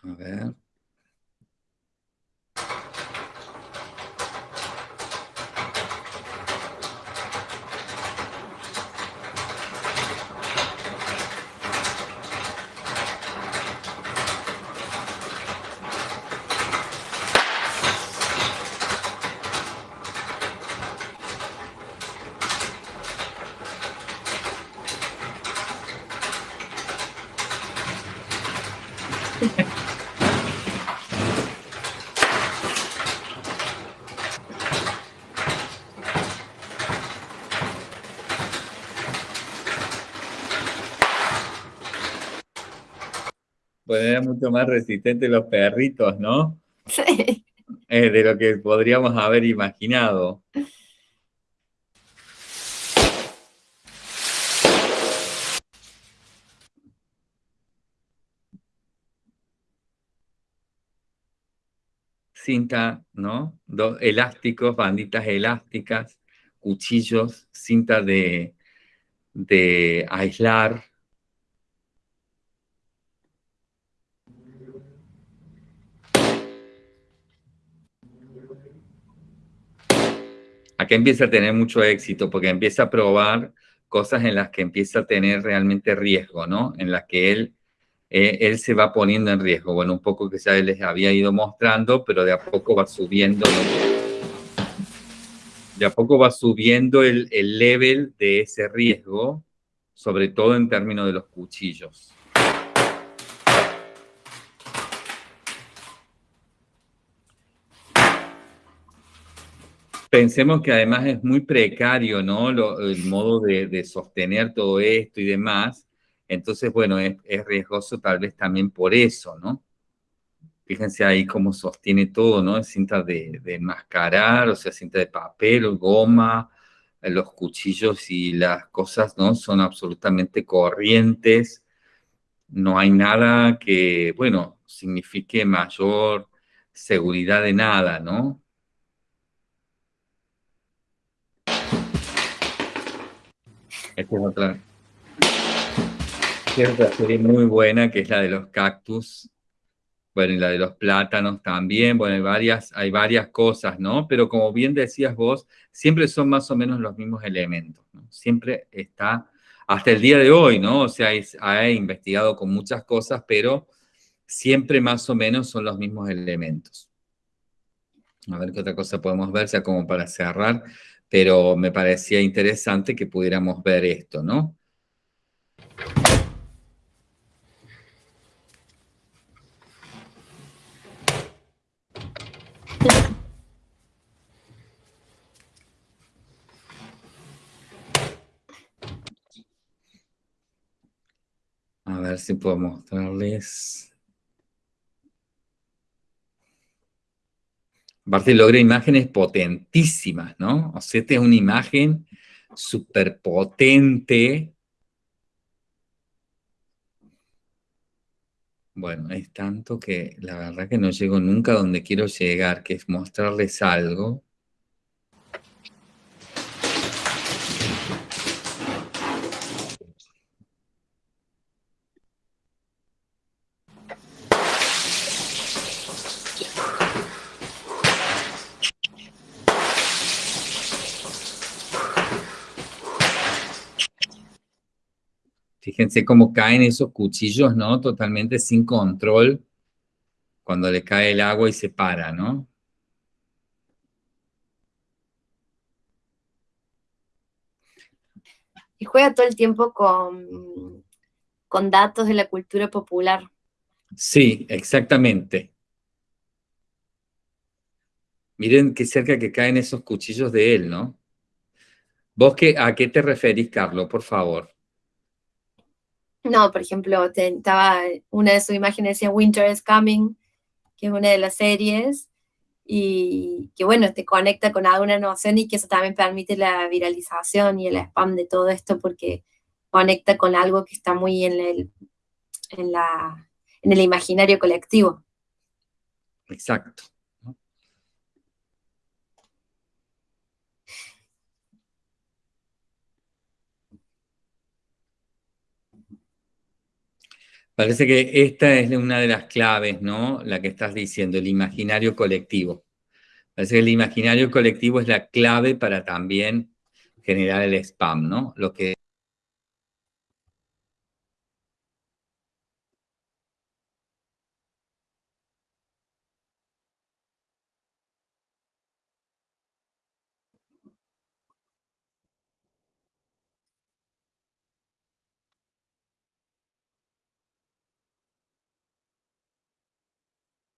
A ver. Pues eran mucho más resistentes los perritos, ¿no? Sí. Eh, de lo que podríamos haber imaginado. Cinta, ¿no? Dos elásticos, banditas elásticas, cuchillos, cinta de, de aislar, Acá empieza a tener mucho éxito porque empieza a probar cosas en las que empieza a tener realmente riesgo, ¿no? En las que él, eh, él se va poniendo en riesgo. Bueno, un poco que ya les había ido mostrando, pero de a poco va subiendo, de a poco va subiendo el, el level de ese riesgo, sobre todo en términos de los cuchillos. Pensemos que además es muy precario, ¿no? el modo de, sostener todo esto y demás. Entonces, bueno, es, riesgoso tal vez también por eso, ¿no? Fíjense ahí cómo sostiene todo, ¿no? Cinta de, de enmascarar, o sea, cinta de papel, goma, los cuchillos y las cosas, ¿no? Son absolutamente corrientes. No hay nada que, bueno, signifique mayor seguridad de nada, ¿no? Esta es otra, serie muy buena, que es la de los cactus. Bueno, y la de los plátanos también. Bueno, hay varias, hay varias cosas, ¿no? Pero como bien decías vos, siempre son más o menos los mismos elementos. Siempre está, hasta el día de hoy, ¿no? O sea, ha investigado con muchas cosas, pero siempre más o menos son los mismos elementos. A ver qué otra cosa podemos ver, ya como para cerrar pero me parecía interesante que pudiéramos ver esto, ¿no? A ver si puedo mostrarles. Aparte logra imágenes potentísimas, ¿no? O sea, esta es una imagen súper potente. Bueno, es tanto que la verdad que no llego nunca a donde quiero llegar, que es mostrarles algo Fíjense cómo caen esos cuchillos, ¿no? Totalmente sin control cuando le cae el agua y se para, ¿no? Y juega todo el tiempo con, con datos de la cultura popular. Sí, exactamente. Miren qué cerca que caen esos cuchillos de él, ¿no? ¿Vos qué, a qué te referís, Carlos, por favor? No, por ejemplo, estaba una de sus imágenes decía Winter is Coming, que es una de las series, y que bueno, te conecta con alguna noción y que eso también permite la viralización y el spam de todo esto porque conecta con algo que está muy en el, en la, en el imaginario colectivo. Exacto. Parece que esta es una de las claves, ¿no? La que estás diciendo, el imaginario colectivo. Parece que el imaginario colectivo es la clave para también generar el spam, ¿no? Lo que